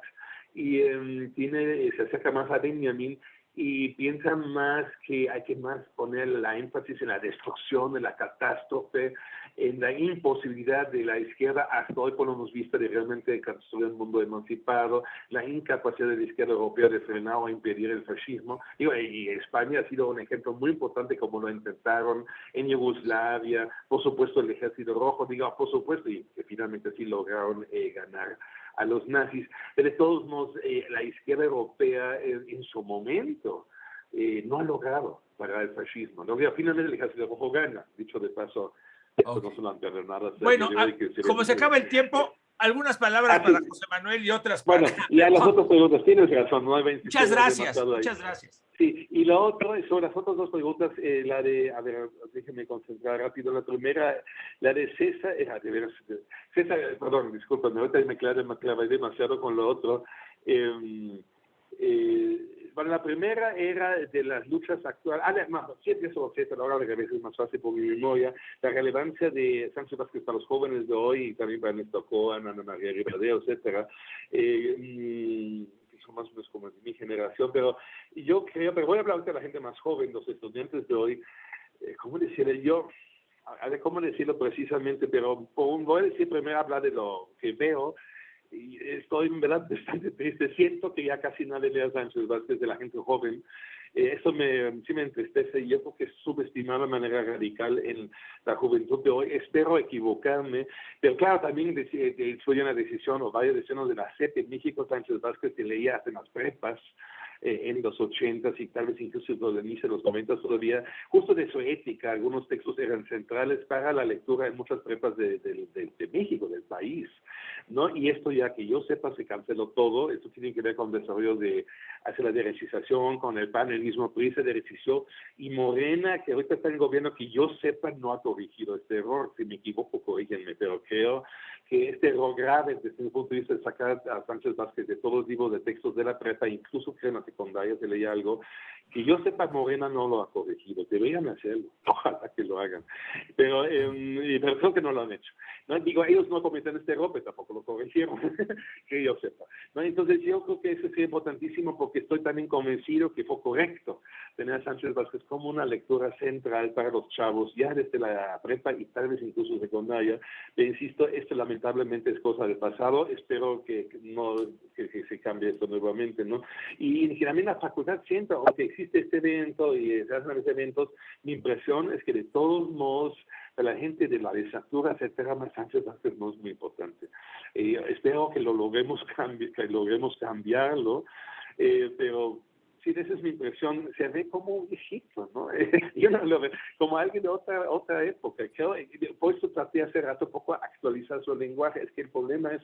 y eh, tiene, se acerca más a Benjamin y piensa más que hay que más poner la énfasis en la destrucción, en la catástrofe, en la imposibilidad de la izquierda hasta hoy por hemos visto de realmente construir un mundo emancipado, la incapacidad de la izquierda europea de frenar o impedir el fascismo. Digo, y España ha sido un ejemplo muy importante como lo intentaron en Yugoslavia, por supuesto el ejército rojo, digo, por supuesto, y que finalmente sí lograron eh, ganar a los nazis. Pero de todos modos, eh, la izquierda europea eh, en su momento eh, no ha logrado parar el fascismo. ¿no? Finalmente el ejército rojo gana, dicho de paso. Esto Ok. no hasta Bueno, hoy, ah, como se acaba el tiempo, algunas palabras Ah, para José Manuel y otras para... Bueno, y a las otras preguntas, tienes razón, no hay Muchas gracias, muchas gracias. Sí, y lo otro, es sobre las otras dos preguntas, eh, la de, a ver, déjeme concentrar rápido. La primera, la de César, eh, de veras, César, perdón, discúlpame, ahorita me clavé, me clavé demasiado con lo otro. Eh, eh, bueno, la primera era de las luchas actuales, ah, no, sí por César, ahora de es más fácil por mi memoria, la relevancia de Sánchez Vázquez para los jóvenes de hoy y también para Néstor Cohen, Ana María Rivadeo, etcétera. Eh, mm, son más o menos como mi generación, pero yo creo, pero voy a hablar de la gente más joven, los estudiantes de hoy, eh, ¿cómo decirle yo? A ver cómo decirlo precisamente, pero voy a decir primero hablar de lo que veo y estoy en verdad bastante triste. Siento que ya casi nadie lee a Sánchez Vázquez de la gente joven. Eso me, sí me entristece y yo creo que es subestimar de manera radical en la juventud de hoy. Espero equivocarme, pero claro, también eh, fue una decisión o varias decisiones de la CEP en México. Sánchez Vázquez se leía hasta en las prepas eh, en los ochentas y tal vez incluso los inicio de los noventas todavía, justo de su ética, algunos textos eran centrales para la lectura en muchas prepas de, de- de- de México, del país, ¿no? Y esto ya que yo sepa se canceló todo, esto tiene que ver con el desarrollo de, hacia la derechización, con el panelismo, PRI se derechició, y Morena, que ahorita está en el gobierno, que yo sepa no ha corregido este error, si me equivoco, corrígenme, pero creo que este error grave desde mi punto de vista de sacar a Sánchez Vázquez de todos libros de textos de la prepa, incluso creo en la secundaria se leía algo, que yo sepa Morena no lo ha corregido, deberían hacerlo, ojalá que lo hagan, pero, eh, pero creo que no lo han hecho. ¿no? Digo, ellos no cometen este error, pero tampoco lo corrigieron, que yo sepa. ¿no? Entonces yo creo que eso es importantísimo porque estoy también convencido que fue correcto tener a Sánchez Vázquez como una lectura central para los chavos, ya desde la prepa y tal vez incluso secundaria. Pero insisto, esto lamentablemente es cosa del pasado, espero que que no que, que se cambie esto nuevamente, ¿no? Y también la facultad siento, aunque existe este evento y se hacen los eventos, mi impresión es que de todos modos la gente de la desatura, etcétera, más Vázquez no es muy importante. Eh, espero que lo logremos, que logremos cambiarlo, eh, pero sí, esa es mi impresión, se ve como un viejito, ¿no? Yo no lo veo como alguien de otra, otra época. Creo, por eso traté hace rato un poco actualizar su lenguaje, es que el problema es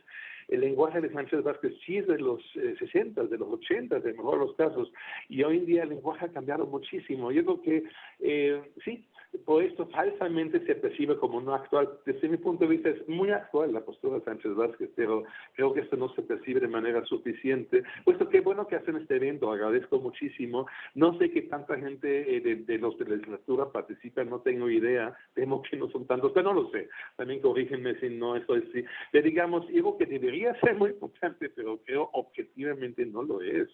el lenguaje de Sánchez Vázquez sí es de los eh, 60, de los 80, de mejor los casos, y hoy en día el lenguaje ha cambiado muchísimo. Yo creo que eh, sí, por esto falsamente se percibe como no actual. Desde mi punto de vista es muy actual la postura de Sánchez Vázquez, pero creo que esto no se percibe de manera suficiente. Puesto que bueno que hacen este evento, agradezco muchísimo. No sé qué tanta gente eh, de, los de la legislatura participa, no tengo idea. Temo que no son tantos, pero no lo sé. También corrígenme si no estoy así. Pero digamos, digo que debería ser muy importante, pero creo objetivamente no lo es.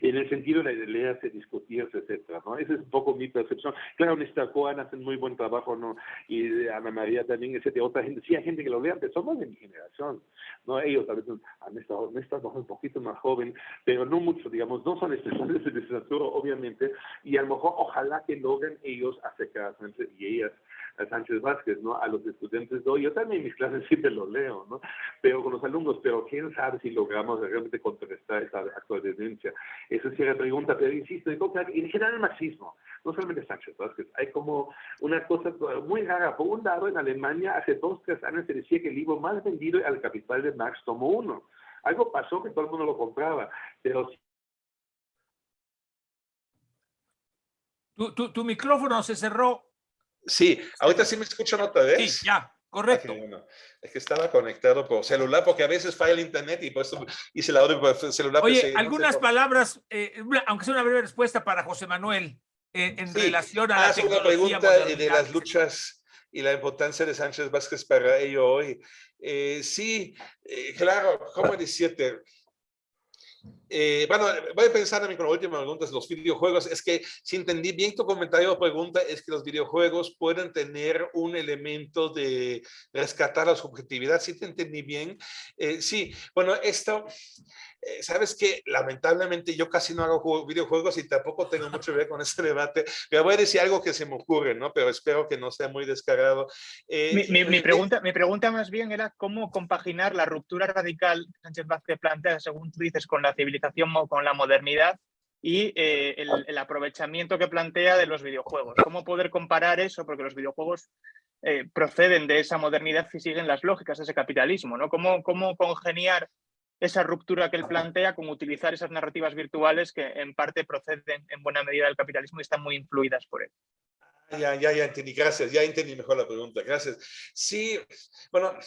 En el sentido de leerse, discutirse, etcétera, ¿no? Esa es un poco mi percepción. Claro, Néstor Cohen hace muy buen trabajo, ¿no? Y Ana María también, etcétera. Otra gente, sí hay gente que lo lea, pero somos de mi generación, ¿no? Ellos vez han estado, han estado un poquito más joven, pero no mucho, digamos, no son estudiantes de literatura, obviamente, y a lo mejor ojalá que logren ellos acercarse y ellas a Sánchez Vázquez, ¿no? A los estudiantes de. Yo también en mis clases siempre lo leo, ¿no? Pero con los alumnos, pero quién sabe si logramos realmente contrarrestar esta actual tendencia. Esa es la pregunta, pero insisto, en general el marxismo, no solamente Sánchez Vázquez, hay como una cosa muy rara. Por un lado, en Alemania hace dos, tres años se decía que el libro más vendido al capital de Marx tomó uno. Algo pasó que todo el mundo lo compraba, pero tu, tu, tu micrófono se cerró. Sí, ahorita sí me escuchan otra vez. Sí, ya, correcto. Es que estaba conectado por celular porque a veces falla el internet y por eso hice la orden por celular. Oye, algunas palabras, eh, aunque sea una breve respuesta para José Manuel, eh, en relación a la ah, una pregunta de las luchas y la importancia de Sánchez Vázquez para ello hoy. Eh, sí, claro, ¿cómo decirte? Eh, bueno, voy a pensar con la última pregunta, los videojuegos. Es que si entendí bien tu comentario o pregunta, es que los videojuegos pueden tener un elemento de rescatar la subjetividad. Si te entendí bien. Eh, sí, bueno, esto eh, sabes que lamentablemente yo casi no hago videojuegos y tampoco tengo mucho que ver con este debate, pero voy a decir algo que se me ocurre, ¿no? Pero espero que no sea muy descarado. Eh, mi, mi, pregunta, mi pregunta más bien era cómo compaginar la ruptura radical que Sánchez Vázquez plantea, según tú dices, con la civilización o con la modernidad y eh, el, el, aprovechamiento que plantea de los videojuegos. ¿Cómo poder comparar eso? Porque los videojuegos proceden de esa modernidad y siguen las lógicas de ese capitalismo, ¿no? ¿Cómo, cómo congeniar esa ruptura que él plantea con utilizar esas narrativas virtuales que en parte proceden en buena medida del capitalismo y están muy influidas por él. Ya, ya, ya entendí, gracias, ya entendí mejor la pregunta, gracias. Sí, bueno,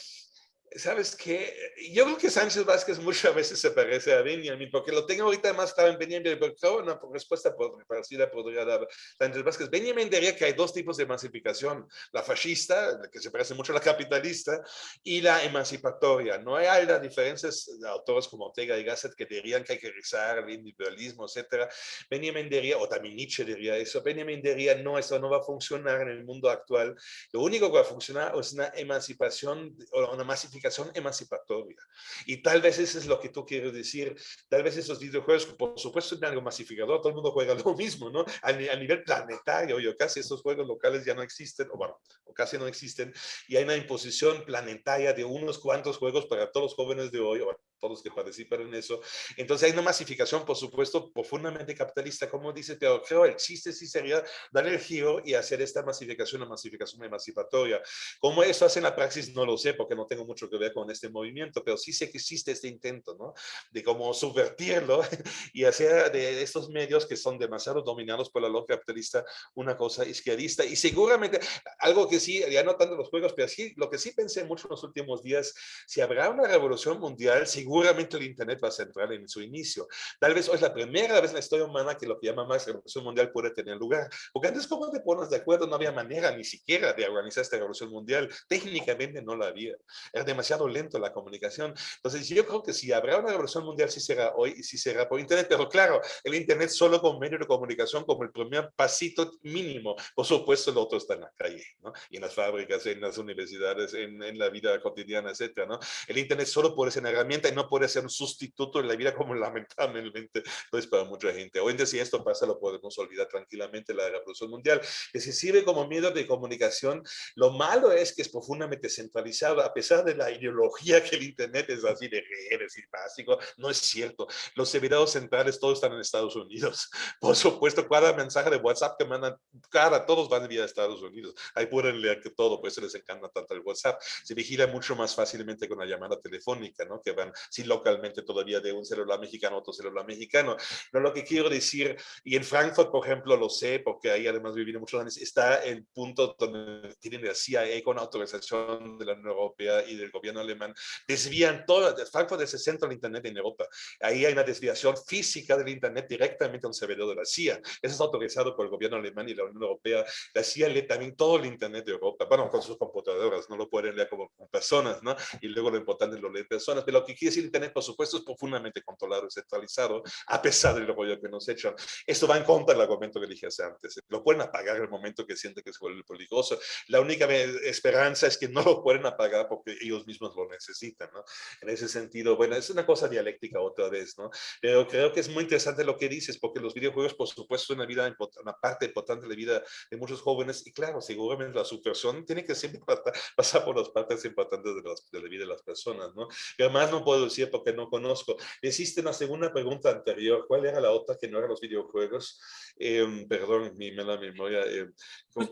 ¿Sabes qué? Yo creo que Sánchez Vázquez muchas veces se parece a Benjamin, porque lo tengo ahorita más claro en Benjamin, pero una respuesta parecida podría dar Sánchez Vázquez. Benjamin diría que hay dos tipos de emancipación, la fascista, que se parece mucho a la capitalista, y la emancipatoria. No hay las diferencias de autores como Ortega y Gasset que dirían que hay que rezar el individualismo, etc. Benjamin diría, o también Nietzsche diría eso, Benjamin diría, no, eso no va a funcionar en el mundo actual. Lo único que va a funcionar es una emancipación, o una emancipación emancipatoria. Y tal vez eso es lo que tú quieres decir. Tal vez esos videojuegos, por supuesto, tienen algo masificador, todo el mundo juega lo mismo, ¿no? A, nivel planetario, yo casi esos juegos locales ya no existen, o bueno, o casi no existen, y hay una imposición planetaria de unos cuantos juegos para todos los jóvenes de hoy, o todos que participan en eso. Entonces hay una masificación, por supuesto, profundamente capitalista, como dice, pero creo el chiste sí sería dar el giro y hacer esta masificación, una masificación emancipatoria. ¿Cómo eso hace en la praxis? No lo sé, porque no tengo mucho que ver con este movimiento, pero sí sé que existe este intento, ¿no? De cómo subvertirlo y hacer de estos medios que son demasiado dominados por la lógica capitalista una cosa izquierdista. Y seguramente, algo que sí, ya no tanto los juegos, pero sí, lo que sí pensé mucho en los últimos días, si habrá una revolución mundial, seguramente el Internet va a centrar en su inicio. Tal vez hoy es la primera vez en la historia humana que lo que llama más revolución mundial puede tener lugar. Porque antes, ¿cómo te pones de acuerdo? No había manera ni siquiera de organizar esta revolución mundial. Técnicamente no la había. Era demasiado lento la comunicación. Entonces yo creo que si habrá una revolución mundial, sí será hoy y sí será por Internet, pero claro, el Internet solo como medio de comunicación, como el primer pasito mínimo. Por supuesto, el otro está en la calle, ¿no? Y en las fábricas, en las universidades, en, en la vida cotidiana, etcétera, ¿no? El Internet solo puede ser una herramienta no puede ser un sustituto en la vida como lamentablemente lo es para mucha gente. Hoy en día si esto pasa, lo podemos olvidar tranquilamente la revolución mundial, que se sirve como medio de comunicación. Lo malo es que es profundamente centralizado, a pesar de la ideología que el Internet es así de redes y básico. No es cierto. Los servidores centrales todos están en Estados Unidos. Por supuesto, cada mensaje de WhatsApp que mandan, cada, todos van vía Estados Unidos. Ahí pueden leer que todo, por eso les encanta tanto el WhatsApp. Se vigila mucho más fácilmente con la llamada telefónica, ¿no? Que van si localmente todavía de un celular mexicano a otro celular mexicano. No lo que quiero decir, y en Frankfurt, por ejemplo, lo sé, porque ahí además viví muchos años, está el punto donde tienen la CIA con autorización de la Unión Europea y del gobierno alemán, desvían todo, Frankfurt es el centro del Internet en Europa. Ahí hay una desviación física del Internet directamente a un servidor de la CIA. Eso es autorizado por el gobierno alemán y la Unión Europea. La CIA lee también todo el Internet de Europa, bueno, con sus computadoras, no lo pueden leer como personas, ¿no? Y luego lo importante es lo leen personas. Pero lo que quiere decir Internet, por supuesto, es profundamente controlado y centralizado, a pesar del rollo que nos echan. Esto va en contra del argumento que dije hace antes. Lo pueden apagar el momento que sienten que se vuelve peligroso. La única esperanza es que no lo pueden apagar porque ellos mismos lo necesitan, ¿no? En ese sentido, bueno, es una cosa dialéctica otra vez, ¿no? Pero creo que es muy interesante lo que dices, porque los videojuegos, por supuesto, son una, vida, una parte importante de la vida de muchos jóvenes, y claro, seguramente la subversión tiene que siempre pasar por las partes importantes de, de la vida de las personas, ¿no? Pero más no puedo decir porque no conozco. Existe una segunda pregunta anterior, ¿cuál era la otra que no eran los videojuegos? Eh, perdón, mi mala memoria. Eh,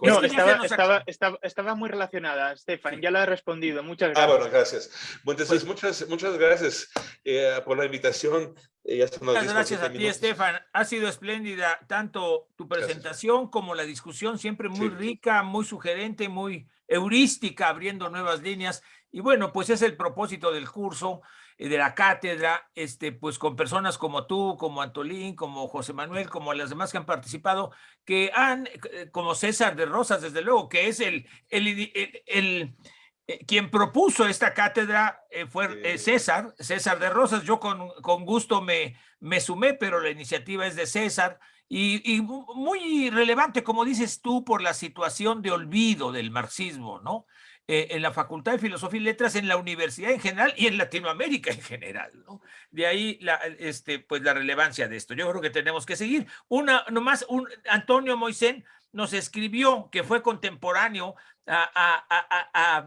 no, estaba, estaba, estaba, estaba, muy relacionada, Stefan, ya la he respondido, muchas gracias. Ah, bueno, gracias. Bueno, entonces, pues muchas, muchas gracias eh, por la invitación. Eh, muchas gracias a ti, Estefan. Ha sido espléndida tanto tu presentación gracias. como la discusión, siempre muy sí. rica, muy sugerente, muy heurística, abriendo nuevas líneas. Y bueno, pues es el propósito del curso, de la cátedra, este, pues con personas como tú, como Antolín, como José Manuel, como las demás que han participado, que han, eh, como César de Rosas, desde luego, que es el, el, el, el eh, quien propuso esta cátedra eh, fue eh, César, César de Rosas. Yo con, con gusto me, me sumé, pero la iniciativa es de César. Y, y, muy relevante, como dices tú, por la situación de olvido del marxismo, ¿no? Eh, en la Facultad de Filosofía y Letras, en la universidad en general y en Latinoamérica en general, ¿no? De ahí la, este, pues la relevancia de esto. Yo creo que tenemos que seguir. Una, nomás, un, Antonio Moisén nos escribió que fue contemporáneo a, a,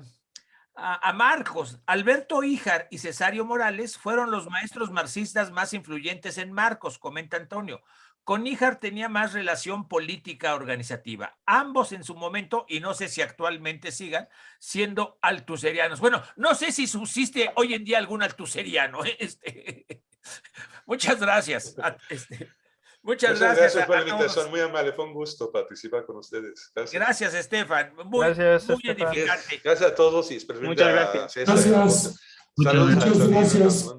a, a Marcos. Alberto Híjar y Cesario Morales fueron los maestros marxistas más influyentes en Marcos, comenta Antonio. Con Níjar tenía más relación política organizativa. Ambos en su momento, y no sé si actualmente sigan, siendo altuserianos. Bueno, no sé si subsiste hoy en día algún altuseriano. ¿eh? Este, muchas gracias. Este, Muchas, Muchas gracias. gracias por la invitación, muy amable, fue un gusto participar con ustedes. Gracias, gracias Estefan. Muy, gracias, muy Estefan. edificante. Gracias a todos y Muchas gracias. Gracias. Saludos. Muchas gracias.